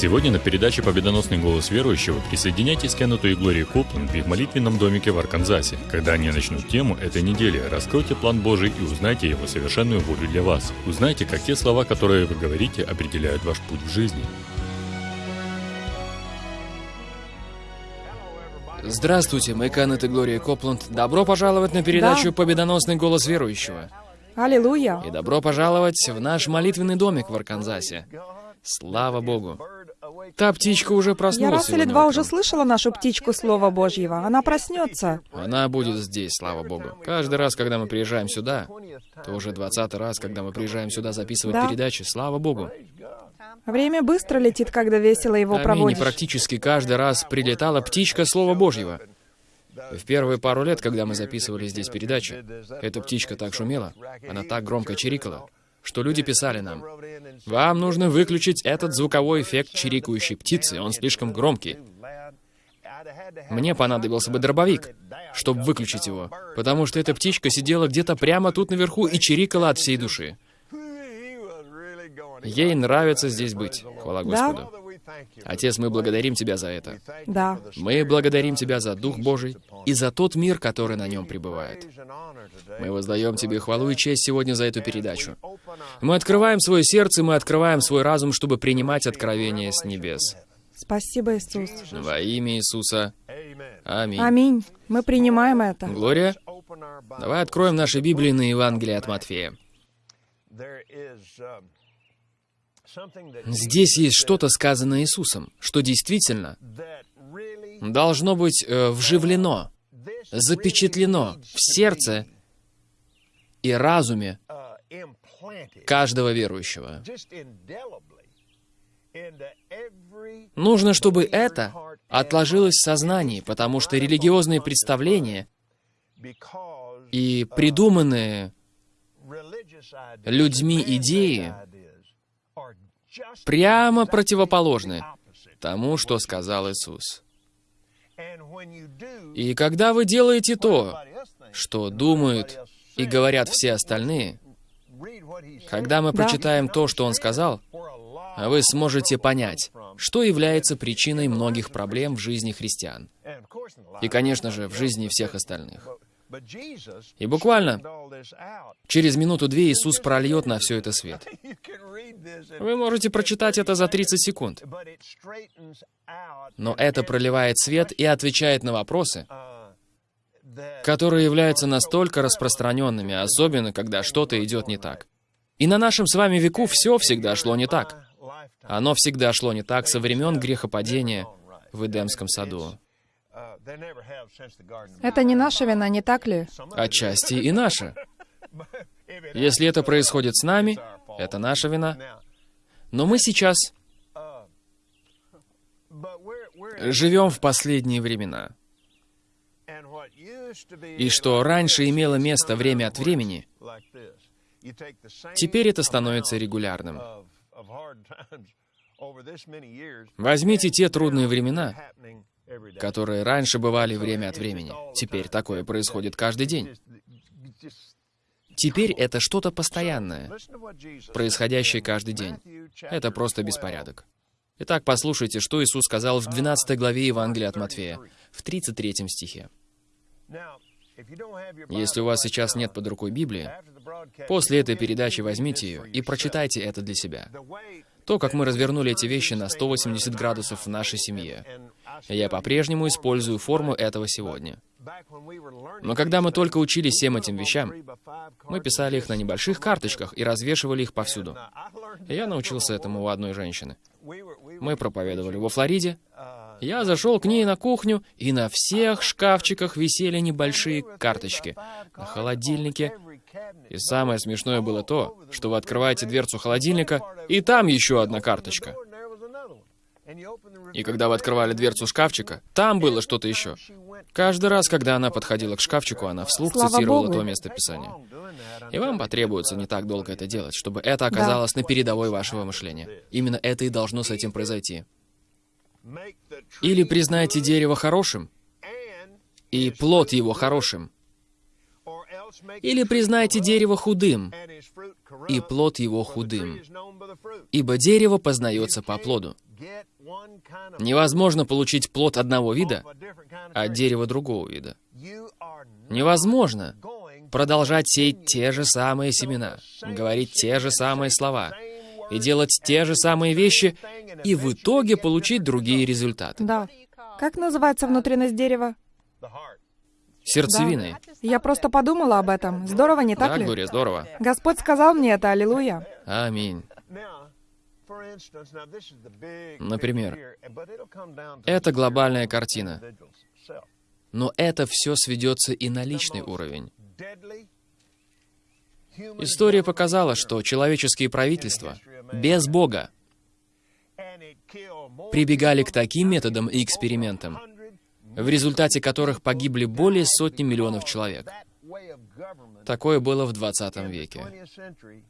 Сегодня на передаче «Победоносный голос верующего» присоединяйтесь к Кеннету и Глории Копланд в их молитвенном домике в Арканзасе. Когда они начнут тему этой недели, раскройте план Божий и узнайте его совершенную волю для вас. Узнайте, как те слова, которые вы говорите, определяют ваш путь в жизни. Здравствуйте, мы Кеннет и Глория Копланд. Добро пожаловать на передачу Да. «Победоносный голос верующего». Аллилуйя. И добро пожаловать в наш молитвенный домик в Арканзасе. Слава Богу. Та птичка уже Я проснулась раз или два уже слышала нашу птичку Слова Божьего. Она проснется. Она будет здесь, слава Богу. Каждый раз, когда мы приезжаем сюда, то уже двадцатый раз, когда мы приезжаем сюда записывать Да. передачи, слава Богу. Время быстро летит, когда весело его Аминь. И проводишь. практически каждый раз прилетала птичка Слова Божьего. В первые пару лет, когда мы записывали здесь передачи, эта птичка так шумела, она так громко чирикала, что люди писали нам, «Вам нужно выключить этот звуковой эффект чирикающей птицы, он слишком громкий». Мне понадобился бы дробовик, чтобы выключить его, потому что эта птичка сидела где-то прямо тут наверху и чирикала от всей души. Ей нравится здесь быть, хвала Да. Отец, мы благодарим Тебя за это. Да. Мы благодарим Тебя за Дух Божий и за тот мир, который на нем пребывает. Мы воздаем Тебе хвалу и честь сегодня за эту передачу. Мы открываем свое сердце, мы открываем свой разум, чтобы принимать откровения с небес. Спасибо, Иисус. Во имя Иисуса. Аминь. Аминь. Мы принимаем это. Глория, давай откроем наши Библии на Евангелие от Матфея. Здесь есть что-то сказано Иисусом, что действительно должно быть э, вживлено, запечатлено в сердце и разуме каждого верующего. Нужно, чтобы это отложилось в сознании, потому что религиозные представления и придуманные людьми идеи прямо противоположны тому, что сказал Иисус. И когда вы делаете то, что думают и говорят все остальные, когда мы Да. прочитаем то, что Он сказал, вы сможете понять, что является причиной многих проблем в жизни христиан. И, конечно же, в жизни всех остальных. И буквально через минуту-две Иисус прольет на все это свет. Вы можете прочитать это за 30 секунд. Но это проливает свет и отвечает на вопросы, которые являются настолько распространенными, особенно когда что-то идет не так. И на нашем с вами веку все всегда шло не так. Оно всегда шло не так со времен грехопадения в Эдемском саду. Это не наша вина, не так ли? Отчасти и наша. Если это происходит с нами, это наша вина. Но мы сейчас живем в последние времена. И что раньше имело место время от времени, теперь это становится регулярным. Возьмите те трудные времена, которые раньше бывали время от времени. Теперь такое происходит каждый день. Теперь это что-то постоянное, происходящее каждый день. Это просто беспорядок. Итак, послушайте, что Иисус сказал в 12 главе Евангелия от Матфея, в 33 стихе. Если у вас сейчас нет под рукой Библии, после этой передачи возьмите ее и прочитайте это для себя. То, как мы развернули эти вещи на 180 градусов в нашей семье. Я по-прежнему использую форму этого сегодня. Но когда мы только учились всем этим вещам, мы писали их на небольших карточках и развешивали их повсюду. Я научился этому у одной женщины. Мы проповедовали во Флориде. Я зашел к ней на кухню, и на всех шкафчиках висели небольшие карточки. На холодильнике. И самое смешное было то, что вы открываете дверцу холодильника, и там еще одна карточка. И когда вы открывали дверцу шкафчика, там было что-то еще. Каждый раз, когда она подходила к шкафчику, она вслух Слава цитировала Богу. то место Писания. И вам потребуется не так долго это делать, чтобы это оказалось на передовой вашего мышления. Именно это и должно с этим произойти. Или признайте дерево хорошим, и плод его хорошим. Или признайте дерево худым, и плод его худым. Ибо дерево познается по плоду. Невозможно получить плод одного вида от дерева другого вида. Невозможно продолжать сеять те же самые семена, говорить те же самые слова и делать те же самые вещи, и в итоге получить другие результаты. Да. Как называется внутренность дерева? Сердцевиной. Я просто подумала об этом. Здорово, не так Да, ли? Глория, здорово. Господь сказал мне это, аллилуйя. Аминь. Например, Это глобальная картина. Но это все сведется и на личный уровень. История показала, что человеческие правительства без Бога прибегали к таким методам и экспериментам, в результате которых погибли более сотни миллионов человек. Такое было в 20 веке.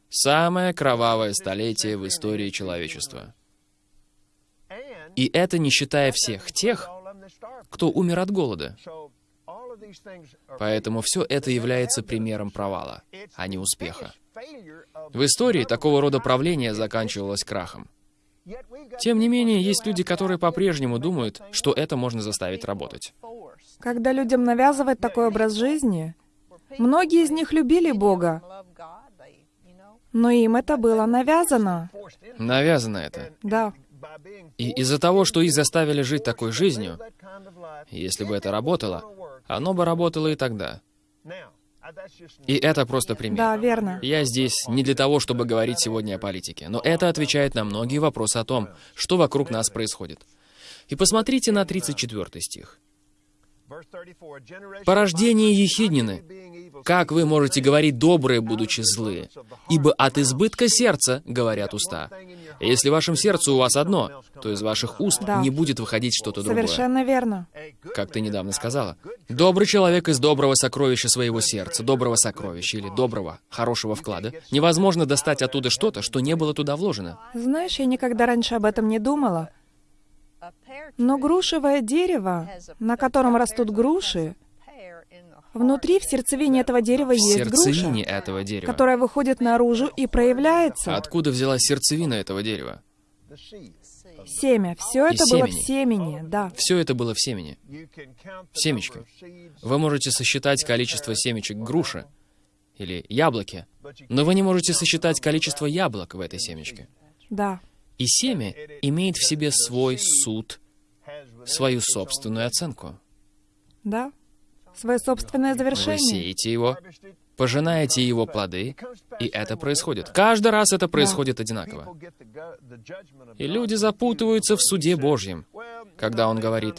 Самое кровавое столетие в истории человечества. И это не считая всех тех, кто умер от голода. Поэтому все это является примером провала, а не успеха. В истории такого рода правление заканчивалось крахом. Тем не менее, есть люди, которые по-прежнему думают, что это можно заставить работать. Когда людям навязывают такой образ жизни, многие из них любили Бога, но им это было навязано. Навязано это. Да. И из-за того, что их заставили жить такой жизнью, если бы это работало, оно бы работало и тогда. И это просто пример. Да, верно. Я здесь не для того, чтобы говорить сегодня о политике, но это отвечает на многие вопросы о том, что вокруг нас происходит. И посмотрите на 34 стих. Порождение ехиднины. Как вы можете говорить добрые, будучи злые? Ибо от избытка сердца говорят уста. Если в вашем сердце у вас одно, то из ваших уст Да. не будет выходить что-то другое. Совершенно верно. Как ты недавно сказала. Добрый человек из доброго сокровища своего сердца, доброго сокровища или доброго, хорошего вклада, невозможно достать оттуда что-то, что не было туда вложено. Знаешь, я никогда раньше об этом не думала, но грушевое дерево, на котором растут груши, внутри в сердцевине этого дерева В есть сердцевине груша, этого дерева. которая выходит наружу и проявляется. Откуда взялась сердцевина этого дерева? Семя. Все И это было в семени. семени, да. Все это было в семени. Семечки. Вы можете сосчитать количество семечек груши или яблоки, но вы не можете сосчитать количество яблок в этой семечке. Да. И семя имеет в себе свой суд, свою собственную оценку. Да. Свое собственное Вы завершение. сеете его, пожинаете его плоды, и это происходит. Каждый раз это происходит одинаково. И люди запутываются в суде Божьем, когда он говорит,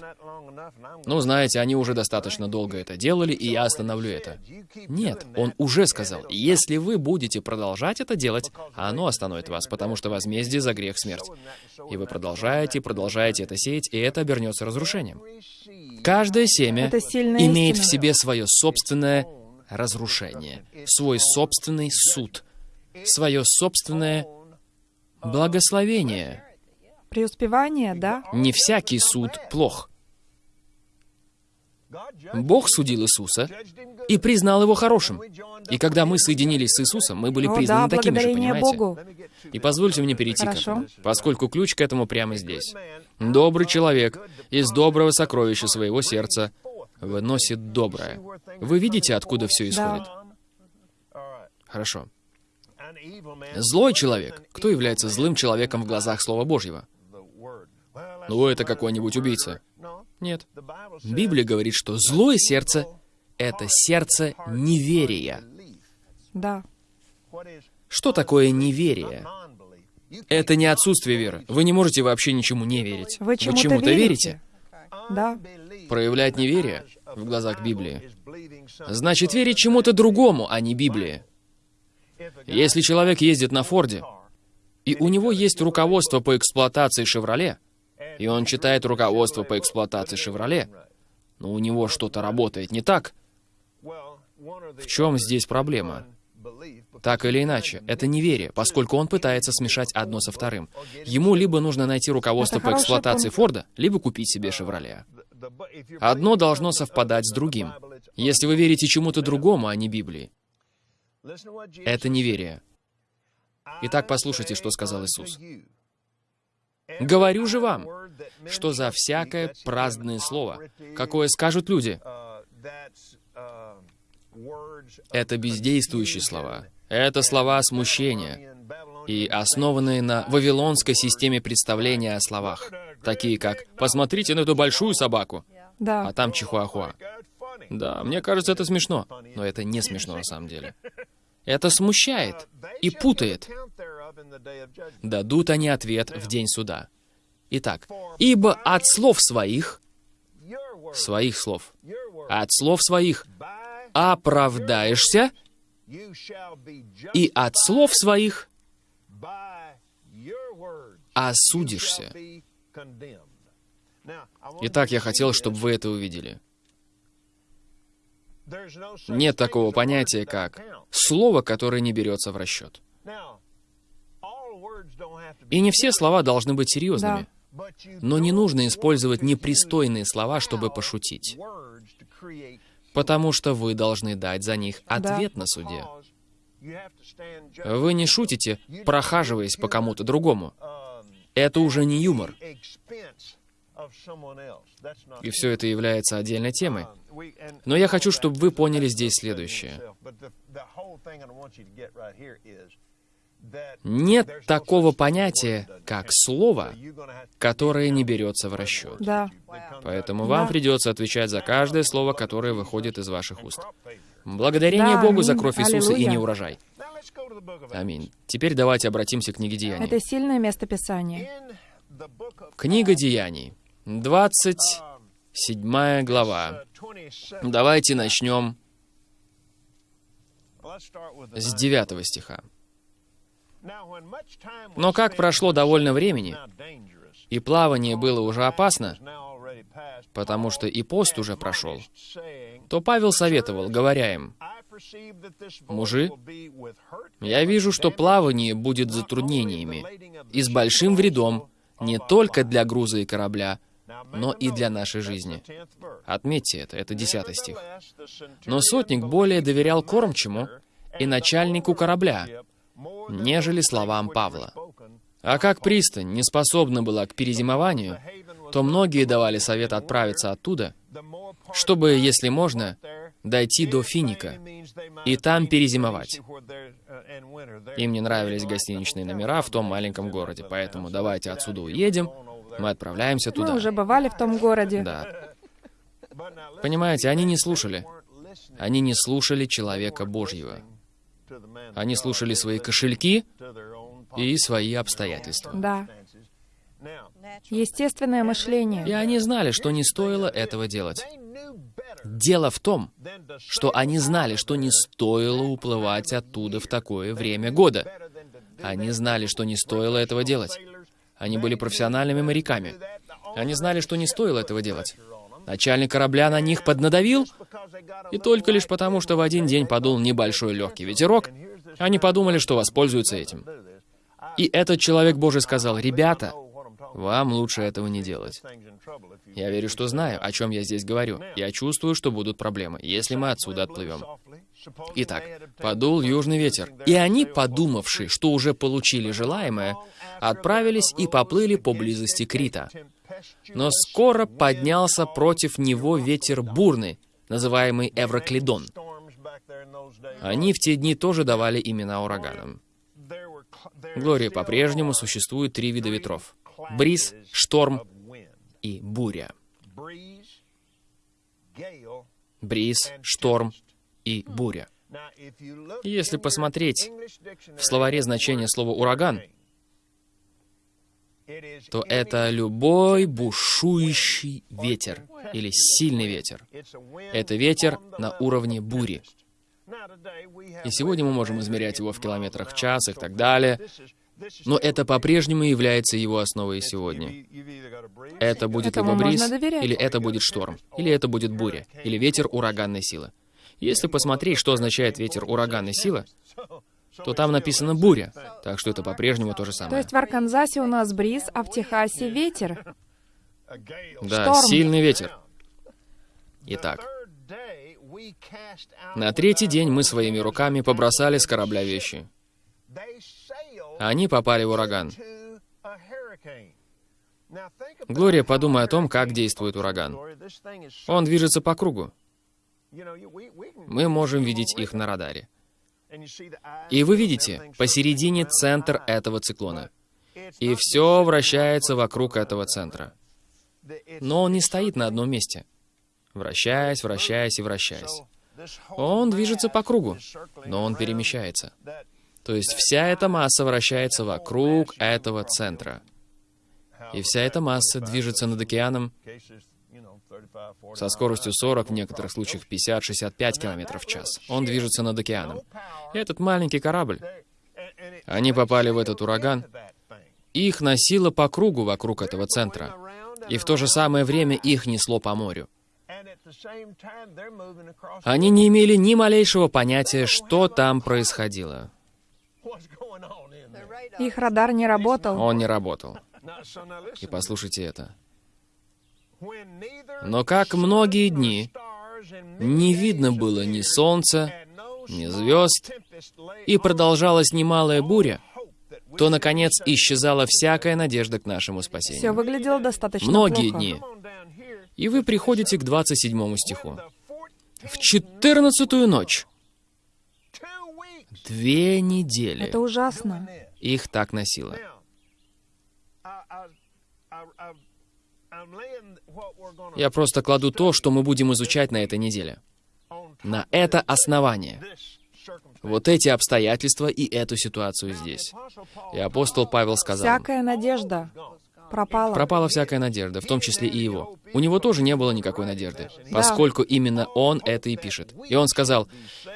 ну, знаете, они уже достаточно долго это делали, и я остановлю это. Нет, он уже сказал, если вы будете продолжать это делать, оно остановит вас, потому что возмездие за грех — смерть. И вы продолжаете, продолжаете это сеять, и это обернется разрушением. Каждое семя имеет в истина. себе свое собственное разрушение, свой собственный суд, свое собственное благословение. Преуспевание, да. Не всякий суд плох. Бог судил Иисуса и признал его хорошим. И когда мы соединились с Иисусом, мы были О, признаны да, такими же, понимаете? Богу. И позвольте мне перейти к Хорошо. этому, поскольку ключ к этому прямо здесь. Добрый человек из доброго сокровища своего сердца выносит доброе. Вы видите, откуда все исходит? Хорошо. Злой человек. Кто является злым человеком в глазах Слова Божьего? Ну, это какой-нибудь убийца. Нет. Библия говорит, что злое сердце — это сердце неверия. Да. Что такое неверие? Это не отсутствие веры. Вы не можете вообще ничему не верить. Вы чему-то верите? Да. Проявлять неверие в глазах Библии значит верить чему-то другому, а не Библии. Если человек ездит на Форде, и у него есть руководство по эксплуатации «Шевроле», и он читает руководство по эксплуатации «Шевроле», но у него что-то работает не так, В чем здесь проблема? Так или иначе, это неверие, поскольку он пытается смешать одно со вторым. Ему либо нужно найти руководство Это по эксплуатации пункт. Форда, либо купить себе «Шевроле». Одно должно совпадать с другим. Если вы верите чему-то другому, а не Библии, это неверие. Итак, послушайте, что сказал Иисус. «Говорю же вам, что за всякое праздное слово, какое скажут люди, это бездействующие слова, это слова смущения и основанные на вавилонской системе представления о словах, такие как «посмотрите на эту большую собаку», Да. а там чихуахуа. Да, мне кажется, это смешно, но это не смешно на самом деле. Это смущает и путает. Дадут они ответ в день суда. Итак, ибо от слов своих, своих слов, от слов своих оправдаешься, и от слов своих осудишься. Итак, я хотел, чтобы вы это увидели. Нет такого понятия, как слово, которое не берется в расчет. И не все слова должны быть серьезными. Но не нужно использовать непристойные слова, чтобы пошутить. Потому что вы должны дать за них ответ на суде. Вы не шутите, прохаживаясь по кому-то другому. Это уже не юмор. И все это является отдельной темой. Но я хочу, чтобы вы поняли здесь следующее. Нет такого понятия, как слово, которое не берется в расчет. Да. Поэтому вам Да. придется отвечать за каждое слово, которое выходит из ваших уст. Благодарение Да, Богу за кровь Иисуса и Аллилуйя. не урожай. Аминь. Теперь давайте обратимся к книге Деяний. Это сильное место Писания. Книга Деяний, 27 глава. Давайте начнем с 9 стиха. Но как прошло довольно времени, И плавание было уже опасно, потому что и пост уже прошел, то Павел советовал, говоря им, «Мужи, «Я вижу, что плавание будет затруднениями и с большим вредом не только для груза и корабля, но и для нашей жизни». Отметьте это, это 10 стих. Но сотник более доверял кормчему и начальнику корабля, нежели словам Павла. А как пристань не способна была к перезимованию, то многие давали совет отправиться оттуда, чтобы, если можно, дойти до Финика и там перезимовать. Им не нравились гостиничные номера в том маленьком городе, поэтому давайте отсюда уедем, мы отправляемся Мы туда. уже бывали в том городе. Да. Понимаете, они не слушали. Они не слушали человека Божьего. Они слушали свои кошельки и свои обстоятельства. Да. Естественное мышление. И они знали, что не стоило этого делать. Дело в том, что они знали, что не стоило уплывать оттуда в такое время года. Они знали, что не стоило этого делать. Они были профессиональными моряками. Они знали, что не стоило этого делать. Начальник корабля на них поднадавил, и только лишь потому, что в один день подул небольшой легкий ветерок, они подумали, что воспользуются этим. И этот человек Божий сказал, «Ребята, вам лучше этого не делать. Я верю, что знаю, о чем я здесь говорю. Я чувствую, что будут проблемы, если мы отсюда отплывем. Итак, подул южный ветер, и они, подумавши, что уже получили желаемое, отправились и поплыли поблизости Крита. Но скоро поднялся против него ветер бурный, называемый Эвроклидон. Они в те дни тоже давали имена ураганам. Глория, по-прежнему существует три вида ветров. Бриз, шторм и буря. Бриз, шторм и буря. Если посмотреть в словаре значение слова «ураган», то это любой бушующий ветер или сильный ветер. Это ветер на уровне бури. И сегодня мы можем измерять его в километрах в час и так далее, но это по-прежнему является его основой сегодня. Это будет Этому либо бриз, или это будет шторм, или это будет буря, или ветер ураганной силы. Если посмотреть, что означает ветер ураганной силы, то там написано буря, так что это по-прежнему то же То самое. есть в Арканзасе у нас бриз, а в Техасе ветер. Да, шторм. сильный ветер. Итак, на третий день мы своими руками побросали с корабля вещи. Они попали в ураган. Глория, подумай о том, как действует ураган. Он движется по кругу. Мы можем видеть их на радаре. И вы видите, посередине центр этого циклона. И все вращается вокруг этого центра. Но он не стоит на одном месте, вращаясь, вращаясь и вращаясь. Он движется по кругу, но он перемещается. То есть вся эта масса вращается вокруг этого центра. И вся эта масса движется над океаном со скоростью 40, в некоторых случаях 50-65 км в час. Он движется над океаном. И этот маленький корабль, они попали в этот ураган, их носило по кругу вокруг этого центра. И в то же самое время их несло по морю. Они не имели ни малейшего понятия, что там происходило. Их радар не работал. Он не работал. И послушайте это. Но как многие дни не видно было ни солнца, ни звезд, и продолжалась немалая буря, то, наконец, исчезала всякая надежда к нашему спасению. Все выглядело достаточно Многие плохо. дни. И вы приходите к 27 стиху. В четырнадцатую ночь, две недели, Это ужасно. их так носило. Я просто кладу то, что мы будем изучать на этой неделе. На это основание. Вот эти обстоятельства и эту ситуацию здесь. И апостол Павел сказал, Всякая надежда пропала. пропала всякая надежда, в том числе и его. У него тоже не было никакой надежды, поскольку именно он это и пишет. И он сказал,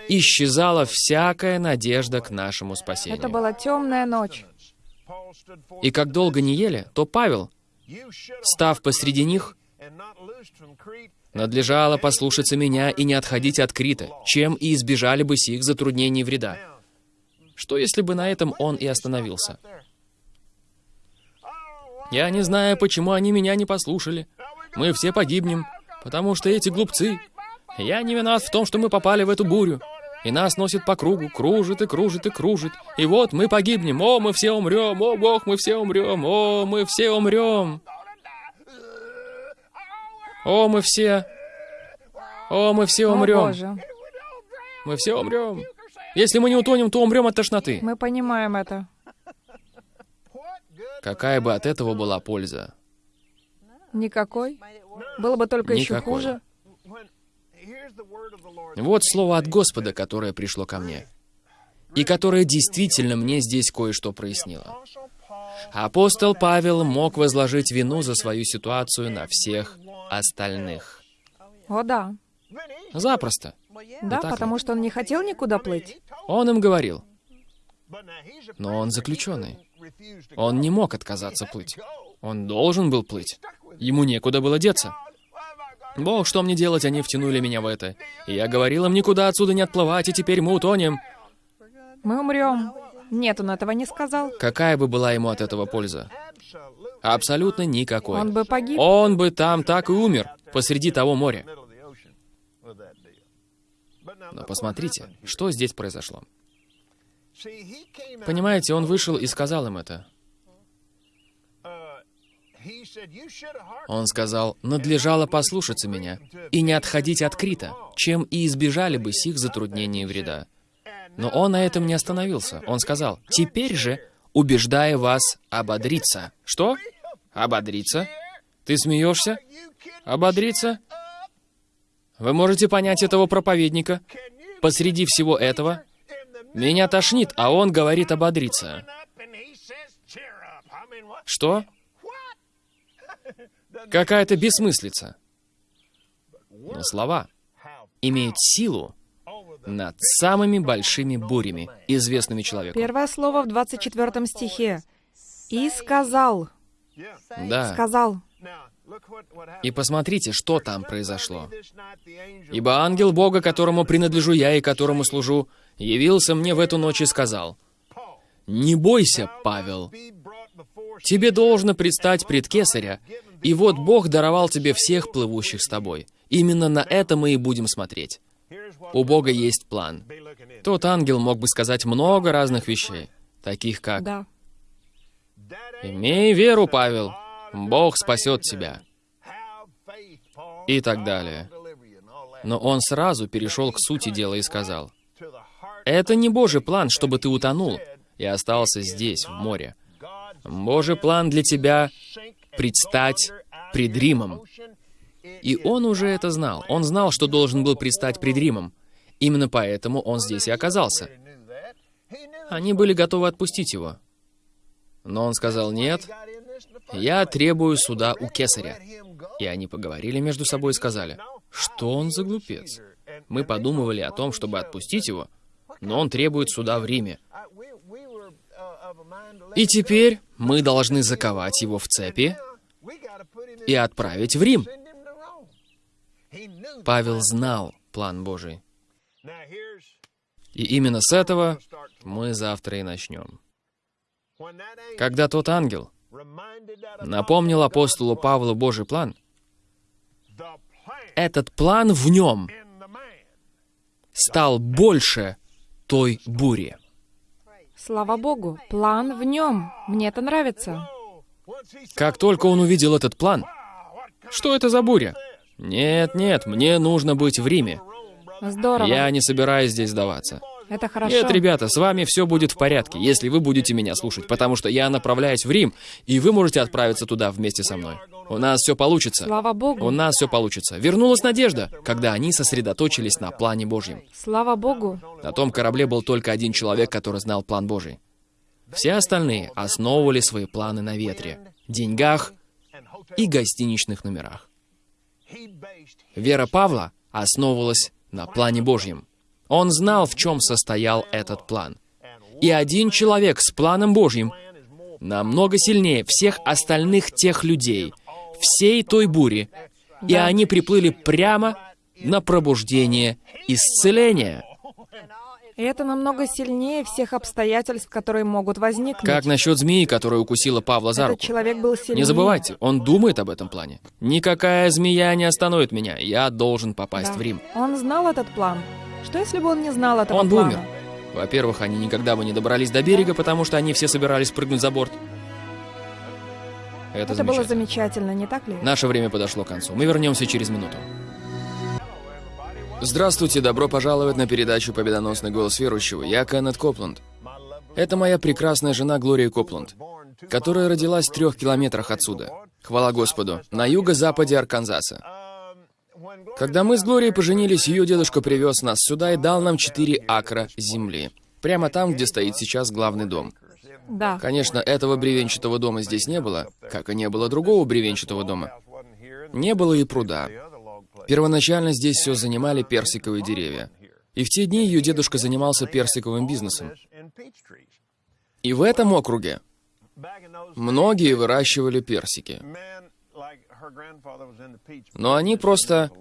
исчезала всякая надежда к нашему спасению. Это была темная ночь. И как долго не ели, то Павел, став посреди них, надлежало послушаться меня и не отходить от Крита, чем и избежали бы сих затруднений и вреда. Что если бы на этом он и остановился? Я не знаю, почему они меня не послушали. Мы все погибнем, потому что эти глупцы. Я не виноват в том, что мы попали в эту бурю. И нас носит по кругу, кружит и кружит и кружит. И вот мы погибнем. О, мы все умрем. О, Бог, мы все умрем. О, мы все умрем. О, мы все... О, мы все О, умрем. Боже. Мы все умрем. Если мы не утонем, то умрем от тошноты. Мы понимаем это. Какая бы от этого была польза? Никакой. Было бы только еще Никакой. хуже. Вот слово от Господа, которое пришло ко мне. И которое действительно мне здесь кое-что прояснило. Апостол Павел мог возложить вину за свою ситуацию на всех остальных. О, да. Запросто. Да, так ли? потому что он не хотел никуда плыть. Он им говорил. Но он заключенный. Он не мог отказаться плыть. Он должен был плыть. Ему некуда было деться. Бог, что мне делать, они втянули меня в это. И я говорил им никуда отсюда не отплывать, и теперь мы утонем. Мы умрем. Нет, он этого не сказал. Какая бы была ему от этого польза? Абсолютно никакой. Он бы погиб. Он бы там так и умер, посреди того моря. Но посмотрите, что здесь произошло. Понимаете, он вышел и сказал им это. Он сказал, надлежало послушаться меня и не отходить от Крита, чем и избежали бы сих затруднений и вреда. Но он на этом не остановился. Он сказал, теперь же, убеждая вас ободриться. Что? Ободриться? Ты смеешься? Ободриться? Вы можете понять этого проповедника? Посреди всего этого меня тошнит, а он говорит ободриться. Что? Какая-то бессмыслица. Но слова имеют силу над самыми большими бурями, известными человеку. Первое слово в 24 стихе. «И сказал». Да. Сказал. И посмотрите, что там произошло. «Ибо ангел Бога, которому принадлежу я и которому служу, явился мне в эту ночь и сказал, «Не бойся, Павел, тебе должно предстать пред Кесаря, и вот Бог даровал тебе всех плывущих с тобой. Именно на это мы и будем смотреть. У Бога есть план. Тот ангел мог бы сказать много разных вещей, таких как Да. Имей веру, Павел, Бог спасет тебя. И так далее. Но он сразу перешел к сути дела и сказал, «Это не Божий план, чтобы ты утонул и остался здесь, в море. Божий план для тебя — предстать пред Римом». И он уже это знал. Он знал, что должен был предстать пред Римом. Именно поэтому он здесь и оказался. Они были готовы отпустить его. Но он сказал, «Нет, я требую суда у кесаря». И они поговорили между собой и сказали, «Что он за глупец? Мы подумывали о том, чтобы отпустить его, но он требует суда в Риме. И теперь мы должны заковать его в цепи и отправить в Рим». Павел знал план Божий. И именно с этого мы завтра и начнем. Когда тот ангел напомнил апостолу Павлу Божий план, этот план в нем стал больше той бури. Слава Богу, план в нем. Мне это нравится. Как только он увидел этот план, что это за буря? Нет, нет, мне нужно быть в Риме. Здорово. Я не собираюсь здесь сдаваться. Это хорошо. Нет, ребята, с вами все будет в порядке, если вы будете меня слушать, потому что я направляюсь в Рим, и вы можете отправиться туда вместе со мной. У нас все получится. Слава Богу. У нас все получится. Вернулась надежда, когда они сосредоточились на плане Божьем. Слава Богу. На том корабле был только один человек, который знал план Божий. Все остальные основывали свои планы на ветре, деньгах и гостиничных номерах. Вера Павла основывалась на плане Божьем. Он знал, в чем состоял этот план. И один человек с планом Божьим намного сильнее всех остальных тех людей, всей той бури, и они приплыли прямо на пробуждение исцеления. И это намного сильнее всех обстоятельств, которые могут возникнуть. Как насчет змеи, которая укусила Павла за Этот руку? человек был сильнее. Не забывайте, он думает об этом плане. Никакая змея не остановит меня. Я должен попасть Да. в Рим. Он знал этот план. Что если бы он не знал этого Он бы плана? умер. Во-первых, они никогда бы не добрались до берега, потому что они все собирались прыгнуть за борт. Это, Это было замечательно. замечательно, не так ли? Наше время подошло к концу. Мы вернемся через минуту. Здравствуйте, добро пожаловать на передачу «Победоносный голос верующего». Я Кеннет Копланд. Это моя прекрасная жена Глория Копланд, которая родилась в трех километрах отсюда. Хвала Господу, на юго-западе Арканзаса. Когда мы с Глорией поженились, ее дедушка привез нас сюда и дал нам 4 акра земли. Прямо там, где стоит сейчас главный дом. Да. Конечно, этого бревенчатого дома здесь не было, как и не было другого бревенчатого дома. Не было и пруда. Первоначально здесь все занимали персиковые деревья. И в те дни ее дедушка занимался персиковым бизнесом. И в этом округе многие выращивали персики. Но они просто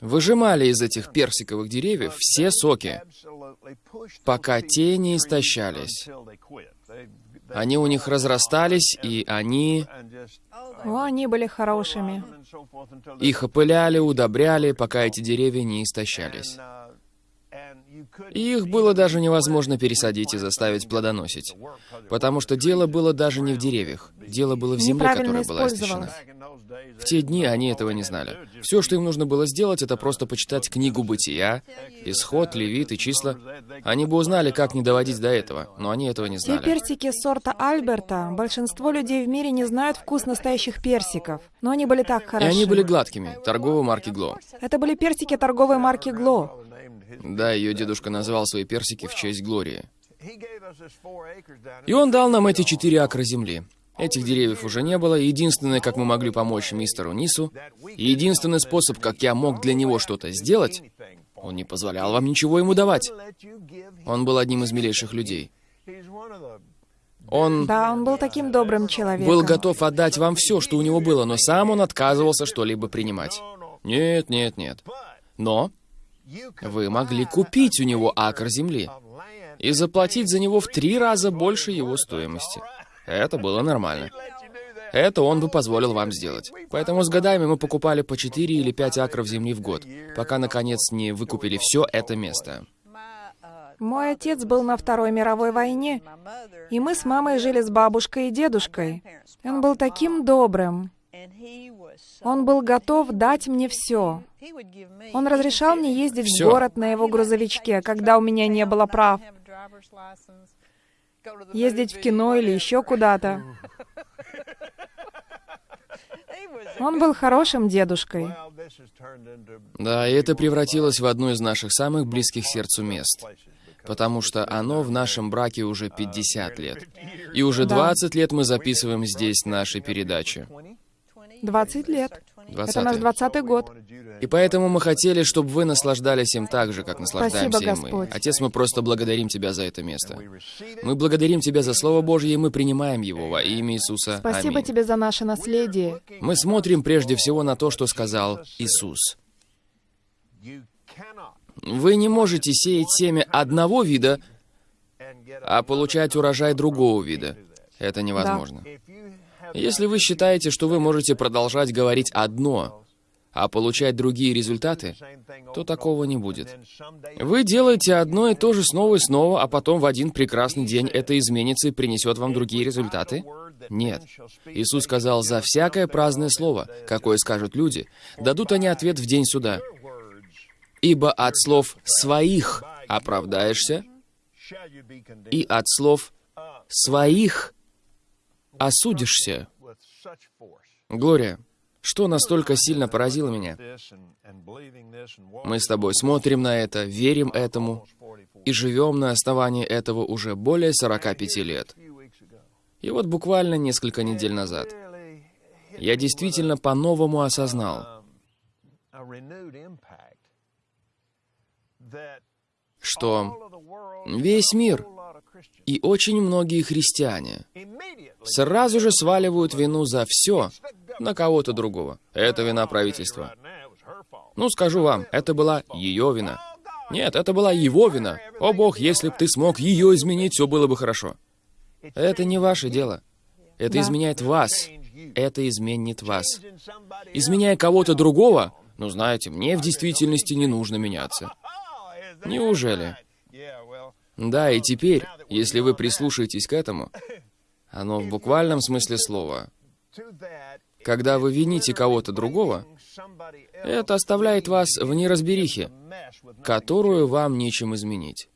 выжимали из этих персиковых деревьев все соки, пока те не истощались. Они у них разрастались, и они О, они были хорошими. их опыляли, удобряли, пока эти деревья не истощались. И их было даже невозможно пересадить и заставить плодоносить. Потому что дело было даже не в деревьях. Дело было в земле, которая была истощена. В те дни они этого не знали. Все, что им нужно было сделать, это просто почитать книгу Бытия, Исход, Левит и числа. Они бы узнали, как не доводить до этого, но они этого не Те знали. персики сорта Альберта, большинство людей в мире не знают вкус настоящих персиков. Но они были так И хороши. они были гладкими, торговой марки Гло. Это были персики торговой марки Гло. Да, ее дедушка назвал свои персики в честь Глории. И он дал нам эти четыре акра земли. Этих деревьев уже не было, единственное, как мы могли помочь мистеру Нису, и единственный способ, как я мог для него что-то сделать, он не позволял вам ничего ему давать. Он был одним из милейших людей. Он Да, он был таким добрым человеком. был готов отдать вам все, что у него было, но сам он отказывался что-либо принимать. Нет, нет, нет. Но вы могли купить у него акр земли и заплатить за него в три раза больше его стоимости. Это было нормально. Это он бы позволил вам сделать. Поэтому с годами мы покупали по 4 или 5 акров земли в год, пока, наконец, не выкупили все это место. Мой отец был на Второй мировой войне, и мы с мамой жили с бабушкой и дедушкой. Он был таким добрым. Он был готов дать мне все. Он разрешал мне ездить Всё. в город на его грузовичке, когда у меня не было прав. Ездить в кино или еще куда-то. Он был хорошим дедушкой. Да, и это превратилось в одно из наших самых близких сердцу мест. Потому что оно в нашем браке уже 50 лет. И уже Да. 20 лет мы записываем здесь наши передачи. 20 лет. 20 Это наш 20 год. И поэтому мы хотели, чтобы вы наслаждались им так же, как наслаждаемся Спасибо, и мы. Господь. Отец, мы просто благодарим Тебя за это место. Мы благодарим Тебя за Слово Божье, и мы принимаем его во имя Иисуса. Спасибо Аминь. тебе за наше наследие. Мы смотрим прежде всего на то, что сказал Иисус. Вы не можете сеять семя одного вида, а получать урожай другого вида. Это невозможно. Если вы считаете, что вы можете продолжать говорить одно, а получать другие результаты, то такого не будет. Вы делаете одно и то же снова и снова, а потом в один прекрасный день это изменится и принесет вам другие результаты? Нет. Иисус сказал, «За всякое праздное слово, какое скажут люди, дадут они ответ в день суда. Ибо от слов своих оправдаешься, и от слов своих осудишься». Глория, что настолько сильно поразило меня? Мы с тобой смотрим на это, верим этому и живем на основании этого уже более 45 лет. И вот буквально несколько недель назад я действительно по-новому осознал, что весь мир и очень многие христиане сразу же сваливают вину за все на кого-то другого. Это вина правительства. Ну, скажу вам, это была ее вина. Нет, это была его вина. О бог, если бы ты смог ее изменить, все было бы хорошо. Это не ваше дело. Это Да. изменяет вас. Это изменит вас. Изменяя кого-то другого, ну знаете, мне в действительности не нужно меняться. Неужели? Да, и теперь, если вы прислушаетесь к этому, оно в буквальном смысле слова. Когда вы вините кого-то другого, это оставляет вас в неразберихе, которую вам нечем изменить.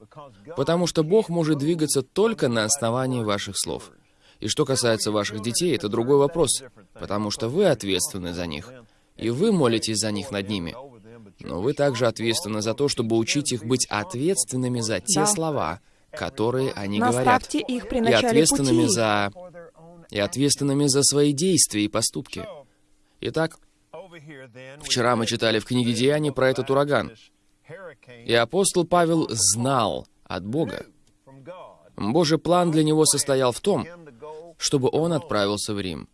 Потому что Бог может двигаться только на основании ваших слов. И что касается ваших детей, это другой вопрос, потому что вы ответственны за них, и вы молитесь за них над ними. Но вы также ответственны за то, чтобы учить их быть ответственными за те Да. слова, которые они говорят, Наставьте их при и ответственными пути. за и ответственными за свои действия и поступки. Итак, Вчера мы читали в книге Деяний про этот ураган. и апостол Павел знал от Бога. Божий план для него состоял в том, чтобы он отправился в Рим.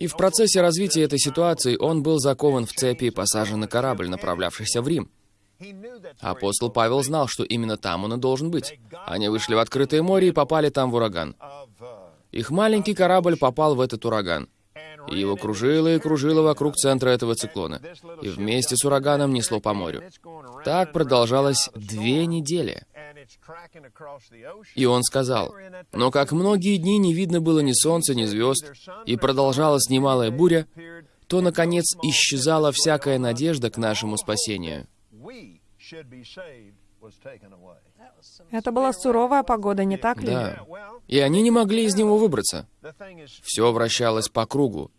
И в процессе развития этой ситуации он был закован в цепи и посажен на корабль, направлявшийся в Рим. Апостол Павел знал, что именно там он и должен быть. Они вышли в открытое море и попали там в ураган. Их маленький корабль попал в этот ураган. И его кружило и кружило вокруг центра этого циклона. И вместе с ураганом несло по морю. Так продолжалось две недели. И он сказал, «Но как многие дни не видно было ни солнца, ни звезд, и продолжалась немалая буря, то, наконец, исчезала всякая надежда к нашему спасению». Это была суровая погода, не так ли? Да. И они не могли из него выбраться. Все вращалось по кругу,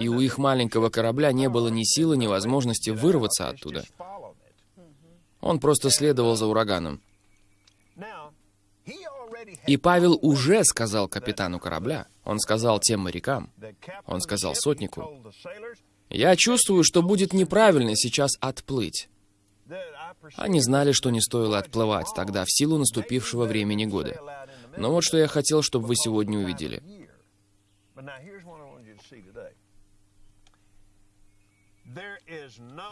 и у их маленького корабля не было ни силы, ни возможности вырваться оттуда. Он просто следовал за ураганом. И Павел уже сказал капитану корабля, он сказал тем морякам, он сказал сотнику, «Я чувствую, что будет неправильно сейчас отплыть». Они знали, что не стоило отплывать тогда в силу наступившего времени года. Но вот что я хотел, чтобы вы сегодня увидели.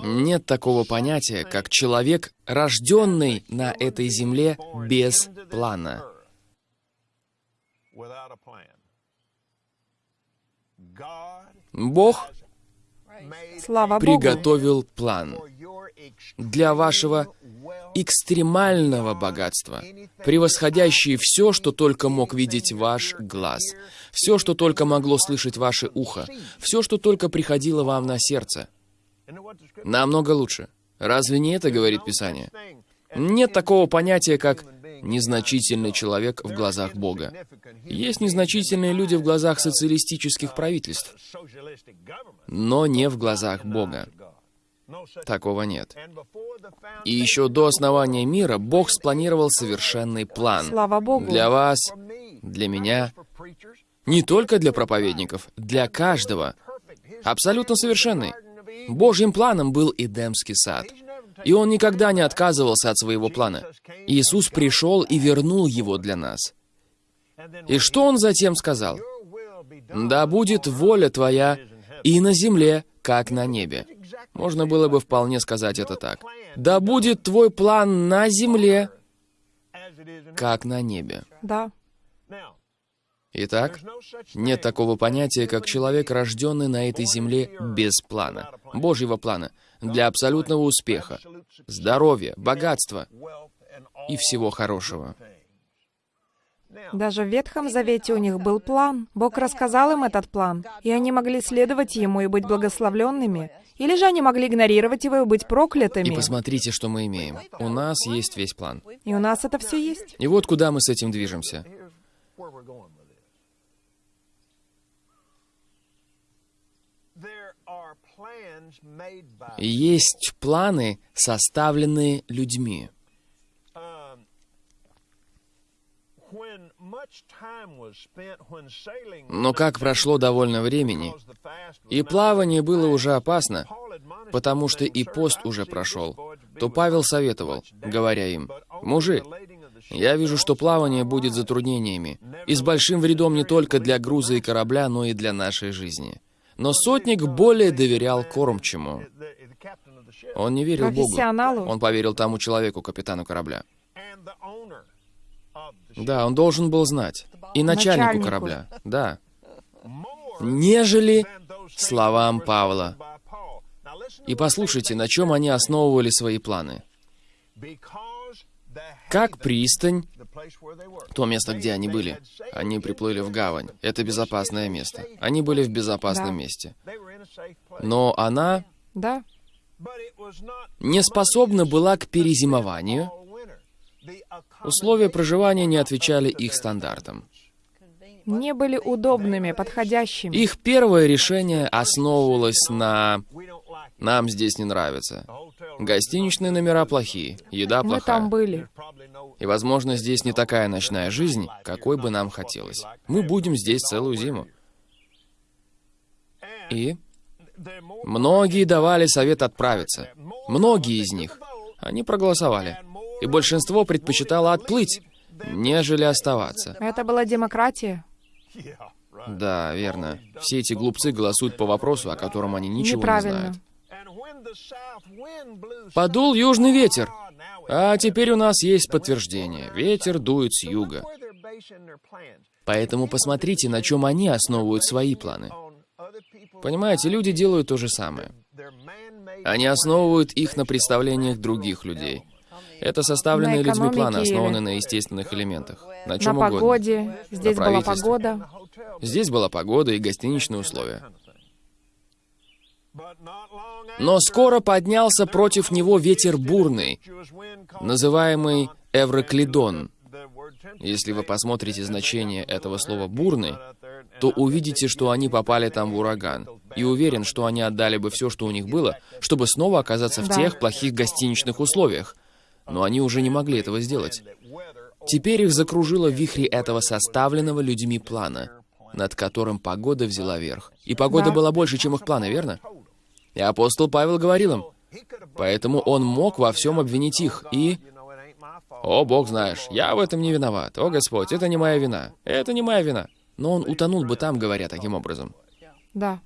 Нет такого понятия, как человек, рожденный на этой земле без плана. Бог Слава Богу. приготовил план для вашего экстремального богатства, превосходящие все, что только мог видеть ваш глаз, все, что только могло слышать ваше ухо, все, что только приходило вам на сердце. Намного лучше. Разве не это говорит Писание? Нет такого понятия, как незначительный человек в глазах Бога. Есть незначительные люди в глазах социалистических правительств, но не в глазах Бога. Такого нет. И еще до основания мира Бог спланировал совершенный план. Слава Богу. Для вас, для меня, не только для проповедников, для каждого. Абсолютно совершенный. Божьим планом был Эдемский сад. И он никогда не отказывался от своего плана. Иисус пришел и вернул его для нас. И что он затем сказал? «Да будет воля твоя и на земле, как на небе». Можно было бы вполне сказать это так. «Да будет твой план на земле, как на небе». Да. Итак, нет такого понятия, как человек, рожденный на этой земле без плана, Божьего плана, для абсолютного успеха, здоровья, богатства и всего хорошего. Даже в Ветхом Завете у них был план. Бог рассказал им этот план, и они могли следовать ему и быть благословленными. Или же они могли игнорировать его и быть проклятыми. И посмотрите, что мы имеем. У нас есть весь план. И у нас это все есть. И вот куда мы с этим движемся. Есть планы, составленные людьми. Но как прошло довольно времени, и плавание было уже опасно, потому что и пост уже прошел, то Павел советовал, говоря им, «Мужи, я вижу, что плавание будет затруднениями, и с большим вредом не только для груза и корабля, но и для нашей жизни». Но сотник более доверял кормчему. Он не верил Богу. Он поверил тому человеку, капитану корабля. Да, он должен был знать. И начальнику, Начальнику. корабля. Да. Нежели словам Павла. И послушайте, на чем они основывали свои планы. Как пристань, то место, где они были, они приплыли в гавань. Это безопасное место. Они были в безопасном Да. месте. Но она Да. не способна была к перезимованию. Условия проживания не отвечали их стандартам. Не были удобными, подходящими. Их первое решение основывалось на «нам здесь не нравится». Гостиничные номера плохие, еда Мы плохая. там были. И, возможно, здесь не такая ночная жизнь, какой бы нам хотелось. Мы будем здесь целую зиму. И многие давали совет отправиться. Многие из них. Они проголосовали. И большинство предпочитало отплыть, нежели оставаться. Это была демократия. Да, верно. Все эти глупцы голосуют по вопросу, о котором они ничего не знают. Подул южный ветер. А теперь у нас есть подтверждение. Ветер дует с юга. Поэтому посмотрите, на чем они основывают свои планы. Понимаете, люди делают то же самое. Они основывают их на представлениях других людей. Это составленные На людьми планы, основанные на естественных элементах. На На чем угодно. погоде. Здесь была правительстве. погода. Здесь была погода и гостиничные условия. Но скоро поднялся против него ветер бурный, называемый Эвроклидон. Если вы посмотрите значение этого слова «бурный», то увидите, что они попали там в ураган. И уверен, что они отдали бы все, что у них было, чтобы снова оказаться в Да. тех плохих гостиничных условиях. Но они уже не могли этого сделать. Теперь их закружило в вихре этого составленного людьми плана, над которым погода взяла верх. И погода Да. была больше, чем их планы, верно? И апостол Павел говорил им, поэтому он мог во всем обвинить их и... «О, Бог знаешь, я в этом не виноват. О, Господь, это не моя вина. Это не моя вина». Но он утонул бы там, говоря таким образом. Да.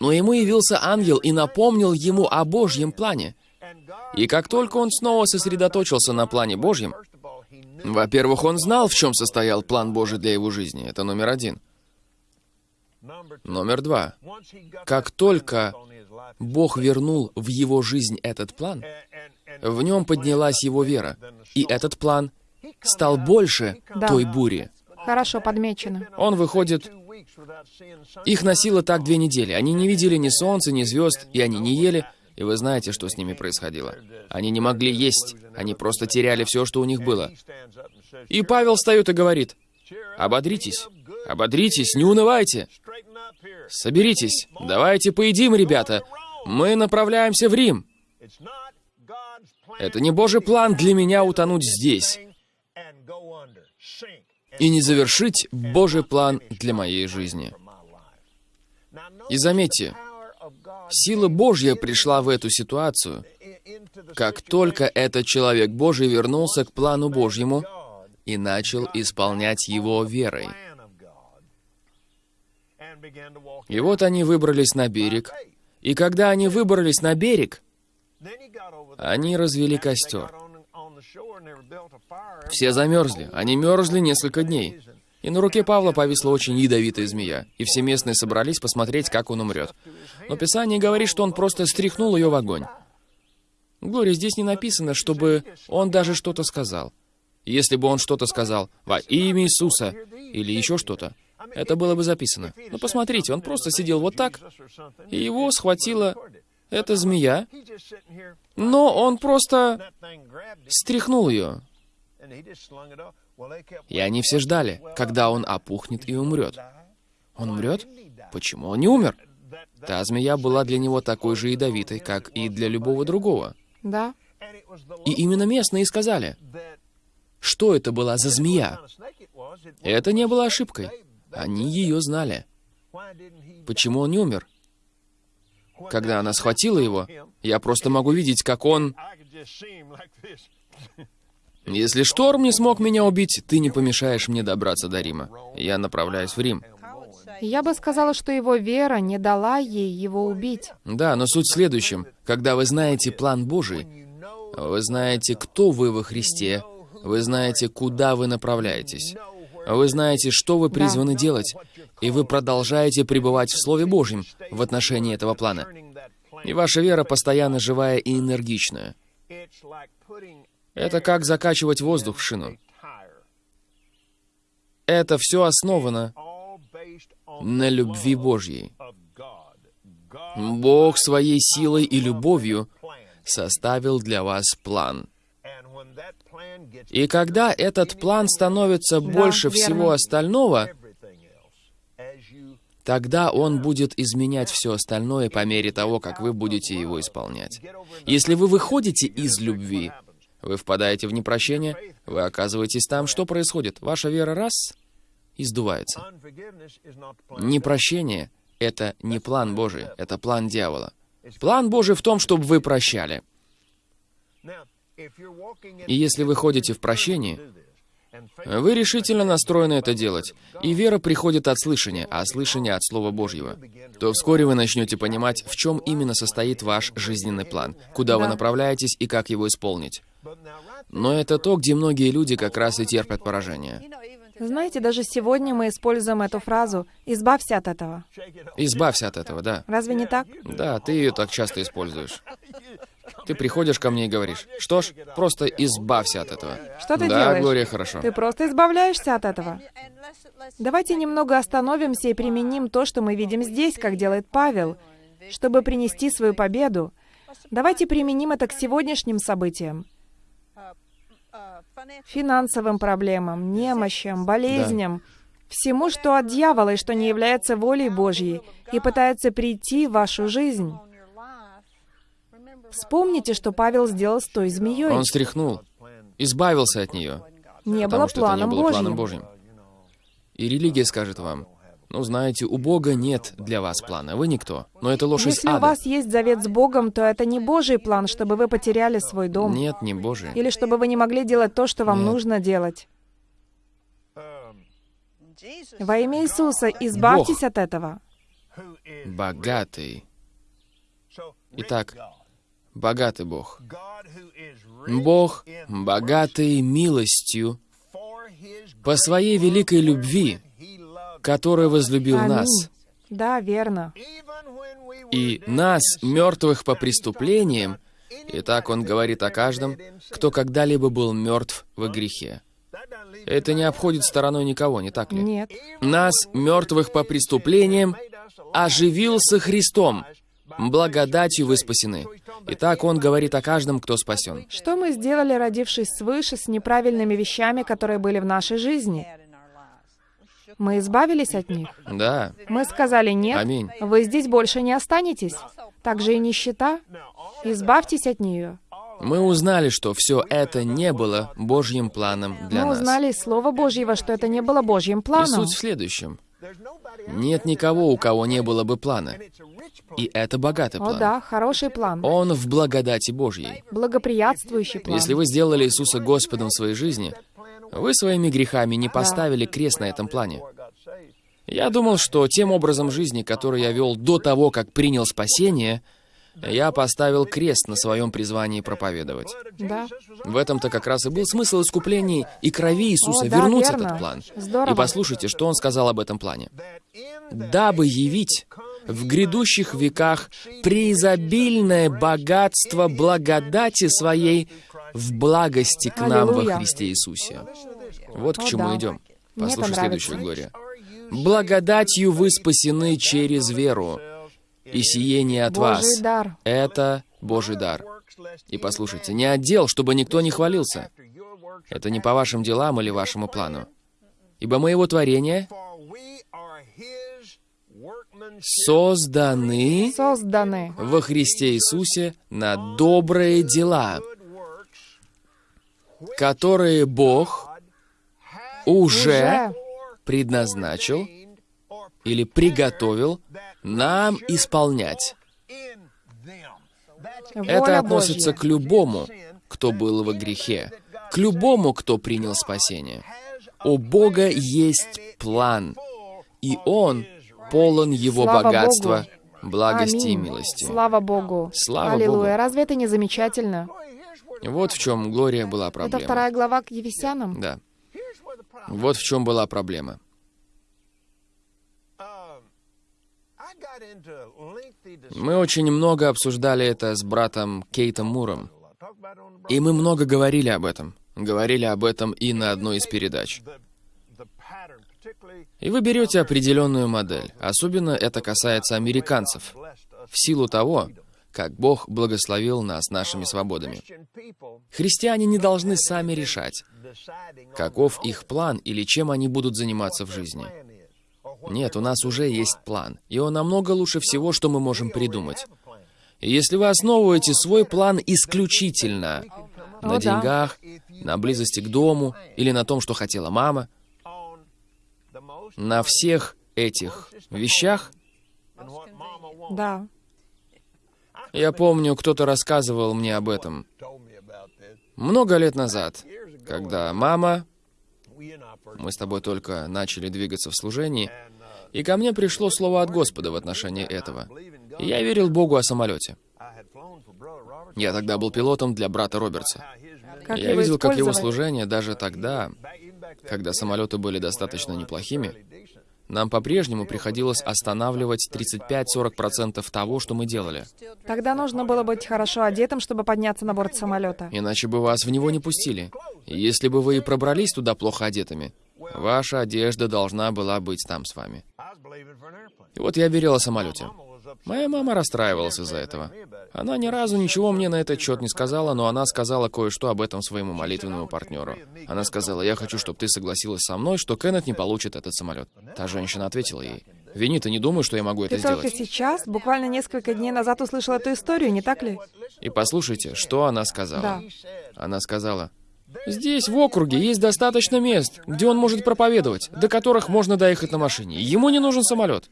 Но ему явился ангел и напомнил ему о Божьем плане. И как только он снова сосредоточился на плане Божьем, во-первых, он знал, в чем состоял план Божий для его жизни. Это номер один. Номер два. Как только Бог вернул в его жизнь этот план, в нем поднялась его вера, и этот план стал больше Да. той бури. Хорошо подмечено. Он выходит... Их носило так две недели. Они не видели ни солнца, ни звезд, и они не ели. И вы знаете, что с ними происходило. Они не могли есть. Они просто теряли все, что у них было. И Павел встает и говорит, «Ободритесь, ободритесь, не унывайте. Соберитесь, давайте поедим, ребята. Мы направляемся в Рим. Это не Божий план для меня утонуть здесь и не завершить Божий план для моей жизни. И заметьте, сила Божья пришла в эту ситуацию, как только этот человек Божий вернулся к плану Божьему и начал исполнять его верой. И вот они выбрались на берег, и когда они выбрались на берег, они развели костер. Все замерзли. Они мерзли несколько дней. И на руке Павла повисла очень ядовитая змея, и все местные собрались посмотреть, как он умрет. Но Писание говорит, что он просто стряхнул ее в огонь. Глория, здесь не написано, чтобы он даже что-то сказал. Если бы он что-то сказал во имя Иисуса или еще что-то, это было бы записано. Но посмотрите, он просто сидел вот так, и его схватила эта змея, но он просто стряхнул ее. И они все ждали, когда он опухнет и умрет. Он умрет? Почему он не умер? Та змея была для него такой же ядовитой, как и для любого другого. Да? И именно местные сказали, что это была за змея. Это не было ошибкой. Они ее знали. Почему он не умер? Когда она схватила его, я просто могу видеть, как он... Если шторм не смог меня убить, ты не помешаешь мне добраться до Рима. Я направляюсь в Рим. Я бы сказала, что его вера не дала ей его убить. Да, но суть в следующем. Когда вы знаете план Божий, вы знаете, кто вы во Христе, вы знаете, куда вы направляетесь, вы знаете, что вы призваны делать, и вы продолжаете пребывать в Слове Божьем в отношении этого плана. И ваша вера постоянно живая и энергичная. Это как закачивать воздух в шину. Это все основано на любви Божьей. Бог своей силой и любовью составил для вас план. И когда этот план становится больше всего остального, тогда он будет изменять все остальное по мере того, как вы будете его исполнять. Если вы выходите из любви, вы впадаете в непрощение, вы оказываетесь там, что происходит? Ваша вера раз и сдувается. Непрощение — это не план Божий, это план дьявола. План Божий в том, чтобы вы прощали. И если вы ходите в прощении, вы решительно настроены это делать, и вера приходит от слышания, а слышание от Слова Божьего, то вскоре вы начнете понимать, в чем именно состоит ваш жизненный план, куда вы направляетесь и как его исполнить. Но это то, где многие люди как раз и терпят поражение. Знаете, даже сегодня мы используем эту фразу «избавься от этого». Избавься от этого, да. Разве не так? Да, ты ее так часто используешь. Ты приходишь ко мне и говоришь, что ж, просто избавься от этого. Что ты да, делаешь? Глория, хорошо. Ты просто избавляешься от этого. Давайте немного остановимся и применим то, что мы видим здесь, как делает Павел, чтобы принести свою победу. Давайте применим это к сегодняшним событиям. Финансовым проблемам, немощам, болезням, всему, что от дьявола и что не является волей Божьей, и пытается прийти в вашу жизнь. Вспомните, что Павел сделал с той змеей. Он стряхнул, избавился от нее, Не потому было что это не планом было планом Божьим. Божьим. И религия скажет вам, ну, знаете, у Бога нет для вас плана, вы никто. Но это ложь из Если у ада. вас есть завет с Богом, то это не Божий план, чтобы вы потеряли свой дом. Нет, не Божий. Или чтобы вы не могли делать то, что вам Нет. нужно делать. Во имя Иисуса избавьтесь от этого. Богатый. Итак, богатый Бог. Бог, богатый милостью, по своей великой любви, который возлюбил Аминь. нас, Да, верно. И нас, мертвых по преступлениям, и так он говорит о каждом, кто когда-либо был мертв во грехе. Это не обходит стороной никого, не так ли? Нет. Нас, мертвых по преступлениям, оживился Христом. Благодатью вы спасены. Итак, он говорит о каждом, кто спасен. Что мы сделали, родившись свыше, с неправильными вещами, которые были в нашей жизни? Мы избавились от них. Да. Мы сказали «нет», Аминь. вы здесь больше не останетесь. Также и нищета. Избавьтесь от нее. Мы узнали, что все это не было Божьим планом для Мы нас. узнали из Слова Божьего, что это не было Божьим И планом. суть в следующем. Нет никого, у кого не было бы плана. И это богатый О план. да, хороший план. Он в благодати Божьей. Благоприятствующий план. Если вы сделали Иисуса Господом в своей жизни, вы своими грехами не поставили крест на этом плане. Я думал, что тем образом жизни, который я вел до того, как принял спасение, я поставил крест на своем призвании проповедовать. Да. В этом-то как раз и был смысл искуплений и крови Иисуса О, да, вернуть верно. этот план. Здорово. И послушайте, что он сказал об этом плане. «Дабы явить в грядущих веках преизобильное богатство благодати своей в благости к нам во Аллилуйя. Христе Иисусе». Вот к О, чему да. идем. Послушай следующую. Глория. «Благодатью вы спасены через веру, и сие не от вас. Дар. Это Божий дар. И послушайте, не отдел, чтобы никто не хвалился. Это не по вашим делам или вашему плану. Ибо мы его творение созданы Созданы. во Христе Иисусе на добрые дела, которые Бог уже предназначил или приготовил нам исполнять. Это относится к любому, кто был во грехе, к любому, кто принял спасение. У Бога есть план, и Он полон Его Слава богатства, Богу. благости и Аминь. милости. Слава Богу. Слава Аллилуйя. Богу. Разве это не замечательно? Вот в чем Глория была Это проблема. вторая глава к Ефесянам. Да. Вот в чем была проблема. Мы очень много обсуждали это с братом Кейтом Муром. И мы много говорили об этом. Говорили об этом и на одной из передач. И вы берете определенную модель. Особенно это касается американцев. В силу того, как Бог благословил нас нашими свободами. Христиане не должны сами решать, каков их план или чем они будут заниматься в жизни. Нет, у нас уже есть план, и он намного лучше всего, что мы можем придумать. И если вы основываете свой план исключительно на О, да. деньгах, на близости к дому или на том, что хотела мама, на всех этих вещах, Да. я помню, кто-то рассказывал мне об этом много лет назад, когда мама, мы с тобой только начали двигаться в служении, и ко мне пришло слово от Господа в отношении этого. И я верил Богу о самолете. Я тогда был пилотом для брата Робертса. Как Я видел, как его служение даже тогда, когда самолеты были достаточно неплохими, нам по-прежнему приходилось останавливать 35-40% того, что мы делали. Тогда нужно было быть хорошо одетым, чтобы подняться на борт самолета. Иначе бы вас в него не пустили. Если бы вы и пробрались туда плохо одетыми, ваша одежда должна была быть там с вами. И вот я верил о самолете. Моя мама расстраивалась из-за этого. Она ни разу ничего мне на этот счет не сказала, но она сказала кое-что об этом своему молитвенному партнеру. Она сказала, я хочу, чтобы ты согласилась со мной, что Кеннет не получит этот самолет. Та женщина ответила ей, Винни, ты не думаешь, что я могу это Ты только сделать? сейчас, буквально несколько дней назад, услышал эту историю, не так ли? И послушайте, что она сказала. Да. Она сказала, «Здесь, в округе, есть достаточно мест, где он может проповедовать, до которых можно доехать на машине. Ему не нужен самолет».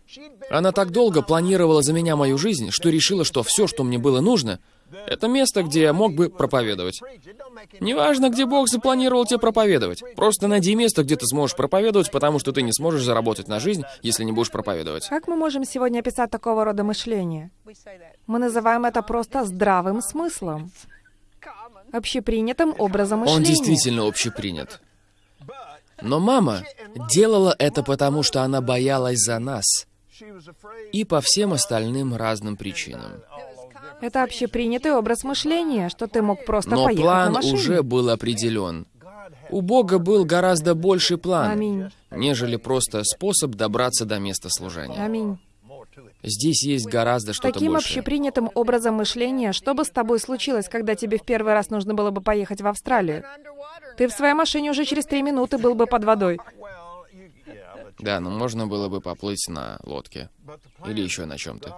Она так долго планировала за меня мою жизнь, что решила, что все, что мне было нужно, это место, где я мог бы проповедовать. Неважно, где Бог запланировал тебе проповедовать. Просто найди место, где ты сможешь проповедовать, потому что ты не сможешь заработать на жизнь, если не будешь проповедовать. Как мы можем сегодня описать такого рода мышление? Мы называем это просто здравым смыслом. Общепринятым образом мышления. Он действительно общепринят. Но мама делала это потому, что она боялась за нас. и по всем остальным разным причинам. Это общепринятый образ мышления, что ты мог просто Но поехать на план машине. уже был определен. У Бога был гораздо больший план, Аминь. нежели просто способ добраться до места служения. Аминь. Здесь есть гораздо что-то Таким большее. общепринятым образом мышления, что бы с тобой случилось, когда тебе в первый раз нужно было бы поехать в Австралию? Ты в своей машине уже через три минуты был бы под водой. Да, но можно было бы поплыть на лодке. Или еще на чем-то.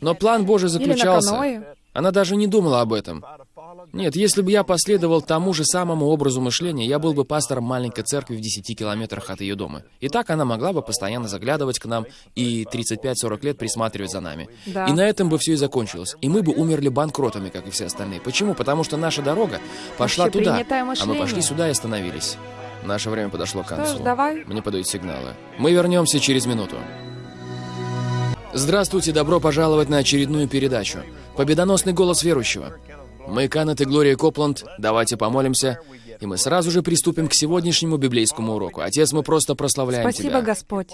Но план Божий заключался... Она даже не думала об этом. Нет, если бы я последовал тому же самому образу мышления, я был бы пастором маленькой церкви в 10 километрах от ее дома. И так она могла бы постоянно заглядывать к нам и 35-40 лет присматривать за нами. Да. И на этом бы все и закончилось. И мы бы умерли банкротами, как и все остальные. Почему? Потому что наша дорога пошла туда, а мы пошли сюда и остановились. Наше время подошло к Что концу. ж, давай. Мне подают сигналы. Мы вернемся через минуту. Здравствуйте, добро пожаловать на очередную передачу. Победоносный голос верующего. Мы, Канет и Глория Копланд, давайте помолимся, и мы сразу же приступим к сегодняшнему библейскому уроку. Отец, мы просто прославляем Спасибо, Тебя. Господь.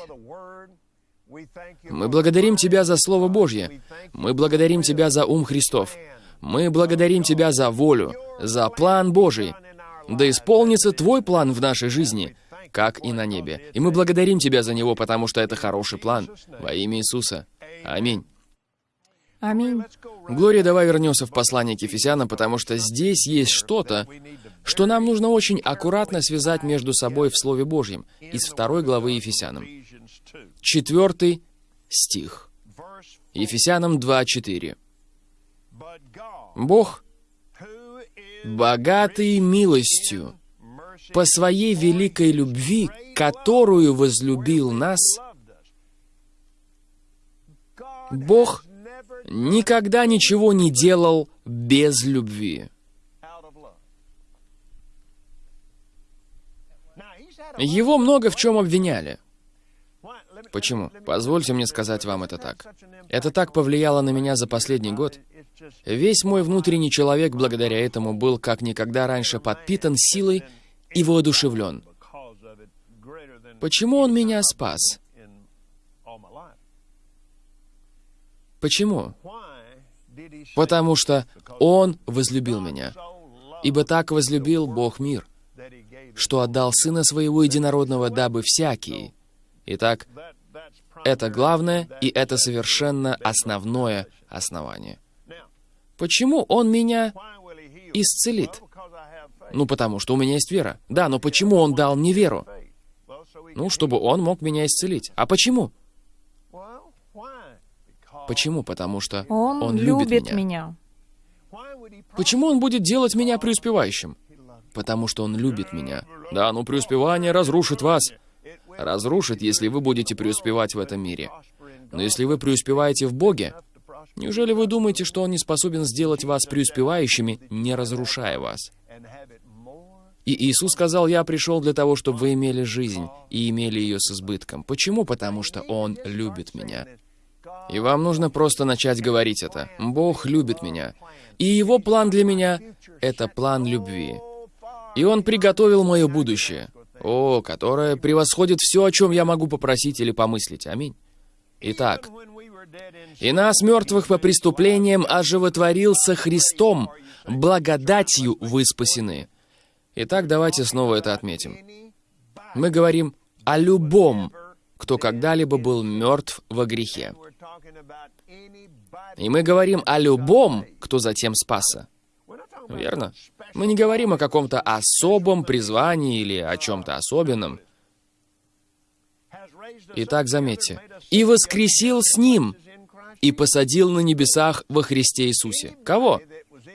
Мы благодарим Тебя за Слово Божье. Мы благодарим Тебя за ум Христов. Мы благодарим Тебя за волю, за план Божий. Да исполнится Твой план в нашей жизни, как и на небе. И мы благодарим Тебя за него, потому что это хороший план. Во имя Иисуса. Аминь. Аминь. Глория, давай вернемся в послание к Ефесянам, потому что здесь есть что-то, что нам нужно очень аккуратно связать между собой в Слове Божьем из второй главы Ефесянам. Четвертый стих. Ефесянам 2.4. Бог, богатый милостью, по своей великой любви, которую возлюбил нас, Бог никогда ничего не делал без любви. Его много в чем обвиняли. Почему? Позвольте мне сказать вам это так. Это так повлияло на меня за последний год. Весь мой внутренний человек благодаря этому был как никогда раньше подпитан силой и воодушевлен. Почему он меня спас? Почему? Потому что он возлюбил меня. Ибо так возлюбил Бог мир, что отдал Сына Своего Единородного, дабы всякий. Итак, это главное, и это совершенно основное основание. Почему Он меня исцелит? Ну, потому что у меня есть вера. Да, но почему Он дал мне веру? Ну, чтобы Он мог меня исцелить. А почему? Почему? Потому что Он, Он любит меня. меня. Почему он будет делать меня преуспевающим? Потому что он любит меня. Да, но преуспевание разрушит вас. Разрушит, если вы будете преуспевать в этом мире. Но если вы преуспеваете в Боге, неужели вы думаете, что Он не способен сделать вас преуспевающими, не разрушая вас? И Иисус сказал, «Я пришел для того, чтобы вы имели жизнь и имели ее с избытком». Почему? Потому что Он любит меня. И вам нужно просто начать говорить это. Бог любит меня. И Его план для меня — это план любви. И Он приготовил мое будущее. О, которое превосходит все, о чем я могу попросить или помыслить. Аминь. Итак, «И нас, мертвых по преступлениям, оживотворился Христом, благодатью вы спасены». Итак, давайте снова это отметим. Мы говорим о любом, кто когда-либо был мертв во грехе. И мы говорим о любом, кто затем спасся. Верно? Мы не говорим о каком-то особом призвании или о чем-то особенном. Итак, заметьте. «И воскресил с Ним, и посадил на небесах во Христе Иисусе». Кого?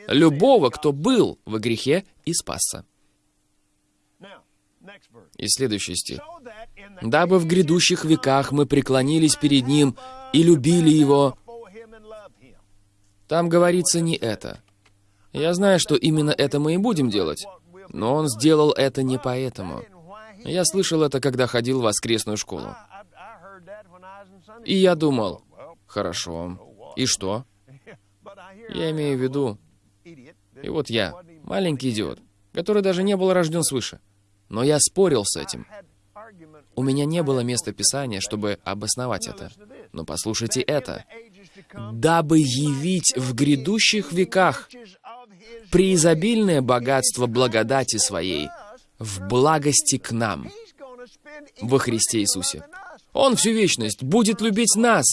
Любого, кто был во грехе и спасся. И следующий стих. «Дабы в грядущих веках мы преклонились перед Ним и любили Его». Там говорится не это. Я знаю, что именно это мы и будем делать. Но Он сделал это не поэтому. Я слышал это, когда ходил в воскресную школу. И я думал, хорошо, и что? Я имею в виду, и вот я, маленький идиот, который даже не был рожден свыше. Но я спорил с этим. У меня не было места Писания, чтобы обосновать это. Но послушайте это. «Дабы явить в грядущих веках преизобильное богатство благодати Своей в благости к нам во Христе Иисусе». Он всю вечность будет любить нас,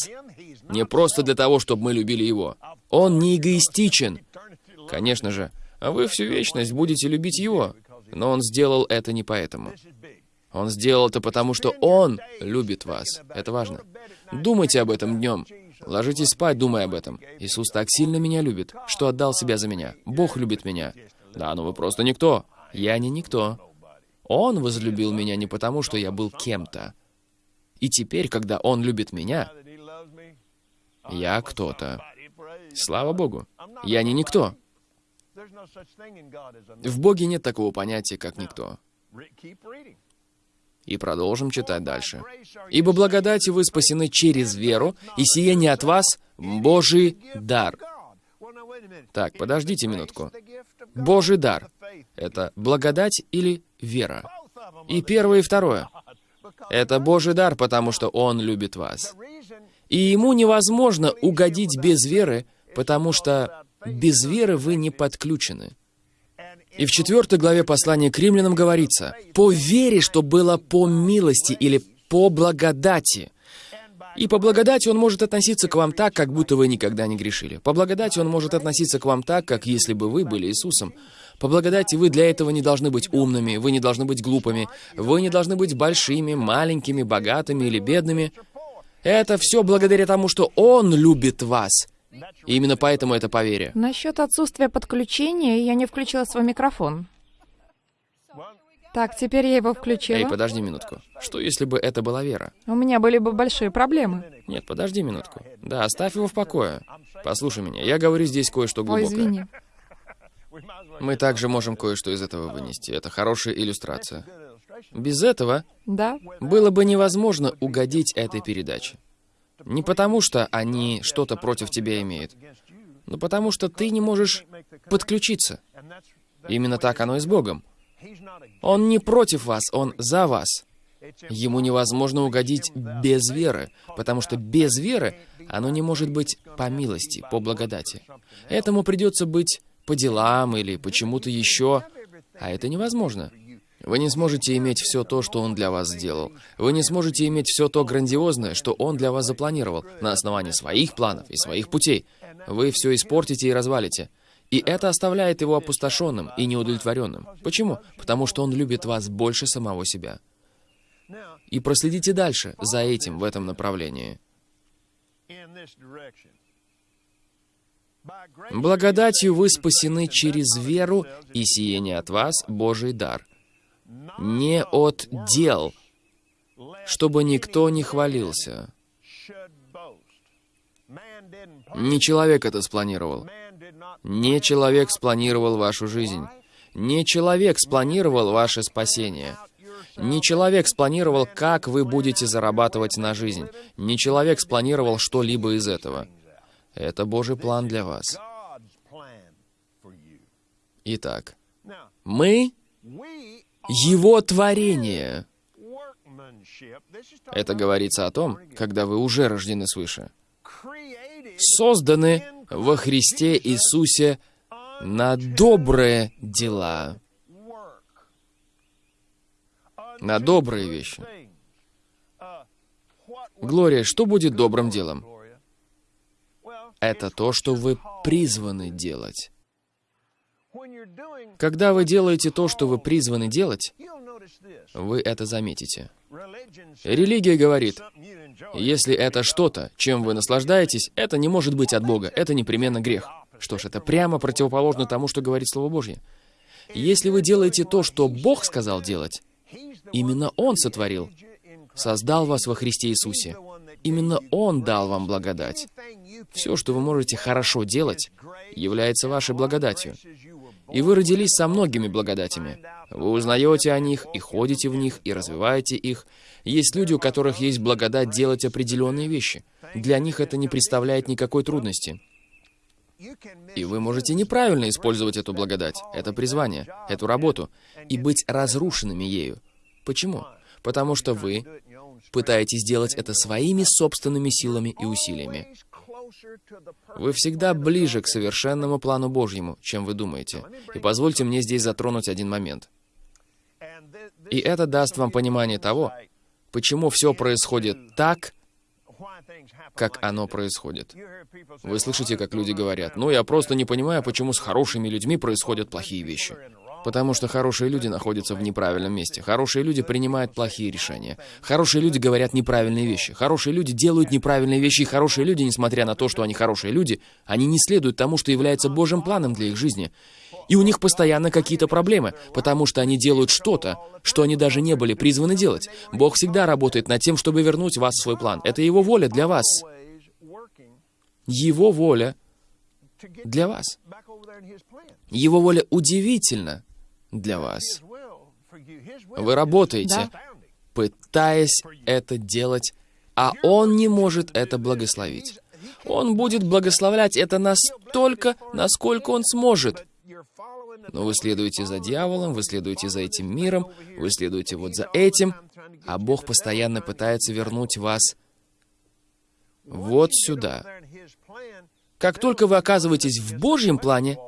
не просто для того, чтобы мы любили Его. Он не эгоистичен. Конечно же, а вы всю вечность будете любить Его, но Он сделал это не поэтому. Он сделал это потому, что Он любит вас. Это важно. Думайте об этом днем. Ложитесь спать, думая об этом. Иисус так сильно меня любит, что отдал себя за меня. Бог любит меня. Да, но вы просто никто. Я не никто. Он возлюбил меня не потому, что я был кем-то. И теперь, когда Он любит меня, я кто-то. Слава Богу. Я не никто. В Боге нет такого понятия, как никто. И продолжим читать дальше. «Ибо благодати вы спасены через веру, и сие не от вас, Божий дар». Так, подождите минутку. Божий дар — это благодать или вера? И первое, и второе. Это Божий дар, потому что Он любит вас. И Ему невозможно угодить без веры, потому что без веры вы не подключены. И в четвертой главе послания к римлянам говорится, «По вере, что было по милости или по благодати». И по благодати Он может относиться к вам так, как будто вы никогда не грешили. По благодати Он может относиться к вам так, как если бы вы были Иисусом. По благодати вы для этого не должны быть умными, вы не должны быть глупыми, вы не должны быть большими, маленькими, богатыми или бедными. Это все благодаря тому, что Он любит вас. И именно поэтому это поверие. Насчет отсутствия подключения я не включила свой микрофон. Так, теперь я его включила. Эй, подожди минутку. Что если бы это была вера? У меня были бы большие проблемы. Нет, подожди минутку. Да, оставь его в покое. Послушай меня, я говорю здесь кое-что Ой, глубокое. извини. Мы также можем кое-что из этого вынести. Это хорошая иллюстрация. Без этого Да? было бы невозможно угодить этой передаче. Не потому, что они что-то против тебя имеют, но потому, что ты не можешь подключиться. Именно так оно и с Богом. Он не против вас, Он за вас. Ему невозможно угодить без веры, потому что без веры оно не может быть по милости, по благодати. Этому придется быть по делам или почему-то еще, а это невозможно. Вы не сможете иметь все то, что Он для вас сделал. Вы не сможете иметь все то грандиозное, что Он для вас запланировал, на основании своих планов и своих путей. Вы все испортите и развалите. И это оставляет его опустошенным и неудовлетворенным. Почему? Потому что он любит вас больше самого себя. И проследите дальше за этим в этом направлении. Благодатью вы спасены через веру, и сие не от вас Божий дар. Не от дел, чтобы никто не хвалился. Не человек это спланировал. Не человек спланировал вашу жизнь. Не человек спланировал ваше спасение. Не человек спланировал, как вы будете зарабатывать на жизнь. Не человек спланировал что-либо из этого. Это Божий план для вас. Итак, мы Его творение. Это говорится о том, когда вы уже рождены свыше. Созданы во Христе Иисусе на добрые дела. На добрые вещи. Глория, что будет добрым делом? Это то, что вы призваны делать. Когда вы делаете то, что вы призваны делать, вы это заметите. Религия говорит, если это что-то, чем вы наслаждаетесь, это не может быть от Бога, это непременно грех. Что ж, это прямо противоположно тому, что говорит Слово Божье. Если вы делаете то, что Бог сказал делать, именно Он сотворил, создал вас во Христе Иисусе. Именно Он дал вам благодать. Все, что вы можете хорошо делать, является вашей благодатью. И вы родились со многими благодатями. Вы узнаете о них, и ходите в них, и развиваете их. Есть люди, у которых есть благодать делать определенные вещи. Для них это не представляет никакой трудности. И вы можете неправильно использовать эту благодать, это призвание, эту работу, и быть разрушенными ею. Почему? Потому что вы пытаетесь сделать это своими собственными силами и усилиями. Вы всегда ближе к совершенному плану Божьему, чем вы думаете. И позвольте мне здесь затронуть один момент. И это даст вам понимание того, почему все происходит так, как оно происходит. Вы слышите, как люди говорят, «Ну, я просто не понимаю, почему с хорошими людьми происходят плохие вещи». Потому что хорошие люди находятся в неправильном месте. Хорошие люди принимают плохие решения. Хорошие люди говорят неправильные вещи. Хорошие люди делают неправильные вещи. И хорошие люди, несмотря на то, что они хорошие люди, они не следуют тому, что является Божьим планом для их жизни. И у них постоянно какие-то проблемы, потому что они делают что-то, что они даже не были призваны делать. Бог всегда работает над тем, чтобы вернуть вас в свой план. Это Его воля для вас. Его воля для вас. Его воля удивительна для вас. Вы работаете, Да. пытаясь это делать, а Он не может это благословить. Он будет благословлять это настолько, насколько Он сможет. Но вы следуете за дьяволом, вы следуете за этим миром, вы следуете вот за этим, а Бог постоянно пытается вернуть вас вот сюда. Как только вы оказываетесь в Божьем плане,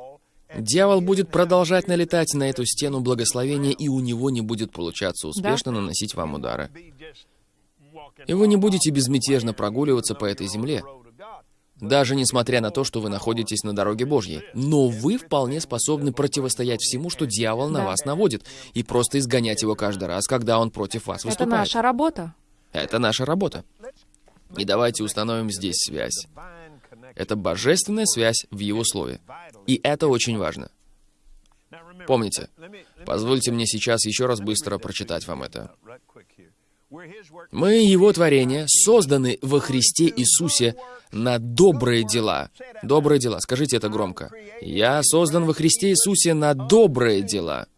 дьявол будет продолжать налетать на эту стену благословения, и у него не будет получаться успешно наносить вам удары. И вы не будете безмятежно прогуливаться по этой земле, даже несмотря на то, что вы находитесь на дороге Божьей. Но вы вполне способны противостоять всему, что дьявол на Да. вас наводит, и просто изгонять его каждый раз, когда он против вас Это выступает. наша работа. Это наша работа. И давайте установим здесь связь. Это божественная связь в Его Слове. И это очень важно. Помните, позвольте мне сейчас еще раз быстро прочитать вам это. Мы, Его творение, созданы во Христе Иисусе на добрые дела. Добрые дела. Скажите это громко. Я создан во Христе Иисусе на добрые дела.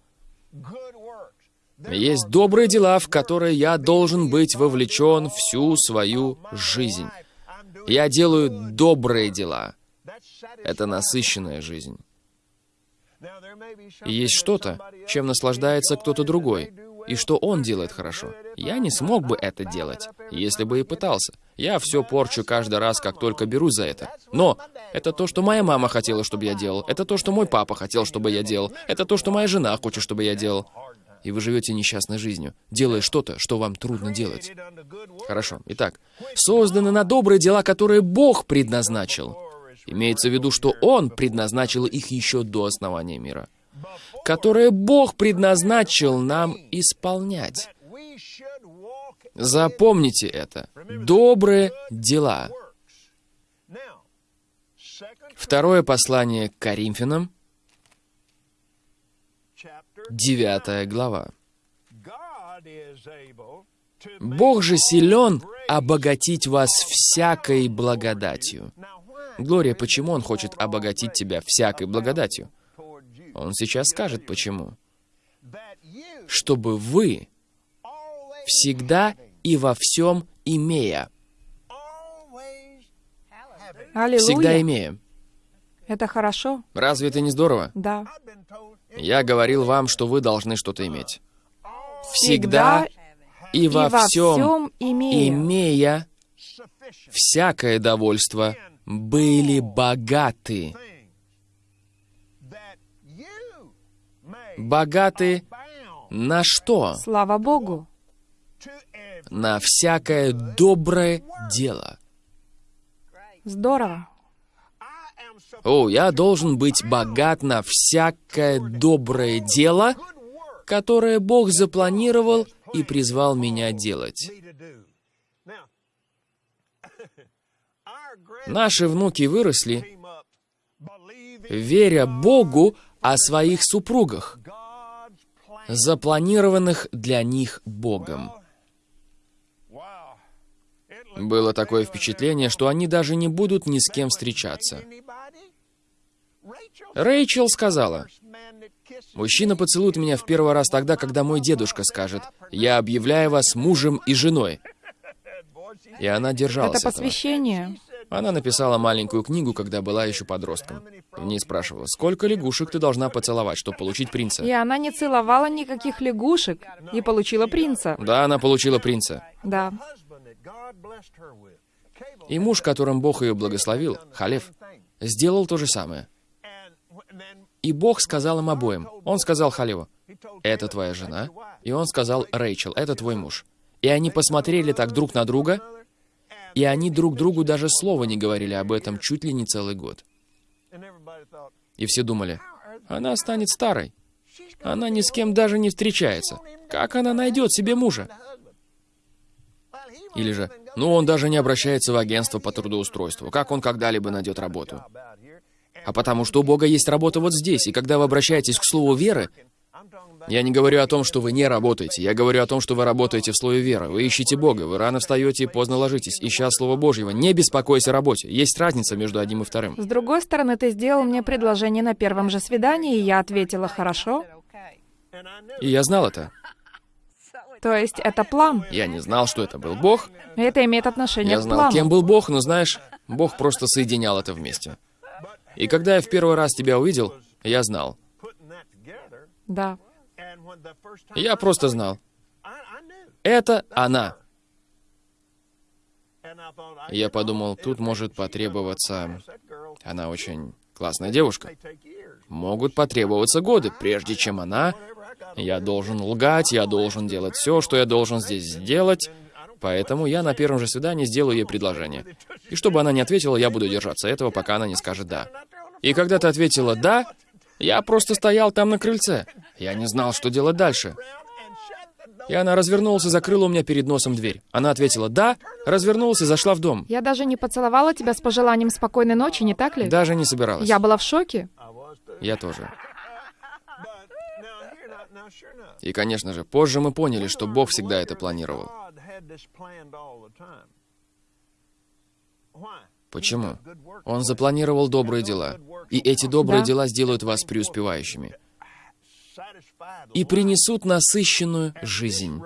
Есть добрые дела, в которые я должен быть вовлечен всю свою жизнь. Я делаю добрые дела. Это насыщенная жизнь. Есть что-то, чем наслаждается кто-то другой, и что он делает хорошо. Я не смог бы это делать, если бы и пытался. Я все порчу каждый раз, как только берусь за это. Но это то, что моя мама хотела, чтобы я делал. Это то, что мой папа хотел, чтобы я делал. Это то, что моя жена хочет, чтобы я делал. И вы живете несчастной жизнью, делая что-то, что вам трудно делать. Хорошо. Итак, созданы на добрые дела, которые Бог предназначил. Имеется в виду, что Он предназначил их еще до основания мира. Которые Бог предназначил нам исполнять. Запомните это. Добрые дела. Второе послание к Коринфянам, 9 глава. Бог же силен обогатить вас всякой благодатью. Глория, почему Он хочет обогатить тебя всякой благодатью? Он сейчас скажет, почему. Чтобы вы всегда и во всем имея, Аллилуйя. всегда имея. Это хорошо? Разве это не здорово? Да. Я говорил вам, что вы должны что-то иметь. Всегда и во всем всем имея. имея всякое довольство, были богаты. Богаты на что? Слава Богу. На всякое доброе дело. Здорово. О, я должен быть богат на всякое доброе дело, которое Бог запланировал и призвал меня делать. Наши внуки выросли, веря Богу о своих супругах, запланированных для них Богом. Было такое впечатление, что они даже не будут ни с кем встречаться. Рэйчел сказала, «Мужчина поцелует меня в первый раз тогда, когда мой дедушка скажет, «Я объявляю вас мужем и женой». И она держалась Это этого. посвящение. Она написала маленькую книгу, когда была еще подростком. В ней спрашивала, сколько лягушек ты должна поцеловать, чтобы получить принца? И она не целовала никаких лягушек и получила принца. Да, она получила принца. Да. И муж, которым Бог ее благословил, Халев, сделал то же самое. И Бог сказал им обоим. Он сказал Халеву, «Это твоя жена». И он сказал, «Рэйчел, это твой муж». И они посмотрели так друг на друга, и они друг другу даже слова не говорили об этом чуть ли не целый год. И все думали, она станет старой. Она ни с кем даже не встречается. Как она найдет себе мужа? Или же, ну он даже не обращается в агентство по трудоустройству. Как он когда-либо найдет работу? А потому что у Бога есть работа вот здесь, и когда вы обращаетесь к слову веры, я не говорю о том, что вы не работаете. Я говорю о том, что вы работаете в слове веры. Вы ищете Бога, вы рано встаете и поздно ложитесь, ища Слово Божьего. Не беспокойся о работе. Есть разница между одним и вторым. С другой стороны, ты сделал мне предложение на первом же свидании, и я ответила «хорошо». И я знал это. То есть это план. Я не знал, что это был Бог. Это имеет отношение Я к знал, плану. кем был Бог, но знаешь, Бог просто соединял это вместе. И когда я в первый раз тебя увидел, я знал. Да. Я просто знал. Это она. Я подумал, тут может потребоваться... Она очень классная девушка. Могут потребоваться годы, прежде чем она... Я должен лгать, я должен делать все, что я должен здесь сделать. Поэтому я на первом же свидании сделаю ей предложение. И чтобы она не ответила, я буду держаться этого, пока она не скажет «да». И когда ты ответила «да», я просто стоял там на крыльце. Я не знал, что делать дальше. И она развернулась и закрыла у меня перед носом дверь. Она ответила «да», развернулась и зашла в дом. Я даже не поцеловала тебя с пожеланием спокойной ночи, не так ли? Даже не собиралась. Я была в шоке. Я тоже. И, конечно же, позже мы поняли, что Бог всегда это планировал. Почему? Он запланировал добрые дела. И эти добрые Да. дела сделают вас преуспевающими. И принесут насыщенную жизнь.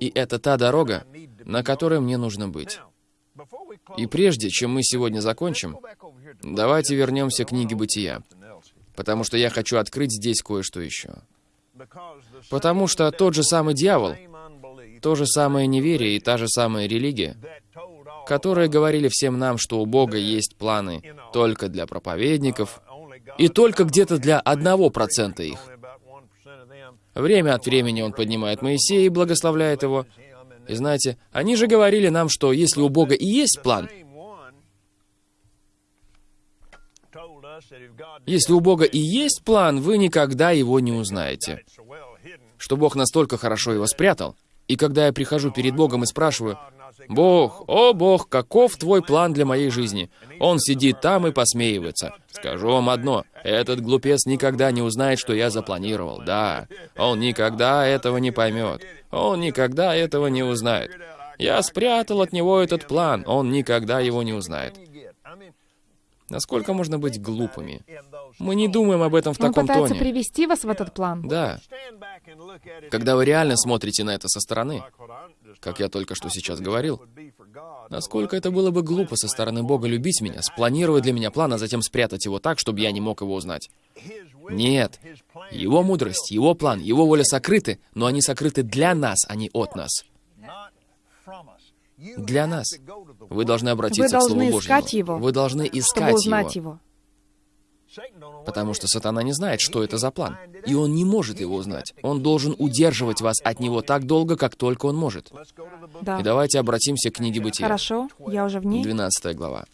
И это та дорога, на которой мне нужно быть. И прежде, чем мы сегодня закончим, давайте вернемся к книге Бытия. Потому что я хочу открыть здесь кое-что еще. Потому что тот же самый дьявол, то же самое неверие и та же самая религия, которые говорили всем нам, что у Бога есть планы только для проповедников и только где-то для одного процента их. Время от времени он поднимает Моисея и благословляет его. И знаете, они же говорили нам, что если у Бога и есть план, если у Бога и есть план, вы никогда его не узнаете. Что Бог настолько хорошо его спрятал. И когда я прихожу перед Богом и спрашиваю, «Бог, о Бог, каков твой план для моей жизни?» Он сидит там и посмеивается. Скажу вам одно, этот глупец никогда не узнает, что я запланировал. Да, он никогда этого не поймет. Он никогда этого не узнает. Я спрятал от него этот план, он никогда его не узнает. Насколько можно быть глупыми? Мы не думаем об этом в Он таком пытается тоне. привести вас в этот план. Да. Когда вы реально смотрите на это со стороны, как я только что сейчас говорил, насколько это было бы глупо со стороны Бога любить меня, спланировать для меня план, а затем спрятать его так, чтобы я не мог его узнать. Нет. Его мудрость, его план, его воля сокрыты, но они сокрыты для нас, а не от нас. Для нас. Вы должны обратиться Вы к Слову должны Божьему. искать его, Вы должны Чтобы искать узнать его. его. Потому что сатана не знает, что это за план. И он не может его узнать. Он должен удерживать вас от него так долго, как только он может. Да. И давайте обратимся к книге Бытия. Хорошо, я уже в ней. 12 глава.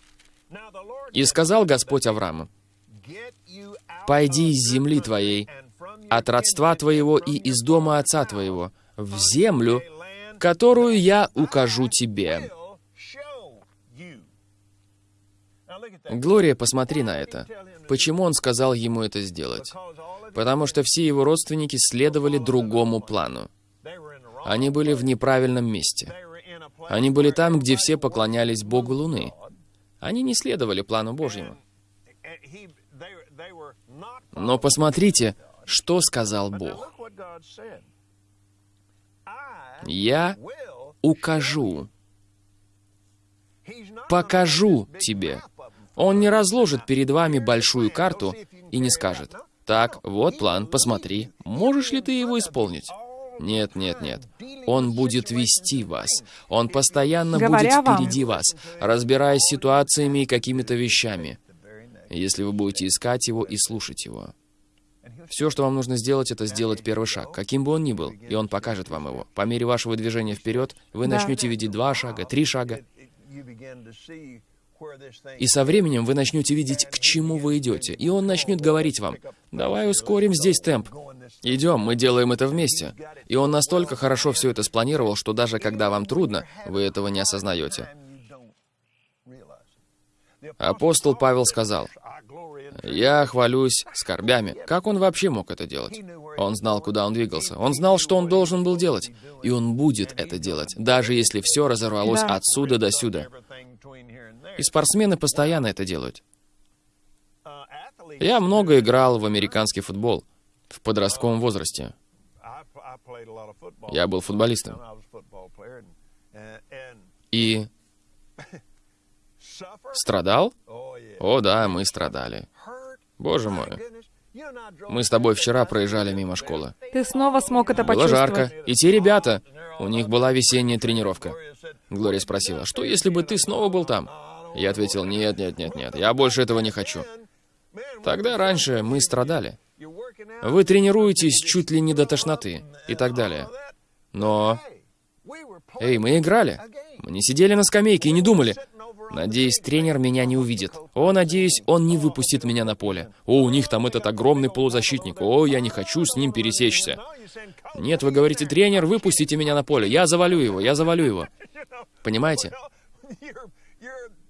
«И сказал Господь Аврааму, «Пойди из земли твоей, от родства твоего и из дома отца твоего, в землю, которую я укажу тебе». Глория, посмотри на это. Почему он сказал ему это сделать? Потому что все его родственники следовали другому плану. Они были в неправильном месте. Они были там, где все поклонялись Богу Луны. Они не следовали плану Божьему. Но посмотрите, что сказал Бог. «Я укажу». покажу тебе. Он не разложит перед вами большую карту и не скажет, так, вот план, посмотри, можешь ли ты его исполнить? Нет, нет, нет. Он будет вести вас. Он постоянно Говоря будет вам. впереди вас, разбираясь с ситуациями и какими-то вещами. Если вы будете искать его и слушать его. Все, что вам нужно сделать, это сделать первый шаг, каким бы он ни был, и он покажет вам его. По мере вашего движения вперед, вы Да. начнете видеть два шага, три шага, и со временем вы начнете видеть, к чему вы идете, и он начнет говорить вам, давай ускорим здесь темп. Идем, мы делаем это вместе. И он настолько хорошо все это спланировал, что даже когда вам трудно, вы этого не осознаете. Апостол Павел сказал, «Я хвалюсь скорбями». Как он вообще мог это делать? Он знал, куда он двигался. Он знал, что он должен был делать. И он будет это делать, даже если все разорвалось Да. отсюда до сюда. И спортсмены постоянно это делают. Я много играл в американский футбол в подростковом возрасте. Я был футболистом. И страдал? О да, мы страдали. Боже мой. Мы с тобой вчера проезжали мимо школы. Ты снова смог это Было почувствовать. жарко. И те ребята, у них была весенняя тренировка. Глория спросила, что если бы ты снова был там? Я ответил, нет, нет, нет, нет, я больше этого не хочу. Тогда раньше мы страдали. Вы тренируетесь чуть ли не до тошноты и так далее. Но... Эй, мы играли. Мы не сидели на скамейке и не думали. Надеюсь, тренер меня не увидит. О, надеюсь, он не выпустит меня на поле. О, у них там этот огромный полузащитник. О, я не хочу с ним пересечься. Нет, вы говорите, тренер, выпустите меня на поле. Я завалю его, я завалю его. Понимаете?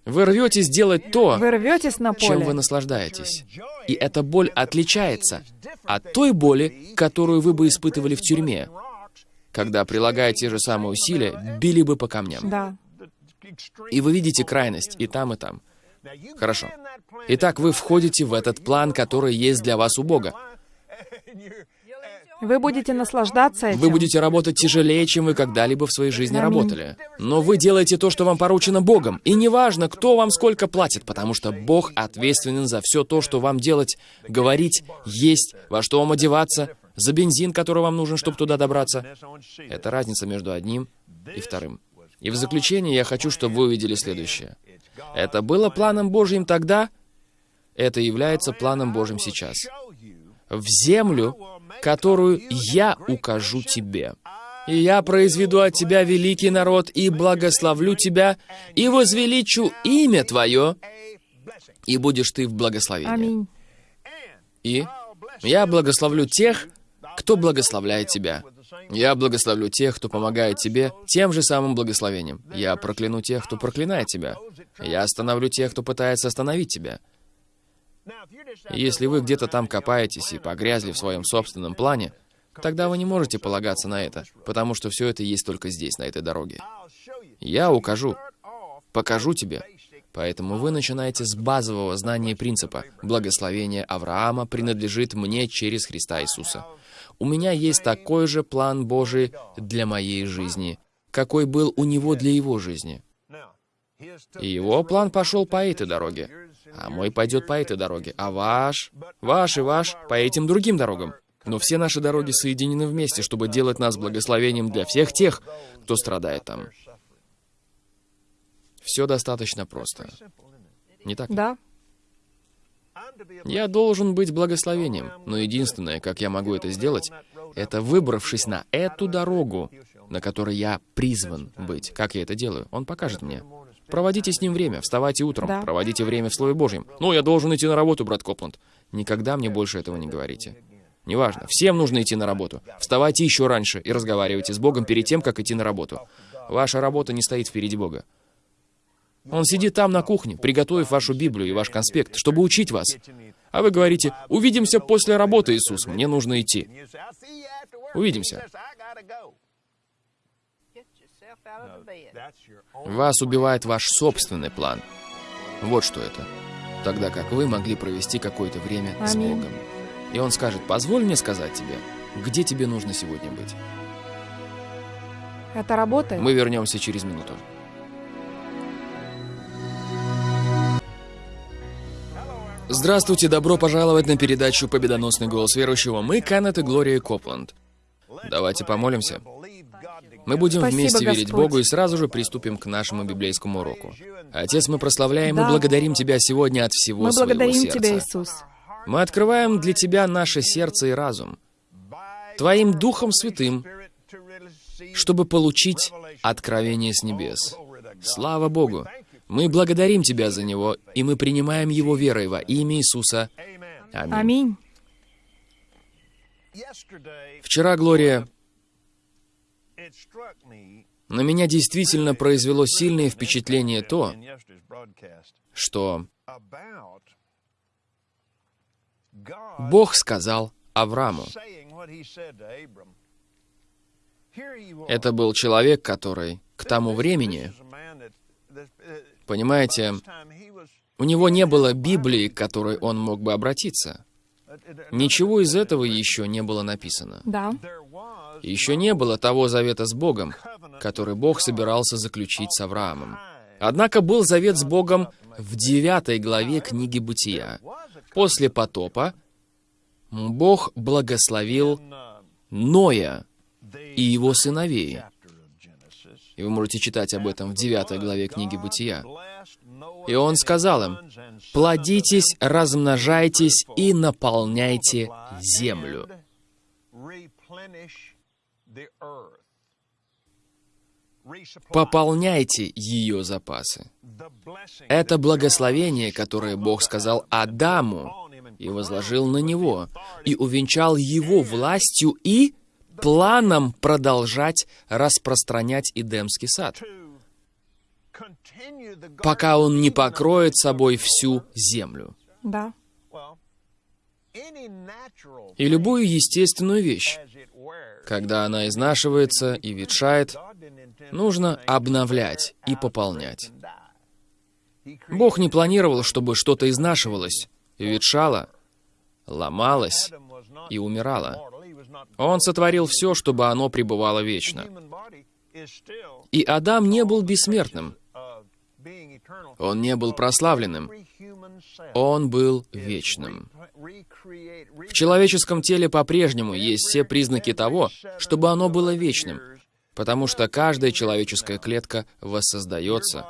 Вы рветесь делать то, Вы рветесь на чем вы поле. наслаждаетесь. И эта боль отличается от той боли, которую вы бы испытывали в тюрьме, когда, прилагая те же самые усилия, били бы по камням. Да. И вы видите крайность и там, и там. Хорошо. Итак, вы входите в этот план, который есть для вас у Бога. Вы будете наслаждаться этим. Вы будете работать тяжелее, чем вы когда-либо в своей жизни Аминь. работали. Но вы делаете то, что вам поручено Богом. И неважно, кто вам сколько платит, потому что Бог ответственен за все то, что вам делать, говорить, есть, во что вам одеваться, за бензин, который вам нужен, чтобы туда добраться. Это разница между одним и вторым. И в заключение я хочу, чтобы вы увидели следующее. Это было планом Божьим тогда, это является планом Божьим сейчас. В землю, которую я укажу тебе. И я произведу от тебя великий народ, и благословлю тебя, и возвеличу имя твое, и будешь ты в благословении. Аминь. И я благословлю тех, кто благословляет тебя. Я благословлю тех, кто помогает тебе тем же самым благословением. Я прокляну тех, кто проклинает тебя. Я остановлю тех, кто пытается остановить тебя. Если вы где-то там копаетесь и погрязли в своем собственном плане, тогда вы не можете полагаться на это, потому что все это есть только здесь, на этой дороге. Я укажу, покажу тебе. Поэтому вы начинаете с базового знания принципа. Благословение Авраама принадлежит мне через Христа Иисуса. У меня есть такой же план Божий для моей жизни, какой был у него для его жизни. И его план пошел по этой дороге, а мой пойдет по этой дороге, а ваш, ваш и ваш по этим другим дорогам. Но все наши дороги соединены вместе, чтобы делать нас благословением для всех тех, кто страдает там. Все достаточно просто. Не так? Да. Я должен быть благословением, но единственное, как я могу это сделать, это выбравшись на эту дорогу, на которой я призван быть. Как я это делаю? Он покажет мне. Проводите с ним время, вставайте утром, Да. проводите время в Слове Божьем. Ну, я должен идти на работу, брат Копланд. Никогда мне больше этого не говорите. Неважно, всем нужно идти на работу. Вставайте еще раньше и разговаривайте с Богом перед тем, как идти на работу. Ваша работа не стоит впереди Бога. Он сидит там на кухне, приготовив вашу Библию и ваш конспект, чтобы учить вас. А вы говорите, увидимся после работы, Иисус, мне нужно идти. Увидимся. Вас убивает ваш собственный план. Вот что это. Тогда как вы могли провести какое-то время с Аминь. Богом. И он скажет, позволь мне сказать тебе, где тебе нужно сегодня быть. Это работает. Мы вернемся через минуту. Здравствуйте, добро пожаловать на передачу «Победоносный голос верующего». Мы Кеннет и Глория Копланд. Давайте помолимся. Мы будем Спасибо, вместе верить Господь. Богу и сразу же приступим к нашему библейскому уроку. Отец, мы прославляем Да. и благодарим Тебя сегодня от всего Мы своего благодарим сердца. Тебя, Иисус. Мы открываем для Тебя наше сердце и разум, Твоим Духом Святым, чтобы получить откровение с небес. Слава Богу! Мы благодарим Тебя за него, и мы принимаем его верой во имя Иисуса. Аминь. Аминь. Вчера, Глория, на меня действительно произвело сильное впечатление то, что Бог сказал Аврааму. Это был человек, который к тому времени, понимаете, у него не было Библии, к которой он мог бы обратиться. Ничего из этого еще не было написано. Да. Еще не было того завета с Богом, который Бог собирался заключить с Авраамом. Однако был завет с Богом в девятой главе книги Бытия. После потопа Бог благословил Ноя и его сыновей. И вы можете читать об этом в девятой главе книги Бытия. И он сказал им, «Плодитесь, размножайтесь и наполняйте землю». Пополняйте ее запасы. Это благословение, которое Бог сказал Адаму и возложил на него, и увенчал его властью и планом продолжать распространять Эдемский сад, пока он не покроет собой всю землю. Да. И любую естественную вещь, когда она изнашивается и ветшает, нужно обновлять и пополнять. Бог не планировал, чтобы что-то изнашивалось, ветшало, ломалось и умирало. Он сотворил все, чтобы оно пребывало вечно. И Адам не был бессмертным. Он не был прославленным. Он был вечным. В человеческом теле по-прежнему есть все признаки того, чтобы оно было вечным, потому что каждая человеческая клетка воссоздается,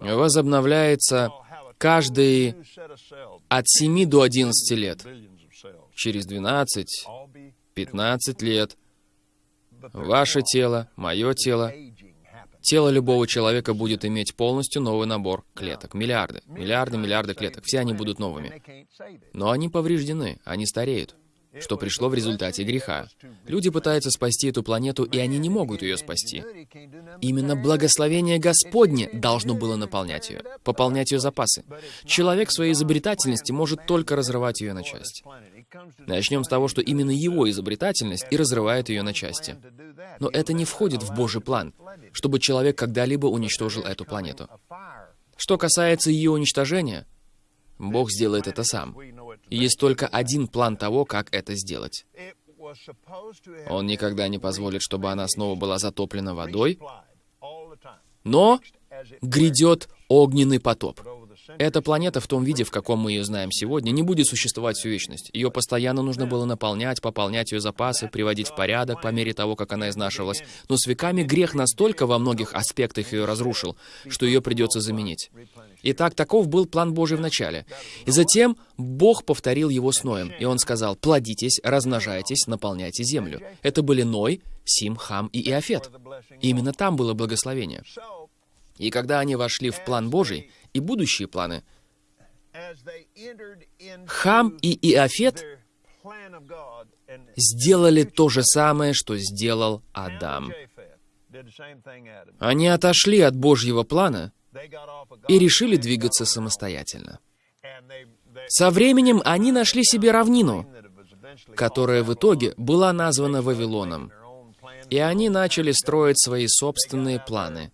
возобновляется каждые от 7 до 11 лет. Через 12, 15 лет ваше тело, мое тело, тело любого человека будет иметь полностью новый набор клеток. Миллиарды, миллиарды, миллиарды клеток. Все они будут новыми. Но они повреждены, они стареют, что пришло в результате греха. Люди пытаются спасти эту планету, и они не могут ее спасти. Именно благословение Господне должно было наполнять ее, пополнять ее запасы. Человек своей изобретательности может только разрывать ее на части. Начнем с того, что именно его изобретательность и разрывает ее на части. Но это не входит в Божий план, чтобы человек когда-либо уничтожил эту планету. Что касается ее уничтожения, Бог сделает это сам. Есть только один план того, как это сделать. Он никогда не позволит, чтобы она снова была затоплена водой, но грядет огненный потоп. Эта планета в том виде, в каком мы ее знаем сегодня, не будет существовать всю вечность. Ее постоянно нужно было наполнять, пополнять ее запасы, приводить в порядок по мере того, как она изнашивалась. Но с веками грех настолько во многих аспектах ее разрушил, что ее придется заменить. Итак, таков был план Божий в начале. И затем Бог повторил его с Ноем, и он сказал, «Плодитесь, размножайтесь, наполняйте землю». Это были Ной, Сим, Хам и Иофет. И именно там было благословение. И когда они вошли в план Божий и будущие планы, Хам и Иофет сделали то же самое, что сделал Адам. Они отошли от Божьего плана и решили двигаться самостоятельно. Со временем они нашли себе равнину, которая в итоге была названа Вавилоном. И они начали строить свои собственные планы,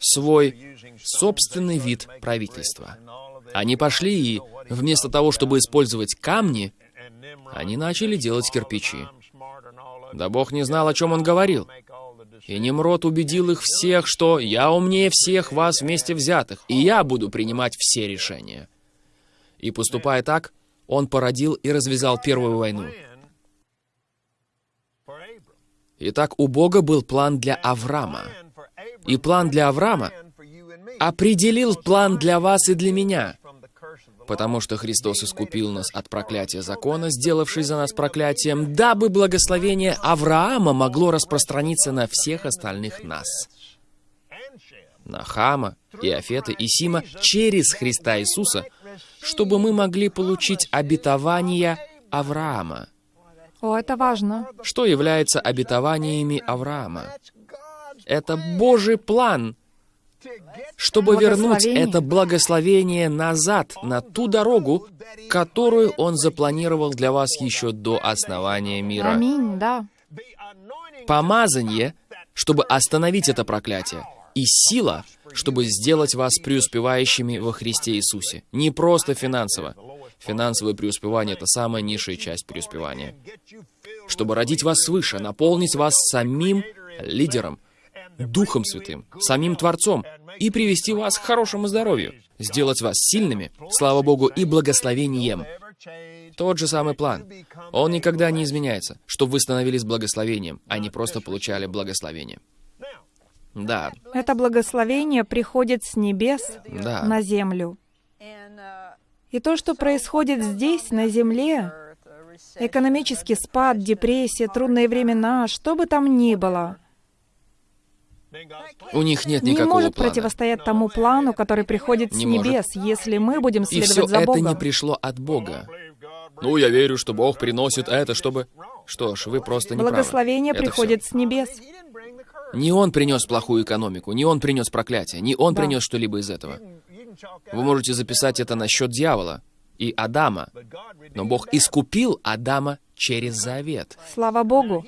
свой собственный вид правительства. Они пошли и, вместо того, чтобы использовать камни, они начали делать кирпичи. Да Бог не знал, о чем он говорил. И Немрод убедил их всех, что «я умнее всех вас вместе взятых, и я буду принимать все решения». И поступая так, он породил и развязал первую войну. Итак, у Бога был план для Авраама. И план для Авраама определил план для вас и для меня. Потому что Христос искупил нас от проклятия закона, сделавший за нас проклятием, дабы благословение Авраама могло распространиться на всех остальных нас. На Хама, Иофета и Сима через Христа Иисуса, чтобы мы могли получить обетование Авраама. О, это важно. Что является обетованиями Авраама? Это Божий план, чтобы вернуть это благословение назад, на ту дорогу, которую Он запланировал для вас еще до основания мира. Аминь, да. Помазание, чтобы остановить это проклятие, и сила, чтобы сделать вас преуспевающими во Христе Иисусе. Не просто финансово. Финансовое преуспевание — это самая низшая часть преуспевания. Чтобы родить вас свыше, наполнить вас самим лидером, Духом Святым, самим Творцом, и привести вас к хорошему здоровью, сделать вас сильными, слава Богу, и благословением. Тот же самый план. Он никогда не изменяется, чтобы вы становились благословением, а не просто получали благословение. Да. Это благословение приходит с небес да. на землю. И то, что происходит здесь, на земле, экономический спад, депрессия, трудные времена, что бы там ни было, у них нет не никакого может плана. противостоять тому плану, который приходит с Не небес, если мы будем И следовать все за это Богом. не пришло от Бога. Ну, я верю, что Бог приносит это, чтобы... Что ж, вы просто не правы. Благословение Это приходит с небес. Не Он принес плохую экономику, не Он принес проклятие, не Он Да. принес что-либо из этого. Вы можете записать это на счет дьявола и Адама. Но Бог искупил Адама через завет. Слава Богу.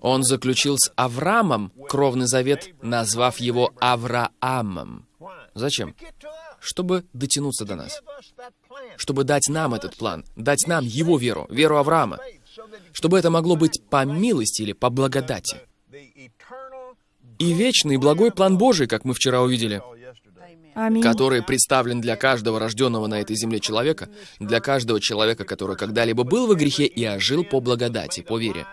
Он заключил с Авраамом кровный завет, назвав его Авраамом. Зачем? Чтобы дотянуться до нас. Чтобы дать нам этот план, дать нам его веру, веру Авраама. Чтобы это могло быть по милости или по благодати. И вечный благой план Божий, как мы вчера увидели, Аминь. который представлен для каждого рожденного на этой земле человека, для каждого человека, который когда-либо был во грехе и ожил по благодати, по вере.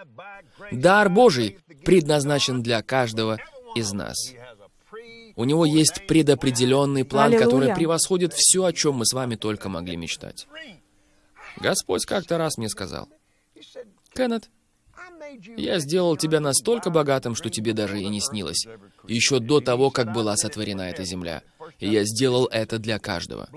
Дар Божий предназначен для каждого из нас. У него есть предопределенный план, который Аллилуйя. превосходит все, о чем мы с вами только могли мечтать. Господь как-то раз мне сказал, «Кеннет, я сделал тебя настолько богатым, что тебе даже и не снилось. Еще до того, как была сотворена эта земля. И я сделал это для каждого.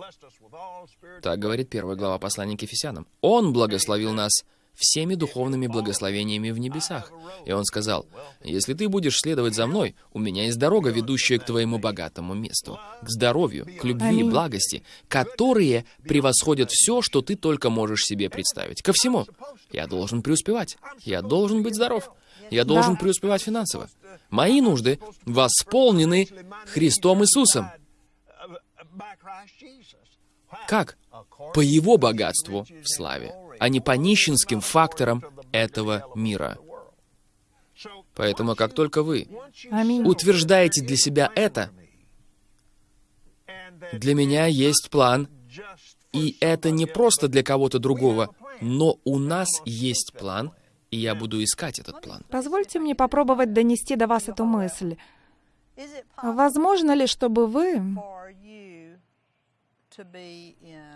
Так говорит первая глава послания к Ефесянам. Он благословил нас всеми духовными благословениями в небесах. И он сказал, «Если ты будешь следовать за мной, у меня есть дорога, ведущая к твоему богатому месту, к здоровью, к любви, Аминь. благости, которые превосходят все, что ты только можешь себе представить. Ко всему. Я должен преуспевать. Я должен быть здоров. Я должен Да. преуспевать финансово. Мои нужды восполнены Христом Иисусом. Как? По Его богатству в славе, а не по нищенским факторам этого мира. Поэтому как только вы Аминь. утверждаете для себя это, для меня есть план, и это не просто для кого-то другого, но у нас есть план, и я буду искать этот план. Позвольте мне попробовать донести до вас эту мысль. Возможно ли, чтобы вы...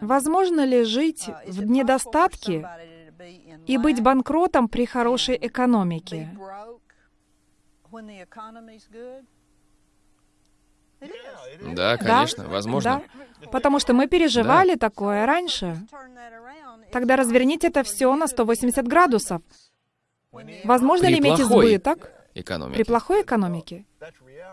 Возможно ли жить в недостатке и быть банкротом при хорошей экономике? Да, конечно, возможно. Да, потому что мы переживали такое раньше. Тогда разверните это все на 180 градусов. Возможно При ли иметь плохой избыток Экономики. при плохой экономике?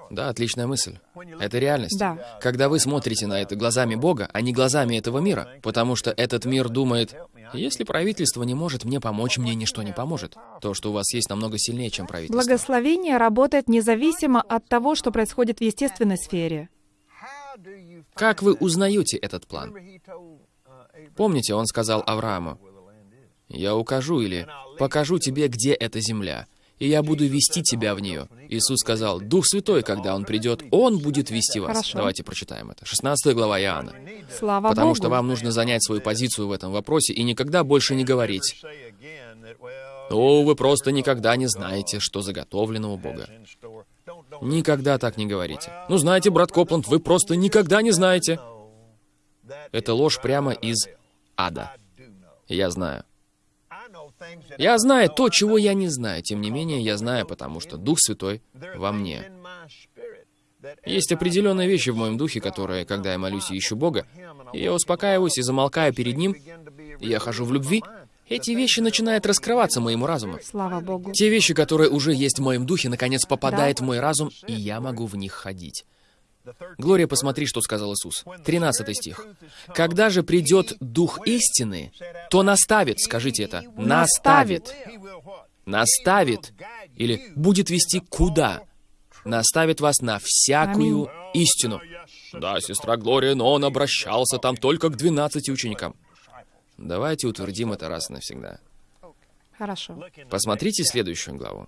Да, отличная мысль. Это реальность. Да. Когда вы смотрите на это глазами Бога, а не глазами этого мира, потому что этот мир думает, если правительство не может мне помочь, мне ничто не поможет. То, что у вас есть, намного сильнее, чем правительство. Благословение работает независимо от того, что происходит в естественной сфере. Как вы узнаете этот план? Помните, он сказал Аврааму, «Я укажу или покажу тебе, где эта земля, и я буду вести тебя в нее. Иисус сказал, Дух Святой, когда Он придет, Он будет вести вас. Хорошо. Давайте прочитаем это. 16 глава Иоанна. Слава Потому Богу. что вам нужно занять свою позицию в этом вопросе и никогда больше не говорить, «О, вы просто никогда не знаете, что заготовлено у Бога». Никогда так не говорите. Ну, знаете, брат Копланд, вы просто никогда не знаете. Это ложь прямо из ада. Я знаю. Я знаю то, чего я не знаю. Тем не менее, я знаю, потому что Дух Святой во мне. Есть определенные вещи в моем духе, которые, когда я молюсь и ищу Бога, и я успокаиваюсь и замолкаю перед Ним, и я хожу в любви, эти вещи начинают раскрываться моему разуму. Слава Богу. Те вещи, которые уже есть в моем духе, наконец попадают в мой разум, и я могу в них ходить. Глория, посмотри, что сказал Иисус. 13 стих. «Когда же придет Дух истины, то наставит, скажите это, наставит, наставит, или будет вести куда? Наставит вас на всякую истину». Да, сестра Глория, но он обращался там только к 12 ученикам. Давайте утвердим это раз и навсегда. Хорошо. Посмотрите следующую главу.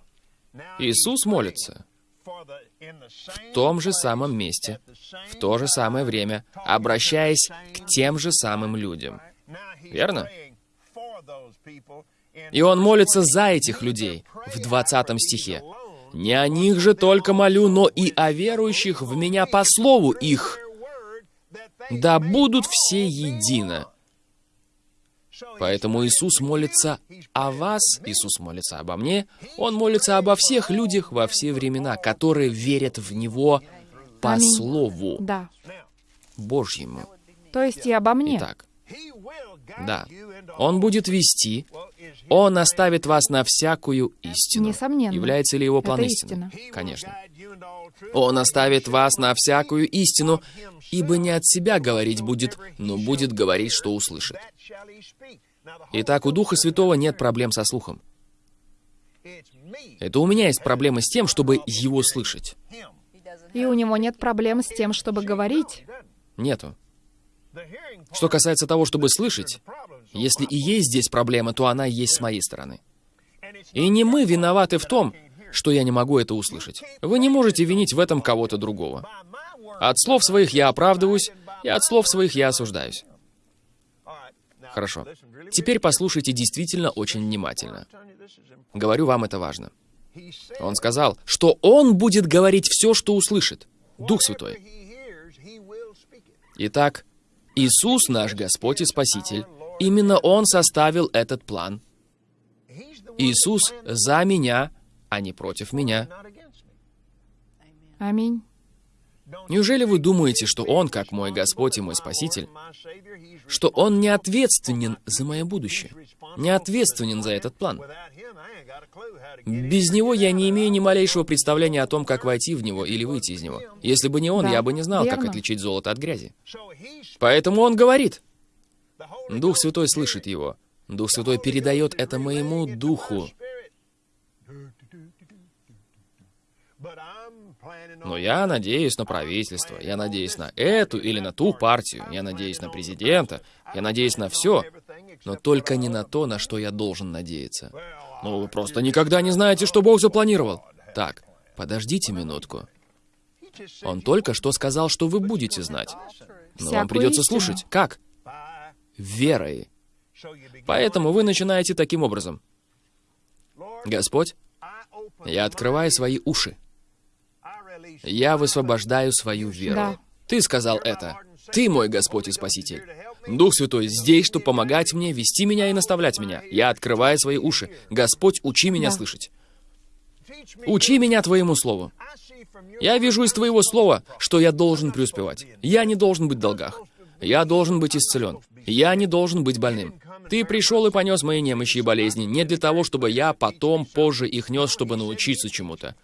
Иисус молится в том же самом месте, в то же самое время, обращаясь к тем же самым людям. Верно? И Он молится за этих людей в 20 стихе. «Не о них же только молю, но и о верующих в Меня по слову их, да будут все едино». Поэтому Иисус молится о вас, Иисус молится обо мне, Он молится обо всех людях во все времена, которые верят в Него по Аминь. Слову Да. Божьему. То есть и обо мне. Итак, да, Он будет вести, Он оставит вас на всякую истину. Несомненно. Является ли Его план истины? истина. Конечно. Он оставит вас на всякую истину, ибо не от себя говорить будет, но будет говорить, что услышит. Итак, у Духа Святого нет проблем со слухом. Это у меня есть проблемы с тем, чтобы его слышать. И у него нет проблем с тем, чтобы говорить. Нету. Что касается того, чтобы слышать, если и есть здесь проблема, то она есть с моей стороны. И не мы виноваты в том, что я не могу это услышать. Вы не можете винить в этом кого-то другого. От слов своих я оправдываюсь, и от слов своих я осуждаюсь. Хорошо. Теперь послушайте действительно очень внимательно. Говорю вам, это важно. Он сказал, что он будет говорить все, что услышит. Дух Святой. Итак, Иисус наш Господь и Спаситель. Именно Он составил этот план. Иисус за меня, а не против меня. Аминь. Неужели вы думаете, что Он, как мой Господь и мой Спаситель, что Он не ответственен за мое будущее, не ответственен за этот план? Без Него я не имею ни малейшего представления о том, как войти в Него или выйти из Него. Если бы не Он, Да, я бы не знал, как верно. отличить золото от грязи. Поэтому Он говорит. Дух Святой слышит Его. Дух Святой передает это моему духу. Но я надеюсь на правительство, я надеюсь на эту или на ту партию, я надеюсь на президента, я надеюсь на все, но только не на то, на что я должен надеяться. Ну, вы просто никогда не знаете, что Бог запланировал. Так, подождите минутку. Он только что сказал, что вы будете знать. Но вам придется слушать. Как? Верой. Поэтому вы начинаете таким образом. Господь, я открываю свои уши. Я высвобождаю свою веру. Да. Ты сказал это. Ты мой Господь и Спаситель. Дух Святой здесь, чтобы помогать мне, вести меня и наставлять меня. Я открываю свои уши. Господь, учи меня Да. слышать. Учи меня Твоему Слову. Я вижу из Твоего Слова, что я должен преуспевать. Я не должен быть в долгах. Я должен быть исцелен. Я не должен быть больным. Ты пришел и понес мои немощи и болезни не для того, чтобы я потом, позже их нес, чтобы научиться чему-то.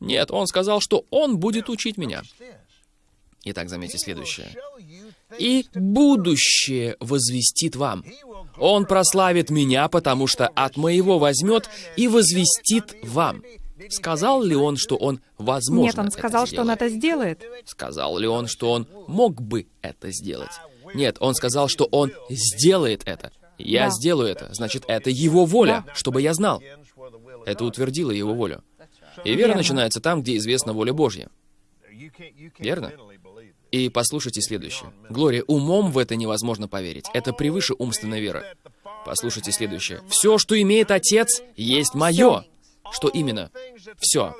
Нет, он сказал, что он будет учить меня. Итак, заметьте следующее. «И будущее возвестит вам. Он прославит меня, потому что от моего возьмет и возвестит вам». Сказал ли он, что он возможно Нет, он сказал, что он это сделает. Сказал ли он, что он мог бы это сделать? Нет, он сказал, что он сделает это. Я Да. сделаю это. Значит, это его воля, чтобы я знал. Это утвердило его волю. И вера Верно. начинается там, где известна воля Божья. Верно? И послушайте следующее. Глория, умом в это невозможно поверить. Это превыше умственной веры. Послушайте следующее. Все, что имеет Отец, есть мое. Что именно? Все.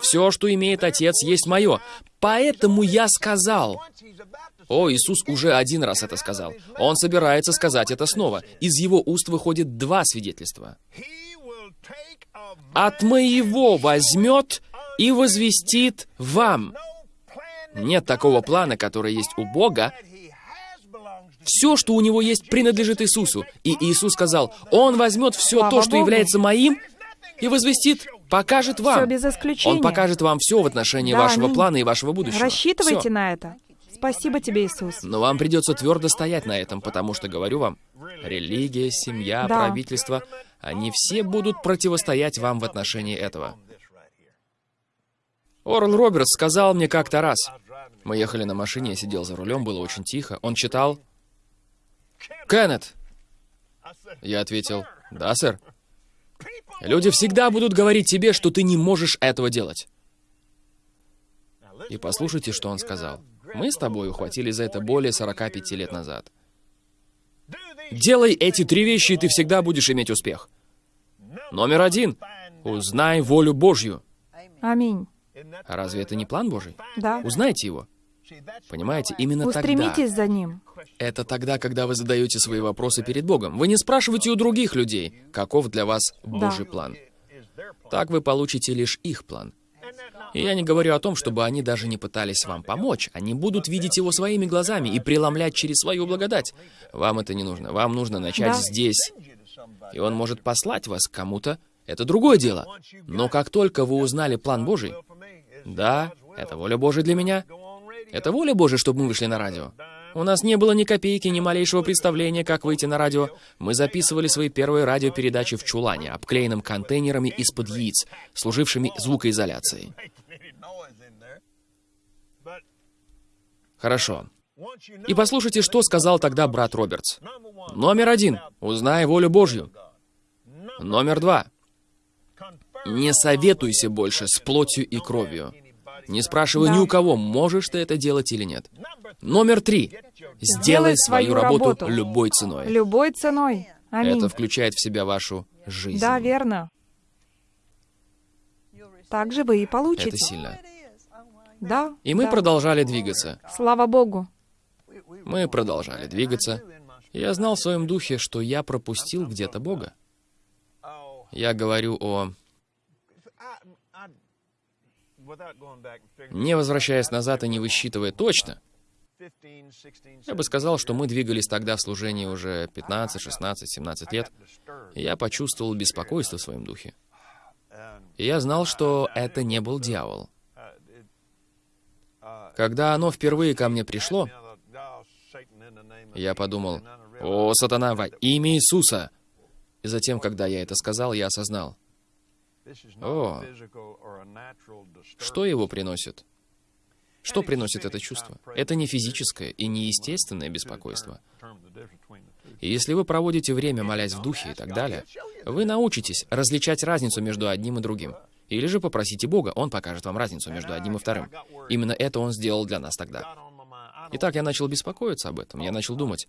Все, что имеет Отец, есть мое. Поэтому я сказал. О, Иисус уже один раз это сказал. Он собирается сказать это снова. Из его уст выходит два свидетельства. От моего возьмет и возвестит вам. Нет такого плана, который есть у Бога. Все, что у него есть, принадлежит Иисусу. И Иисус сказал, Он возьмет все то, что является моим, и возвестит, покажет Все вам. без исключения. Он покажет вам все в отношении Да, вашего плана и вашего будущего. Рассчитывайте Всё. на это. Спасибо тебе, Иисус. Но вам придется твердо стоять на этом, потому что, говорю вам, религия, семья, Да. правительство, они все будут противостоять вам в отношении этого. Орл Робертс сказал мне как-то раз. Мы ехали на машине, я сидел за рулем, было очень тихо. Он читал «Кеннет». Я ответил «Да, сэр». Люди всегда будут говорить тебе, что ты не можешь этого делать. И послушайте, что он сказал. Мы с тобой ухватили за это более 45 лет назад. Делай эти три вещи, и ты всегда будешь иметь успех. Номер один. Узнай волю Божью. Аминь. А разве это не план Божий? Да. Узнайте его. Понимаете, именно тогда. Устремитесь за ним. Это тогда, когда вы задаете свои вопросы перед Богом. Вы не спрашиваете у других людей, каков для вас Божий план. Так вы получите лишь их план. И я не говорю о том, чтобы они даже не пытались вам помочь. Они будут видеть его своими глазами и преломлять через свою благодать. Вам это не нужно. Вам нужно начать Да. здесь. И он может послать вас к кому-то. Это другое дело. Но как только вы узнали план Божий, да, это воля Божия для меня, это воля Божия, чтобы мы вышли на радио. У нас не было ни копейки, ни малейшего представления, как выйти на радио. Мы записывали свои первые радиопередачи в чулане, обклеенном контейнерами из-под яиц, служившими звукоизоляцией. Хорошо. И послушайте, что сказал тогда брат Робертс. Номер один. Узнай волю Божью. Номер два. Не советуйся больше с плотью и кровью. Не спрашивай Да. ни у кого, можешь ты это делать или нет. Номер три. Сделай свою работу любой ценой. Любой ценой. Аминь. Это включает в себя вашу жизнь. Да, верно. Так же вы и получите. Это сильно. Да. И мы да. продолжали двигаться. Слава Богу. Мы продолжали двигаться. Я знал в своем духе, что я пропустил где-то Бога. Я говорю о... Не возвращаясь назад и не высчитывая точно, я бы сказал, что мы двигались тогда в служении уже 15, 16, 17 лет, и я почувствовал беспокойство в своем духе. И я знал, что это не был дьявол. Когда оно впервые ко мне пришло, я подумал, «О, сатана, во имя Иисуса!» И затем, когда я это сказал, я осознал, О, что его приносит. Что приносит это чувство? Это не физическое и не естественное беспокойство. И если вы проводите время, молясь в духе и так далее, вы научитесь различать разницу между одним и другим. Или же попросите Бога, Он покажет вам разницу между одним и вторым. Именно это Он сделал для нас тогда. Итак, я начал беспокоиться об этом. Я начал думать,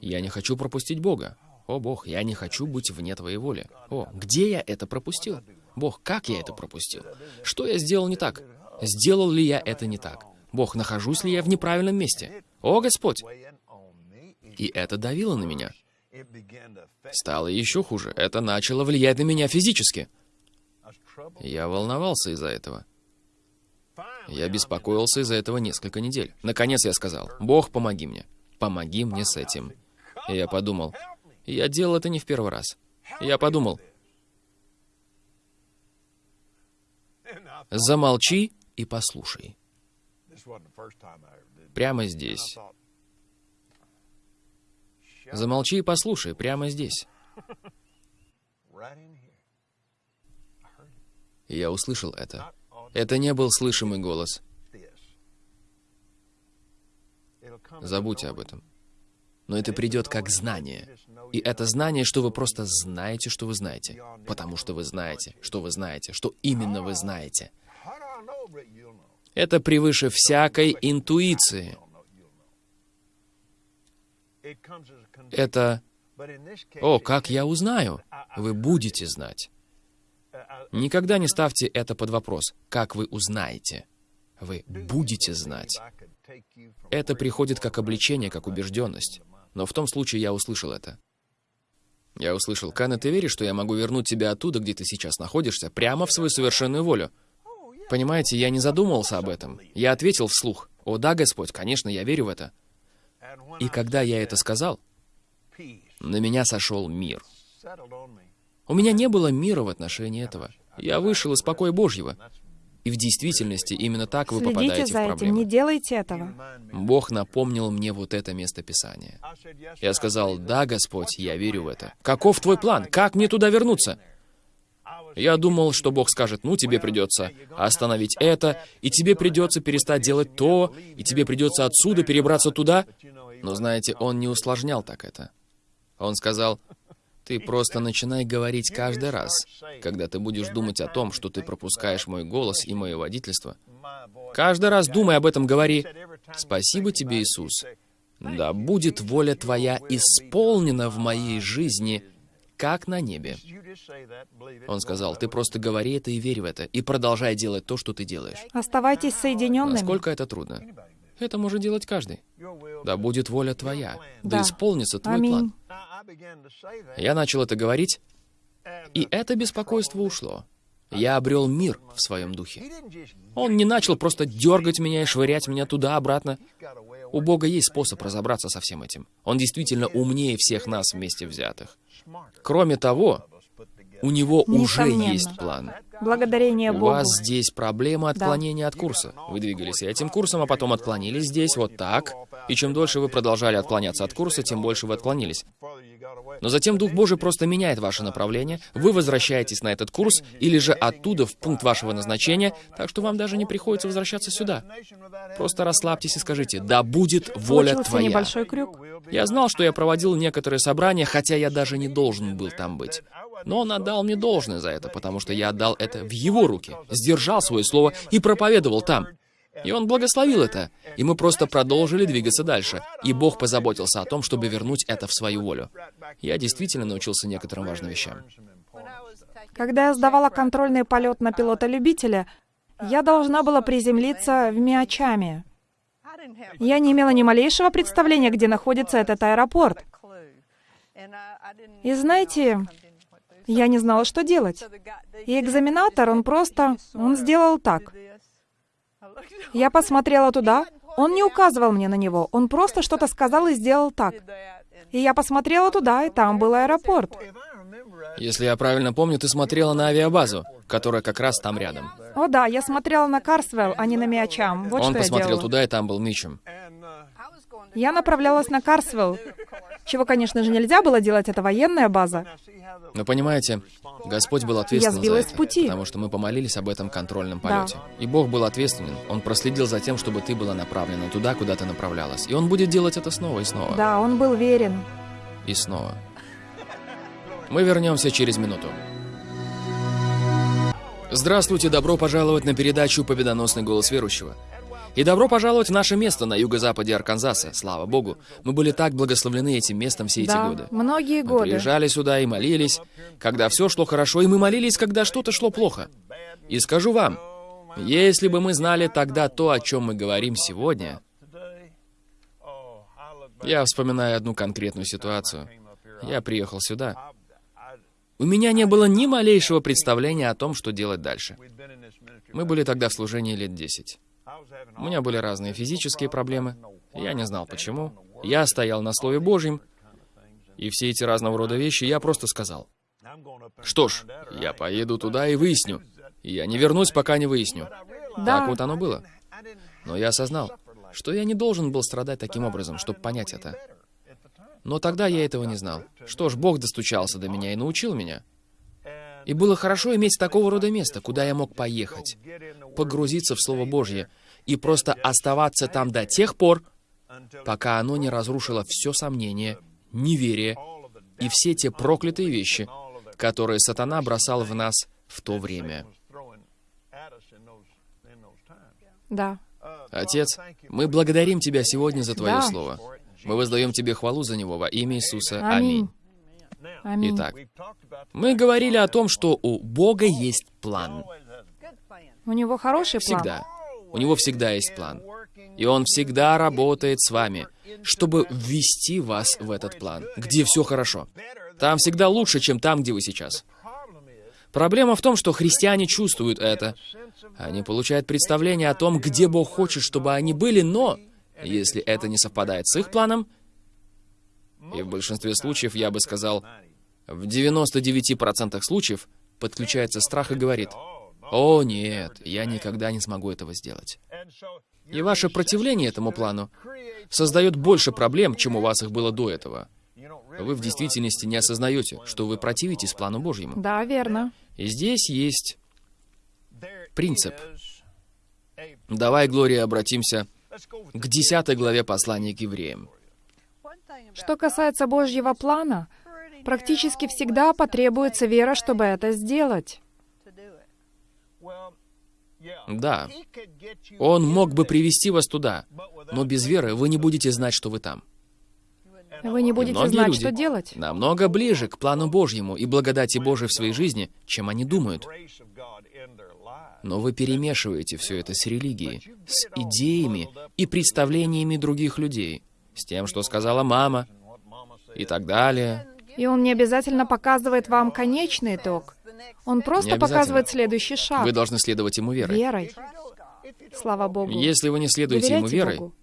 я не хочу пропустить Бога. О, Бог, я не хочу быть вне Твоей воли. О, где я это пропустил? Бог, как я это пропустил? Что я сделал не так? Сделал ли я это не так? Бог, нахожусь ли я в неправильном месте? О, Господь! И это давило на меня. Стало еще хуже. Это начало влиять на меня физически. Я волновался из-за этого. Я беспокоился из-за этого несколько недель. Наконец я сказал, «Бог, помоги мне. Помоги мне с этим». И я подумал, я делал это не в первый раз. Я подумал, замолчи и послушай. Прямо здесь. Замолчи и послушай, прямо здесь. Я услышал это. Это не был слышимый голос. Забудьте об этом. Но это придет как знание. И это знание, что вы просто знаете, что вы знаете. Потому что вы знаете, что вы знаете, что именно вы знаете. Это превыше всякой интуиции. Это «О, как я узнаю?» Вы будете знать. Никогда не ставьте это под вопрос. Как вы узнаете? Вы будете знать. Это приходит как обличение, как убежденность. Но в том случае я услышал это. Я услышал, Кана, ты веришь, что я могу вернуть тебя оттуда, где ты сейчас находишься, прямо в свою совершенную волю? Понимаете, я не задумывался об этом. Я ответил вслух. О да, Господь, конечно, я верю в это. И когда я это сказал, на меня сошел мир. У меня не было мира в отношении этого. Я вышел из покоя Божьего. И в действительности именно так вы Следите попадаете в этим, проблемы. не делайте этого. Бог напомнил мне вот это место Писания. Я сказал, да, Господь, я верю в это. Каков твой план? Как мне туда вернуться? Я думал, что Бог скажет, ну, тебе придется остановить это, и тебе придется перестать делать то, и тебе придется отсюда перебраться туда. Но знаете, Он не усложнял так это. Он сказал, ты просто начинай говорить каждый раз, когда ты будешь думать о том, что ты пропускаешь мой голос и мое водительство. Каждый раз думай об этом, говори, «Спасибо тебе, Иисус. Да будет воля Твоя исполнена в моей жизни, как на небе». Он сказал, «Ты просто говори это и верь в это, и продолжай делать то, что ты делаешь». Оставайтесь соединенными. Насколько это трудно? Это может делать каждый. Да будет воля Твоя, да, Да. исполнится Твой Аминь. план. Я начал это говорить, и это беспокойство ушло. Я обрел мир в своем духе. Он не начал просто дергать меня и швырять меня туда-обратно. У Бога есть способ разобраться со всем этим. Он действительно умнее всех нас вместе взятых. Кроме того, у него уже Несомненно. есть план. Благодарение У Богу. вас здесь проблема отклонения от курса. Вы двигались этим курсом, а потом отклонились здесь, вот так. И чем дольше вы продолжали отклоняться от курса, тем больше вы отклонились. Но затем Дух Божий просто меняет ваше направление, вы возвращаетесь на этот курс, или же оттуда в пункт вашего назначения, так что вам даже не приходится возвращаться сюда. Просто расслабьтесь и скажите, да будет воля Получился твоя. небольшой крюк. Я знал, что я проводил некоторые собрания, хотя я даже не должен был там быть. Но он отдал мне должное за это, потому что я отдал это в его руки, сдержал свое слово и проповедовал там. И он благословил это, и мы просто продолжили двигаться дальше. И Бог позаботился о том, чтобы вернуть это в свою волю. Я действительно научился некоторым важным вещам. Когда я сдавала контрольный полет на пилота-любителя, я должна была приземлиться в Миачаме. Я не имела ни малейшего представления, где находится этот аэропорт. И знаете, я не знала, что делать. И экзаменатор, он просто, он сделал так. Я посмотрела туда, он не указывал мне на него, он просто что-то сказал и сделал так. И я посмотрела туда, и там был аэропорт. Если я правильно помню, ты смотрела на авиабазу, которая как раз там рядом. О да, я смотрела на Карсвелл, а не на Миачам. Вот Он посмотрел туда, и там был Митчем. Я направлялась на Карсвелл, чего, конечно же, нельзя было делать, это военная база. Но понимаете, Господь был ответственен сбилась за это, с пути. потому что мы помолились об этом контрольном Да. полете. И Бог был ответственен. Он проследил за тем, чтобы ты была направлена туда, куда ты направлялась. И Он будет делать это снова и снова. Да, он был верен. И снова. Мы вернемся через минуту. Здравствуйте, добро пожаловать на передачу «Победоносный голос верующего». И добро пожаловать в наше место на юго-западе Арканзаса. Слава Богу. Мы были так благословлены этим местом все эти Да, годы. многие Мы годы. приезжали сюда и молились, когда все шло хорошо, и мы молились, когда что-то шло плохо. И скажу вам, если бы мы знали тогда то, о чем мы говорим сегодня, я вспоминаю одну конкретную ситуацию. Я приехал сюда. У меня не было ни малейшего представления о том, что делать дальше. Мы были тогда в служении лет 10. У меня были разные физические проблемы. Я не знал почему. Я стоял на Слове Божьем, и все эти разного рода вещи я просто сказал. Что ж, я поеду туда и выясню. Я не вернусь, пока не выясню. Да. Так вот оно было. Но я осознал, что я не должен был страдать таким образом, чтобы понять это. Но тогда я этого не знал. Что ж, Бог достучался до меня и научил меня. И было хорошо иметь такого рода место, куда я мог поехать, погрузиться в Слово Божье и просто оставаться там до тех пор, пока оно не разрушило все сомнение, неверие и все те проклятые вещи, которые сатана бросал в нас в то время. Да. Отец, мы благодарим Тебя сегодня за Твое Да. Слово. Мы воздаем Тебе хвалу за него во имя Иисуса. Аминь. Аминь. Итак, мы говорили о том, что у Бога есть план. У него хороший план. Всегда. У него всегда есть план. И он всегда работает с вами, чтобы ввести вас в этот план, где все хорошо. Там всегда лучше, чем там, где вы сейчас. Проблема в том, что христиане чувствуют это. Они получают представление о том, где Бог хочет, чтобы они были, но если это не совпадает с их планом, и в большинстве случаев, я бы сказал, в 99% случаев подключается страх и говорит, «О, нет, я никогда не смогу этого сделать». И ваше противление этому плану создает больше проблем, чем у вас их было до этого. Вы в действительности не осознаете, что вы противитесь плану Божьему. Да, верно. И здесь есть принцип. Давай, Глория, обратимся к 10 главе послания к евреям. Что касается Божьего плана, практически всегда потребуется вера, чтобы это сделать. Да, он мог бы привести вас туда, но без веры вы не будете знать, что вы там. Вы не будете многие знать, люди что делать. Намного ближе к плану Божьему и благодати Божией в своей жизни, чем они думают. Но вы перемешиваете все это с религией, с идеями и представлениями других людей, с тем, что сказала мама и так далее. И он не обязательно показывает вам конечный итог. Он просто показывает следующий шаг. Вы должны следовать ему верой. Верой. Слава Богу. Если вы не следуете ему Доверяйте верой, Богу.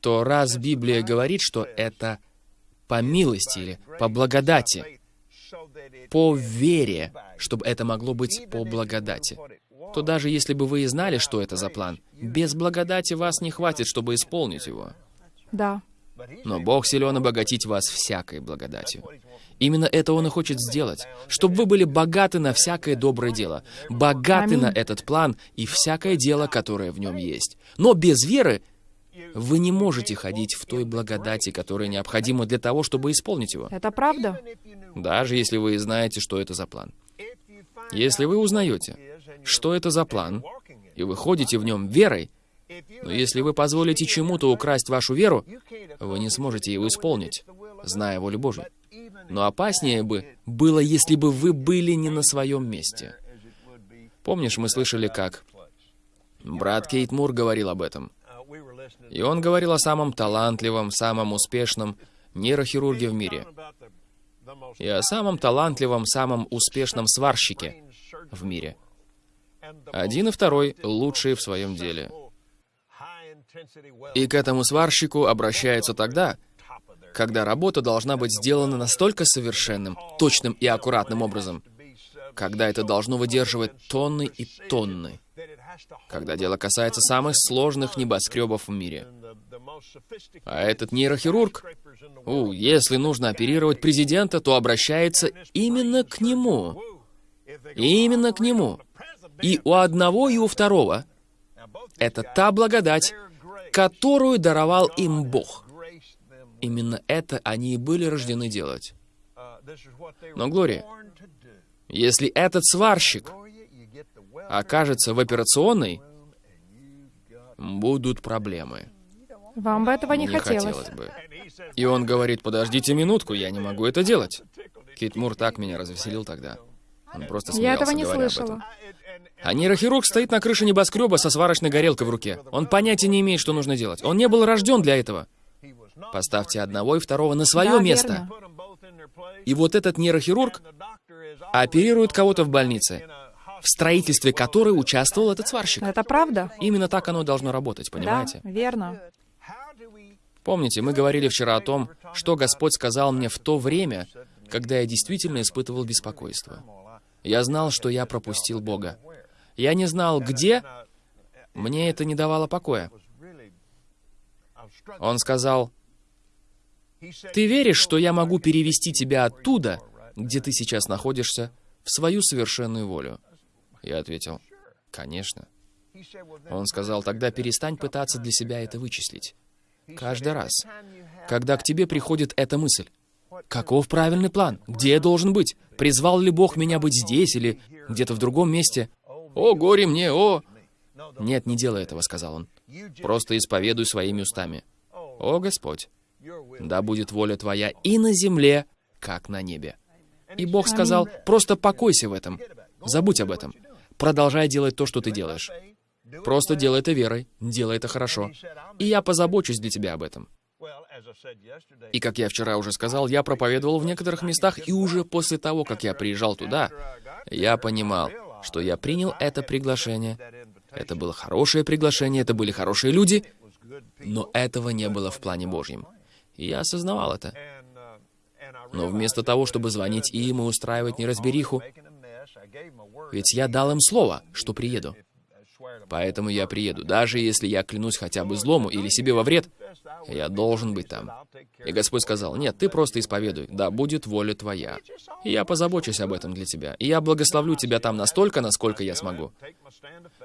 то раз Библия говорит, что это по милости или по благодати, по вере, чтобы это могло быть по благодати, то даже если бы вы и знали, что это за план, без благодати вас не хватит, чтобы исполнить его. Да. Но Бог силен обогатить вас всякой благодатью. Именно это Он и хочет сделать, чтобы вы были богаты на всякое доброе дело, богаты Аминь. на этот план и всякое дело, которое в нем есть. Но без веры вы не можете ходить в той благодати, которая необходима для того, чтобы исполнить его, Это правда. даже если вы знаете, что это за план. Если вы узнаете, что это за план, и вы ходите в нем верой, но если вы позволите чему-то украсть вашу веру, вы не сможете его исполнить, зная волю Божью. Но опаснее бы было, если бы вы были не на своем месте. Помнишь, мы слышали, как брат Кейт Мур говорил об этом. И он говорил о самом талантливом, самом успешном нейрохирурге в мире. И о самом талантливом, самом успешном сварщике в мире. Один и второй лучшие в своем деле. И к этому сварщику обращаются тогда, когда работа должна быть сделана настолько совершенным, точным и аккуратным образом, когда это должно выдерживать тонны и тонны, когда дело касается самых сложных небоскребов в мире. А этот нейрохирург, у, если нужно оперировать президента, то обращается именно к нему. Именно к нему. И у одного, и у второго. Это та благодать, которую даровал им Бог. Именно это они и были рождены делать. Но, Глория, если этот сварщик окажется в операционной, будут проблемы. Вам бы этого не, хотелось. бы. И он говорит, подождите минутку, я не могу это делать. Кит Мур так меня развеселил тогда. Он просто смеялся, Я этого не слышала. А нейрохирург стоит на крыше небоскреба со сварочной горелкой в руке. Он понятия не имеет, что нужно делать. Он не был рожден для этого. Поставьте одного и второго на свое Да, место. верно. И вот этот нейрохирург оперирует кого-то в больнице, в строительстве которой участвовал этот сварщик. Это правда? Именно так оно должно работать, понимаете? Да, верно. Помните, мы говорили вчера о том, что Господь сказал мне в то время, когда я действительно испытывал беспокойство. Я знал, что я пропустил Бога. Я не знал, где. Мне это не давало покоя. Он сказал, «Ты веришь, что я могу перевести тебя оттуда, где ты сейчас находишься, в свою совершенную волю?» Я ответил, «Конечно». Он сказал, «Тогда перестань пытаться для себя это вычислить. Каждый раз, когда к тебе приходит эта мысль, Каков правильный план? Где я должен быть? Призвал ли Бог меня быть здесь или где-то в другом месте? О, горе мне, о! Нет, не делай этого, сказал он. Просто исповедуй своими устами. О, Господь, да будет воля Твоя и на земле, как на небе. И Бог сказал, просто покойся в этом. Забудь об этом. Продолжай делать то, что ты делаешь. Просто делай это верой, делай это хорошо. И я позабочусь для тебя об этом. И как я вчера уже сказал, я проповедовал в некоторых местах, и уже после того, как я приезжал туда, я понимал, что я принял это приглашение. Это было хорошее приглашение, это были хорошие люди, но этого не было в плане Божьем. И я осознавал это. Но вместо того, чтобы звонить им и устраивать неразбериху, ведь я дал им слово, что приеду. Поэтому я приеду. Даже если я клянусь хотя бы злому или себе во вред, я должен быть там. И Господь сказал, нет, ты просто исповедуй, да будет воля твоя. И я позабочусь об этом для тебя. И я благословлю тебя там настолько, насколько я смогу.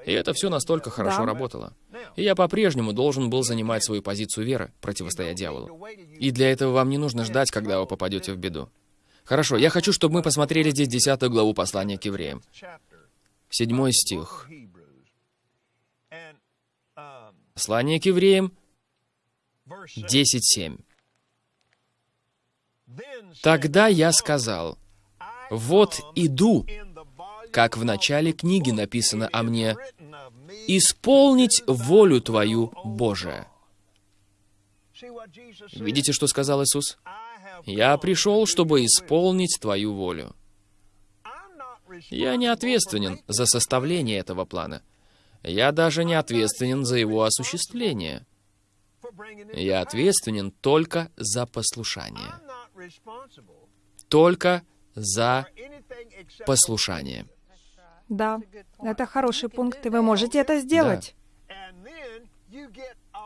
И это все настолько хорошо да. работало. И я по-прежнему должен был занимать свою позицию веры, противостоя дьяволу. И для этого вам не нужно ждать, когда вы попадете в беду. Хорошо, я хочу, чтобы мы посмотрели здесь 10 главу послания к евреям. Седьмой стих. Послание к евреям 10.7. «Тогда я сказал, вот иду, как в начале книги написано о мне, исполнить волю Твою, Божия». Видите, что сказал Иисус? «Я пришел, чтобы исполнить Твою волю». Я не ответственен за составление этого плана. Я даже не ответственен за его осуществление. Я ответственен только за послушание. Только за послушание. Да, это хороший пункт, и вы можете это сделать. Да.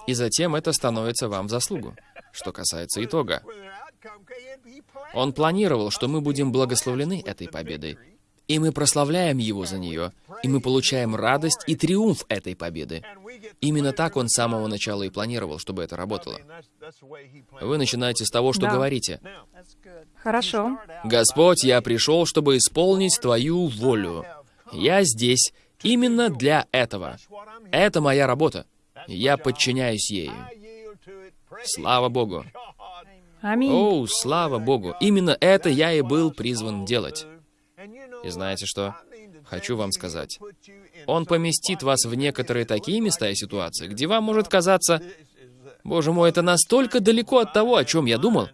И затем это становится вам в заслугу, что касается итога. Он планировал, что мы будем благословлены этой победой, и мы прославляем Его за нее, и мы получаем радость и триумф этой победы. Именно так Он с самого начала и планировал, чтобы это работало. Вы начинаете с того, что да. говорите. Хорошо. «Господь, я пришел, чтобы исполнить Твою волю. Я здесь именно для этого. Это моя работа. Я подчиняюсь ей. Слава Богу. Аминь. О, слава Богу. Именно это я и был призван делать. И знаете что? Хочу вам сказать. Он поместит вас в некоторые такие места и ситуации, где вам может казаться, «Боже мой, это настолько далеко от того, о чем я думал».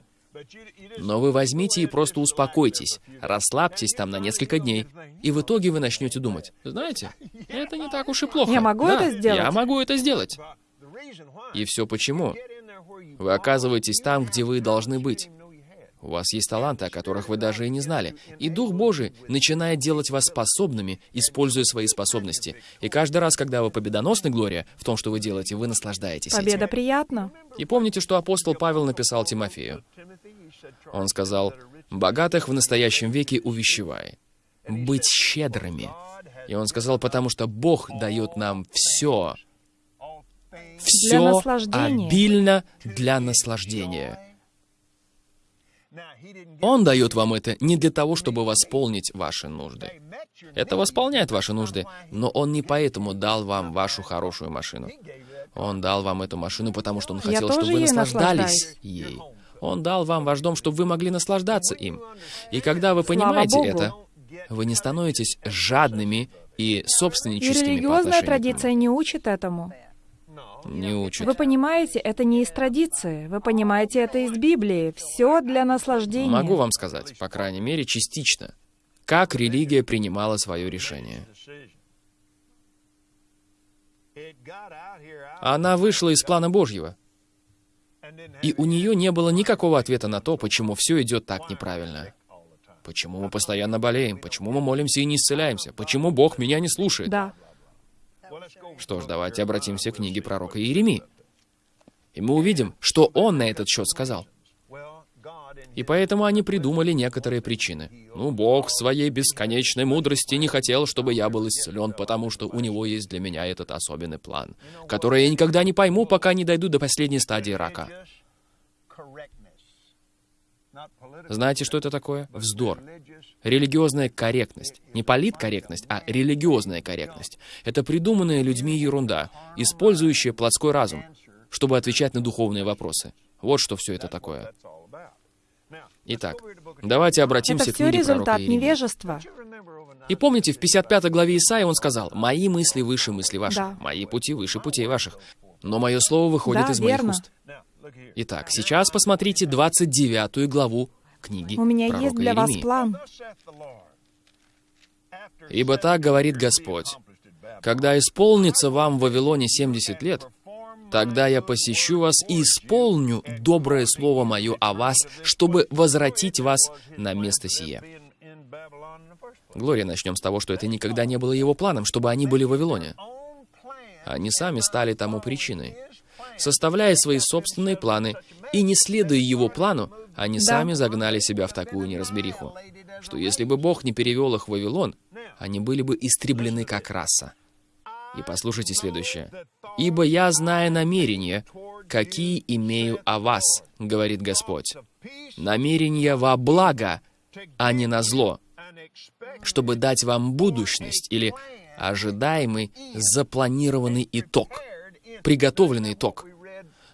Но вы возьмите и просто успокойтесь, расслабьтесь там на несколько дней, и в итоге вы начнете думать, знаете, это не так уж и плохо. Я могу да, это сделать? Я могу это сделать. И все почему? Вы оказываетесь там, где вы должны быть. У вас есть таланты, о которых вы даже и не знали. И Дух Божий начинает делать вас способными, используя свои способности. И каждый раз, когда вы победоносны, Глория, в том, что вы делаете, вы наслаждаетесь Победа этим. приятна. И помните, что апостол Павел написал Тимофею? Он сказал, «Богатых в настоящем веке увещевай, быть щедрыми». И он сказал, потому что Бог дает нам все, все обильно для наслаждения. Он дает вам это не для того, чтобы восполнить ваши нужды. Это восполняет ваши нужды, но Он не поэтому дал вам вашу хорошую машину. Он дал вам эту машину, потому что Он хотел, чтобы вы наслаждались ей. Он дал вам ваш дом, чтобы вы могли наслаждаться им. И когда вы понимаете это, вы не становитесь жадными и собственническими И религиозная традиция не учит этому. Не учат. Вы понимаете, это не из традиции. Вы понимаете, это из Библии. Все для наслаждения. Могу вам сказать, по крайней мере, частично, как религия принимала свое решение. Она вышла из плана Божьего. И у нее не было никакого ответа на то, почему все идет так неправильно. Почему мы постоянно болеем? Почему мы молимся и не исцеляемся? Почему Бог меня не слушает? Да. Что ж, давайте обратимся к книге пророка Иеремии. И мы увидим, что он на этот счет сказал. И поэтому они придумали некоторые причины. Ну, Бог своей бесконечной мудрости не хотел, чтобы я был исцелен, потому что у него есть для меня этот особенный план, который я никогда не пойму, пока не дойду до последней стадии рака. Знаете, что это такое? Вздор. Религиозная корректность. Не политкорректность, а религиозная корректность. Это придуманная людьми ерунда, использующая плотской разум, чтобы отвечать на духовные вопросы. Вот что все это такое. Итак, давайте обратимся Это к книге результат невежества. И помните, в 55 главе Исаия он сказал, «Мои мысли выше мысли ваших, Да. мои пути выше путей ваших, но мое слово выходит Да, из моих верно. уст». Итак, сейчас посмотрите 29 главу книги У меня есть для вас Иеремии. план. «Ибо так говорит Господь, когда исполнится вам в Вавилоне 70 лет, тогда я посещу вас и исполню доброе слово мое о вас, чтобы возвратить вас на место сие». Глория, начнем с того, что это никогда не было его планом, чтобы они были в Вавилоне. Они сами стали тому причиной. Составляя свои собственные планы и не следуя его плану, они Да. сами загнали себя в такую неразбериху, что если бы Бог не перевел их в Вавилон, они были бы истреблены как раса. И послушайте следующее. «Ибо я знаю намерения, какие имею о вас, говорит Господь. Намерения во благо, а не на зло, чтобы дать вам будущность или ожидаемый запланированный итог, приготовленный итог.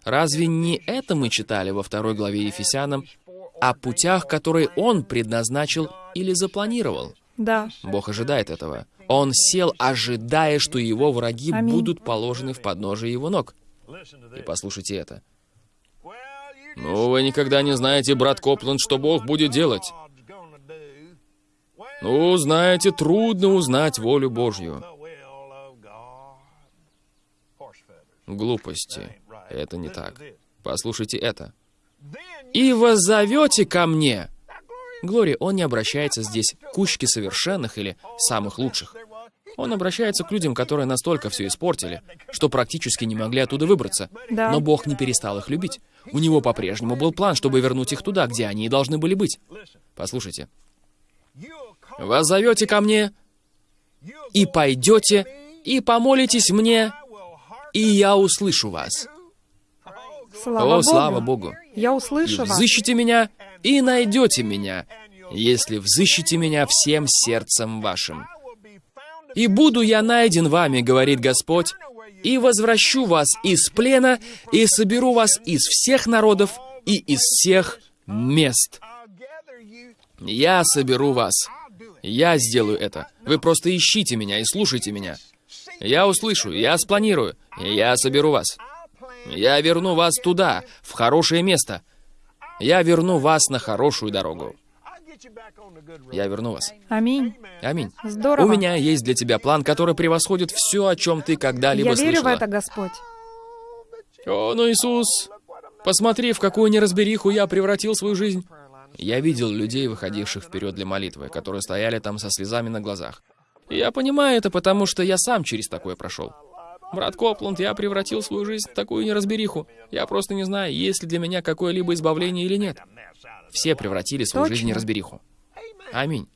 Разве не это мы читали во второй главе Ефесянам о путях, которые Он предназначил или запланировал? Да. Бог ожидает этого. Он сел, ожидая, что его враги Аминь. будут положены в подножие его ног. И послушайте это. Ну, вы никогда не знаете, брат Копланд, что Бог будет делать. Ну, знаете, трудно узнать волю Божью. Глупости. Это не так. Послушайте это. «И воззовете ко мне!» Глория, он не обращается здесь к кучке совершенных или самых лучших. Он обращается к людям, которые настолько все испортили, что практически не могли оттуда выбраться. Да. Но Бог не перестал их любить. У него по-прежнему был план, чтобы вернуть их туда, где они и должны были быть. Послушайте. «Воззовете ко мне, и пойдете, и помолитесь мне, и я услышу вас». Слава О, Богу. слава Богу! Я И услышу вас. взыщите меня, и найдете меня, если взыщите меня всем сердцем вашим. И буду я найден вами, говорит Господь, и возвращу вас из плена, и соберу вас из всех народов и из всех мест. Я соберу вас. Я сделаю это. Вы просто ищите меня и слушайте меня. Я услышу, я спланирую, я соберу вас. Я верну вас туда, в хорошее место. Я верну вас на хорошую дорогу. Я верну вас. Аминь. Аминь. Здорово. У меня есть для тебя план, который превосходит все, о чем ты когда-либо Я верю в слышала. это, Господь. О, ну Иисус, посмотри, в какую неразбериху я превратил свою жизнь. Я видел людей, выходивших вперед для молитвы, которые стояли там со слезами на глазах. Я понимаю это, потому что я сам через такое прошел. Брат Копланд, я превратил свою жизнь в такую неразбериху. Я просто не знаю, есть ли для меня какое-либо избавление или нет. Все превратили свою жизнь в Точно. неразбериху. Аминь.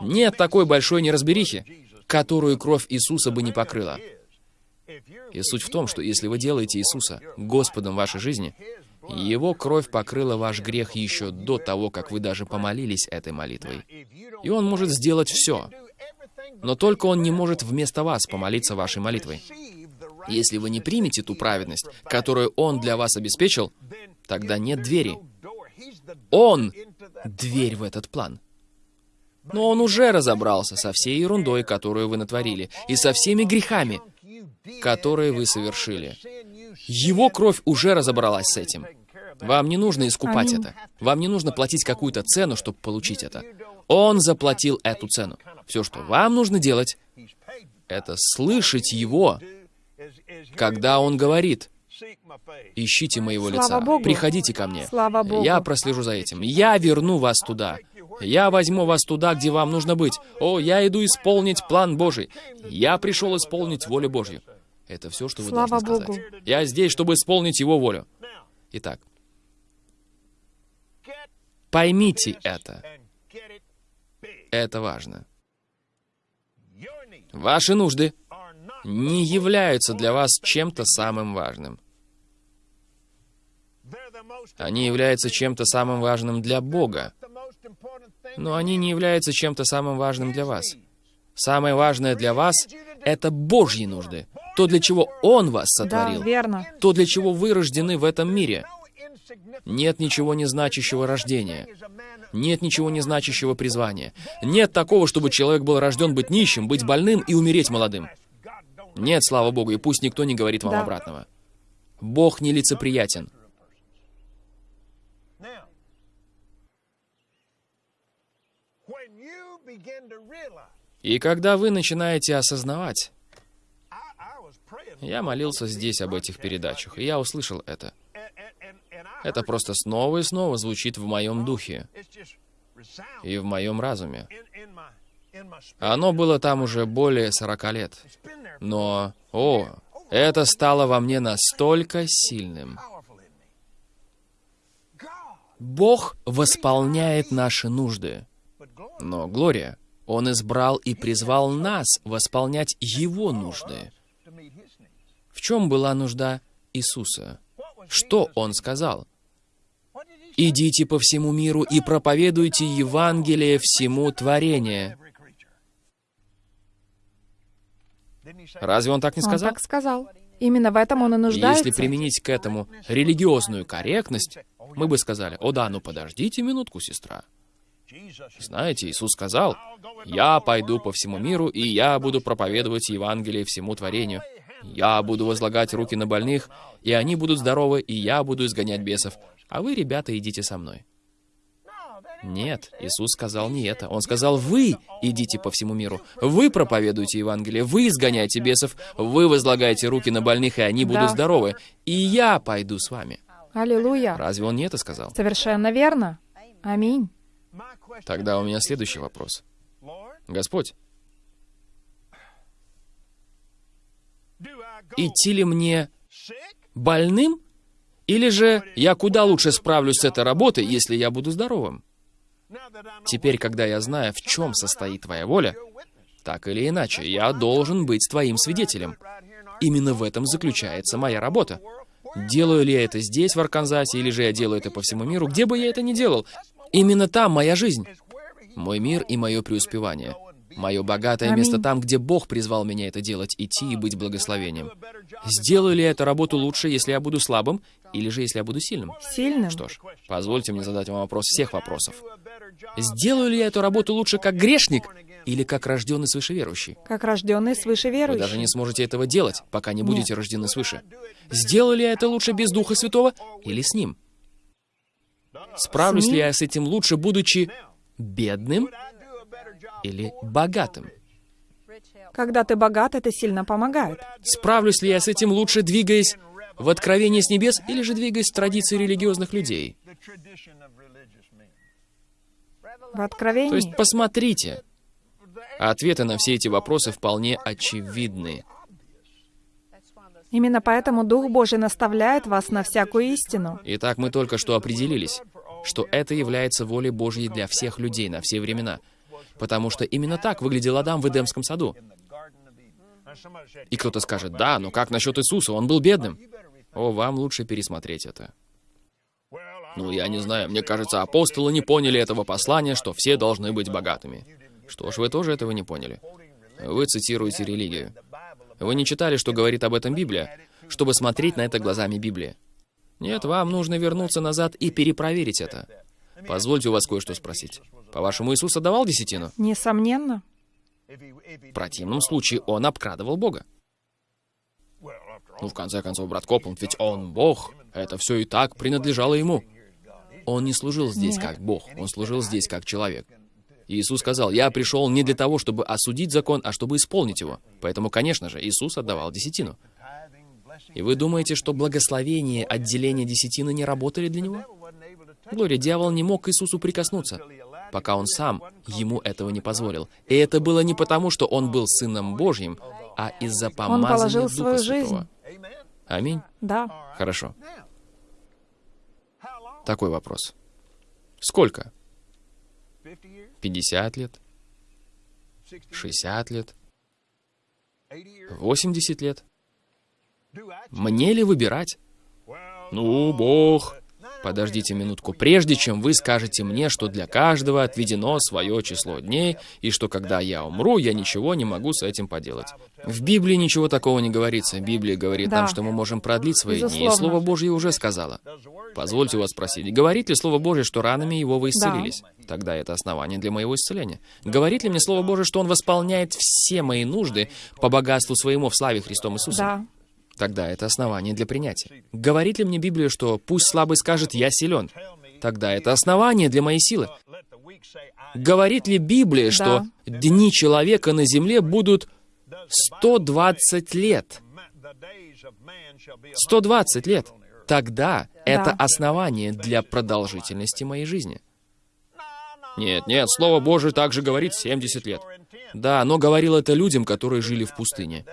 Нет такой большой неразберихи, которую кровь Иисуса бы не покрыла. И суть в том, что если вы делаете Иисуса Господом вашей жизни, Его кровь покрыла ваш грех еще до того, как вы даже помолились этой молитвой. И Он может сделать все. Но только Он не может вместо вас помолиться вашей молитвой. Если вы не примете ту праведность, которую Он для вас обеспечил, тогда нет двери. Он — дверь в этот план. Но Он уже разобрался со всей ерундой, которую вы натворили, и со всеми грехами, которые вы совершили. Его кровь уже разобралась с этим. Вам не нужно искупать Аминь. это. Вам не нужно платить какую-то цену, чтобы получить это. Он заплатил эту цену. Все, что вам нужно делать, это слышать Его, когда Он говорит, «Ищите моего Слава лица, Богу. приходите ко мне». Слава Богу. Я прослежу за этим. Я верну вас туда. Я возьму вас туда, где вам нужно быть. О, я иду исполнить план Божий. Я пришел исполнить волю Божью. Это все, что вы Слава должны сказать. Богу. Я здесь, чтобы исполнить Его волю. Итак, поймите это. Это важно. Ваши нужды не являются для вас чем-то самым важным. Они являются чем-то самым важным для Бога, но они не являются чем-то самым важным для вас. Самое важное для вас — это Божьи нужды. То, для чего Он вас сотворил. Да, верно. То, для чего вы рождены в этом мире. Нет ничего не значащего рождения. Нет ничего не значащего призвания. Нет такого, чтобы человек был рожден быть нищим, быть больным и умереть молодым. Нет, слава Богу, и пусть никто не говорит вам Да. обратного. Бог нелицеприятен. И когда вы начинаете осознавать, я молился здесь об этих передачах, и я услышал это. Это просто снова и снова звучит в моем духе и в моем разуме. Оно было там уже более 40 лет. Но, о, это стало во мне настолько сильным. Бог восполняет наши нужды. Но, Глория, Он избрал и призвал нас восполнять Его нужды. В чем была нужда Иисуса? Что Он сказал? «Идите по всему миру и проповедуйте Евангелие всему творению». Разве Он так не Он сказал? так сказал. Именно в этом он и нуждается. Если применить к этому религиозную корректность, мы бы сказали, «О да, ну подождите минутку, сестра». Знаете, Иисус сказал, «Я пойду по всему миру, и я буду проповедовать Евангелие всему творению. Я буду возлагать руки на больных, и они будут здоровы, и я буду изгонять бесов. А вы, ребята, идите со мной». Нет, Иисус сказал не это. Он сказал, вы идите по всему миру, вы проповедуете Евангелие, вы изгоняете бесов, вы возлагаете руки на больных, и они будут Да. здоровы, и я пойду с вами. Аллилуйя. Разве он не это сказал? Совершенно верно. Аминь. Тогда у меня следующий вопрос. Господь, идти ли мне больным? Или же я куда лучше справлюсь с этой работой, если я буду здоровым? Теперь, когда я знаю, в чем состоит твоя воля, так или иначе, я должен быть твоим свидетелем. Именно в этом заключается моя работа. Делаю ли я это здесь, в Арканзасе, или же я делаю это по всему миру, где бы я это ни делал, именно там моя жизнь. Мой мир и мое преуспевание. Мое богатое место там, где Бог призвал меня это делать, идти и быть благословением. Сделаю ли я эту работу лучше, если я буду слабым, или же если я буду сильным? Сильным. Что ж, позвольте мне задать вам вопрос всех вопросов. Сделаю ли я эту работу лучше как грешник или как рожденный свыше верующий? Как рожденный свыше Вы верующий. даже не сможете этого делать, пока не будете рождены свыше. Сделаю ли я это лучше без Духа Святого или с Ним? Справлюсь С ли Ним? я с этим лучше, будучи бедным или богатым? Когда ты богат, это сильно помогает. Справлюсь ли я с этим лучше, двигаясь в откровение с небес или же двигаясь в традиции религиозных людей? В откровении. То есть посмотрите. Ответы на все эти вопросы вполне очевидны. Именно поэтому Дух Божий наставляет вас на всякую истину. Итак, мы только что определились, что это является волей Божьей для всех людей на все времена. Потому что именно так выглядел Адам в Эдемском саду. И кто-то скажет, да, но как насчет Иисуса? Он был бедным. О, вам лучше пересмотреть это. Ну, я не знаю, мне кажется, апостолы не поняли этого послания, что все должны быть богатыми. Что ж, вы тоже этого не поняли. Вы цитируете религию. Вы не читали, что говорит об этом Библия, чтобы смотреть на это глазами Библии. Нет, вам нужно вернуться назад и перепроверить это. Позвольте у вас кое-что спросить. По-вашему, Иисус отдавал десятину? Несомненно. В противном случае он обкрадывал Бога. Ну, в конце концов, брат Копланд, ведь он Бог. Это все и так принадлежало ему. Он не служил здесь Нет. как Бог, он служил здесь как человек. Иисус сказал, я пришел не для того, чтобы осудить закон, а чтобы исполнить его. Поэтому, конечно же, Иисус отдавал десятину. И вы думаете, что благословение, отделение десятины не работали для него? Глория, дьявол не мог к Иисусу прикоснуться, пока он сам ему этого не позволил. И это было не потому, что он был Сыном Божьим, а из-за помазания положил Духа свою Святого. жизнь. Аминь. Да. Хорошо. Такой вопрос. Сколько? 50 лет? 60 лет? 80 лет? Мне ли выбирать? Ну, Бог. Подождите минутку, прежде чем вы скажете мне, что для каждого отведено свое число дней, и что когда я умру, я ничего не могу с этим поделать. В Библии ничего такого не говорится. Библия говорит Да. нам, что мы можем продлить свои дни, и Безусловно. Слово Божье уже сказала. Позвольте вас спросить, говорит ли Слово Божье, что ранами его вы исцелились? Тогда это основание для моего исцеления. Говорит ли мне Слово Божье, что Он восполняет все мои нужды по богатству своему в славе Христом Иисусом? Да. Тогда это основание для принятия. Говорит ли мне Библия, что пусть слабый скажет «я силен»? Тогда это основание для моей силы. Говорит ли Библия, что дни человека на земле будут 120 лет? 120 лет. Тогда это основание для продолжительности моей жизни. Нет, нет, Слово Божие также говорит 70 лет. Да, но говорил это людям, которые жили в пустыне.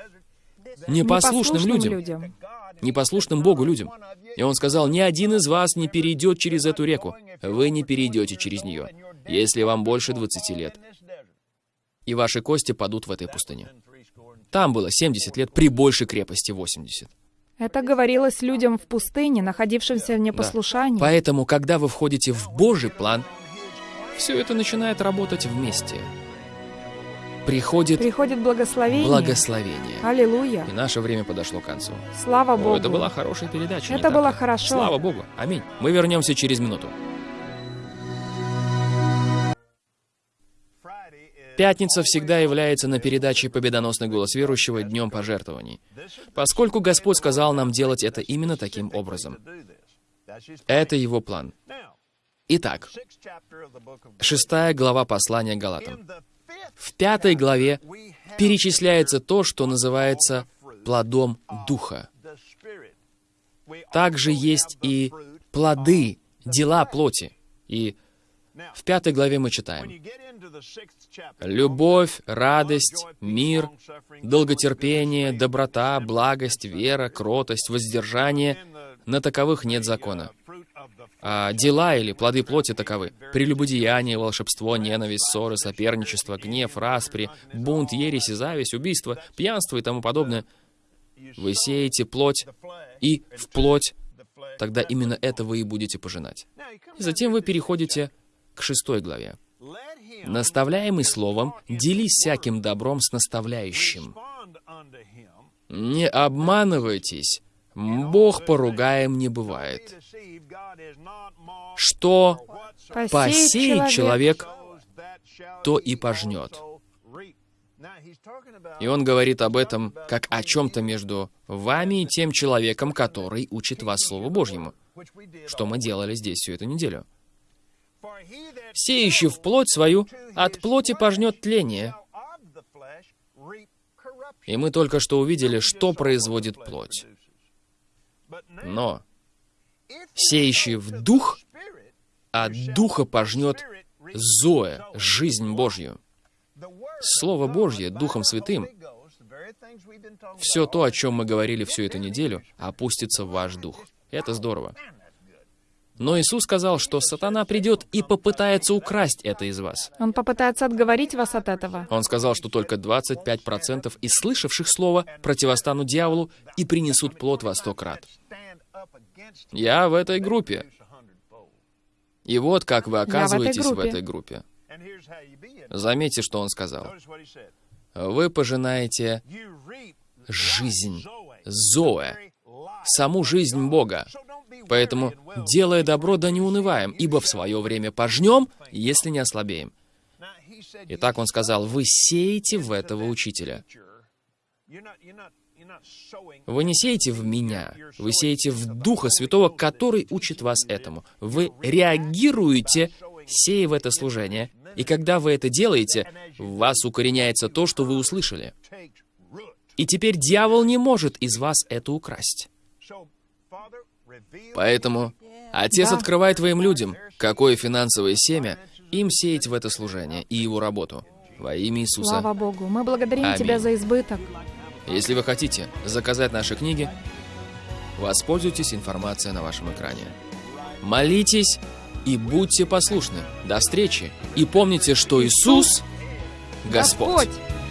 Непослушным людям. Непослушным Богу людям. И он сказал, ни один из вас не перейдет через эту реку. Вы не перейдете через нее, если вам больше 20 лет. И ваши кости падут в этой пустыне. Там было 70 лет при большей крепости 80. Это говорилось людям в пустыне, находившимся в непослушании. Поэтому, когда вы входите в Божий план, все это начинает работать вместе. Приходит Приходит благословение. благословение. Аллилуйя. И наше время подошло к концу. Слава О, Богу. это была хорошая передача. Это было хорошо. Слава Богу. Аминь. Мы вернемся через минуту. Пятница всегда является на передаче «Победоносный голос верующего» днем пожертвований, поскольку Господь сказал нам делать это именно таким образом. Это Его план. Итак, шестая глава послания Галатам. В пятой главе перечисляется то, что называется плодом Духа. Также есть и плоды, дела плоти. И в пятой главе мы читаем. Любовь, радость, мир, долготерпение, доброта, благость, вера, кротость, воздержание. На таковых нет закона. А дела или плоды плоти таковы. Прелюбодеяние, волшебство, ненависть, ссоры, соперничество, гнев, распри, бунт, ересь и зависть, убийство, пьянство и тому подобное. Вы сеете плоть, и в плоть, тогда именно это вы и будете пожинать. И затем вы переходите к шестой главе. Наставляемый словом, делись всяким добром с наставляющим. Не обманывайтесь, Бог поругаем не бывает. Что посеет человек, то и пожнет. И он говорит об этом как о чем-то между вами и тем человеком, который учит вас Слову Божьему. Что мы делали здесь всю эту неделю. Сеющий в плоть свою, от плоти пожнет тление. И мы только что увидели, что производит плоть. Но сеющий в дух, от духа пожнет Зоя, жизнь Божью. Слово Божье, Духом Святым, все то, о чем мы говорили всю эту неделю, опустится в ваш дух. Это здорово. Но Иисус сказал, что сатана придет и попытается украсть это из вас. Он попытается отговорить вас от этого. Он сказал, что только 25% из слышавших слово противостанут дьяволу и принесут плод во сто крат. Я в этой группе. И вот как вы в этой оказываетесь в этой группе. Заметьте, что он сказал. Вы пожинаете жизнь, Зоэ, саму жизнь Бога. Поэтому, делая добро, да не унываем, ибо в свое время пожнем, если не ослабеем. Итак, он сказал, вы сеете в этого учителя. Вы не сеете в меня, вы сеете в Духа Святого, который учит вас этому. Вы реагируете, сея в это служение, и когда вы это делаете, в вас укореняется то, что вы услышали. И теперь дьявол не может из вас это украсть. Поэтому Отец открывает твоим людям, какое финансовое семя им сеять в это служение и его работу. Во имя Иисуса. Слава Богу. Мы благодарим Аминь. Тебя за избыток. Если вы хотите заказать наши книги, воспользуйтесь информацией на вашем экране. Молитесь и будьте послушны. До встречи. И помните, что Иисус — Господь. Господь.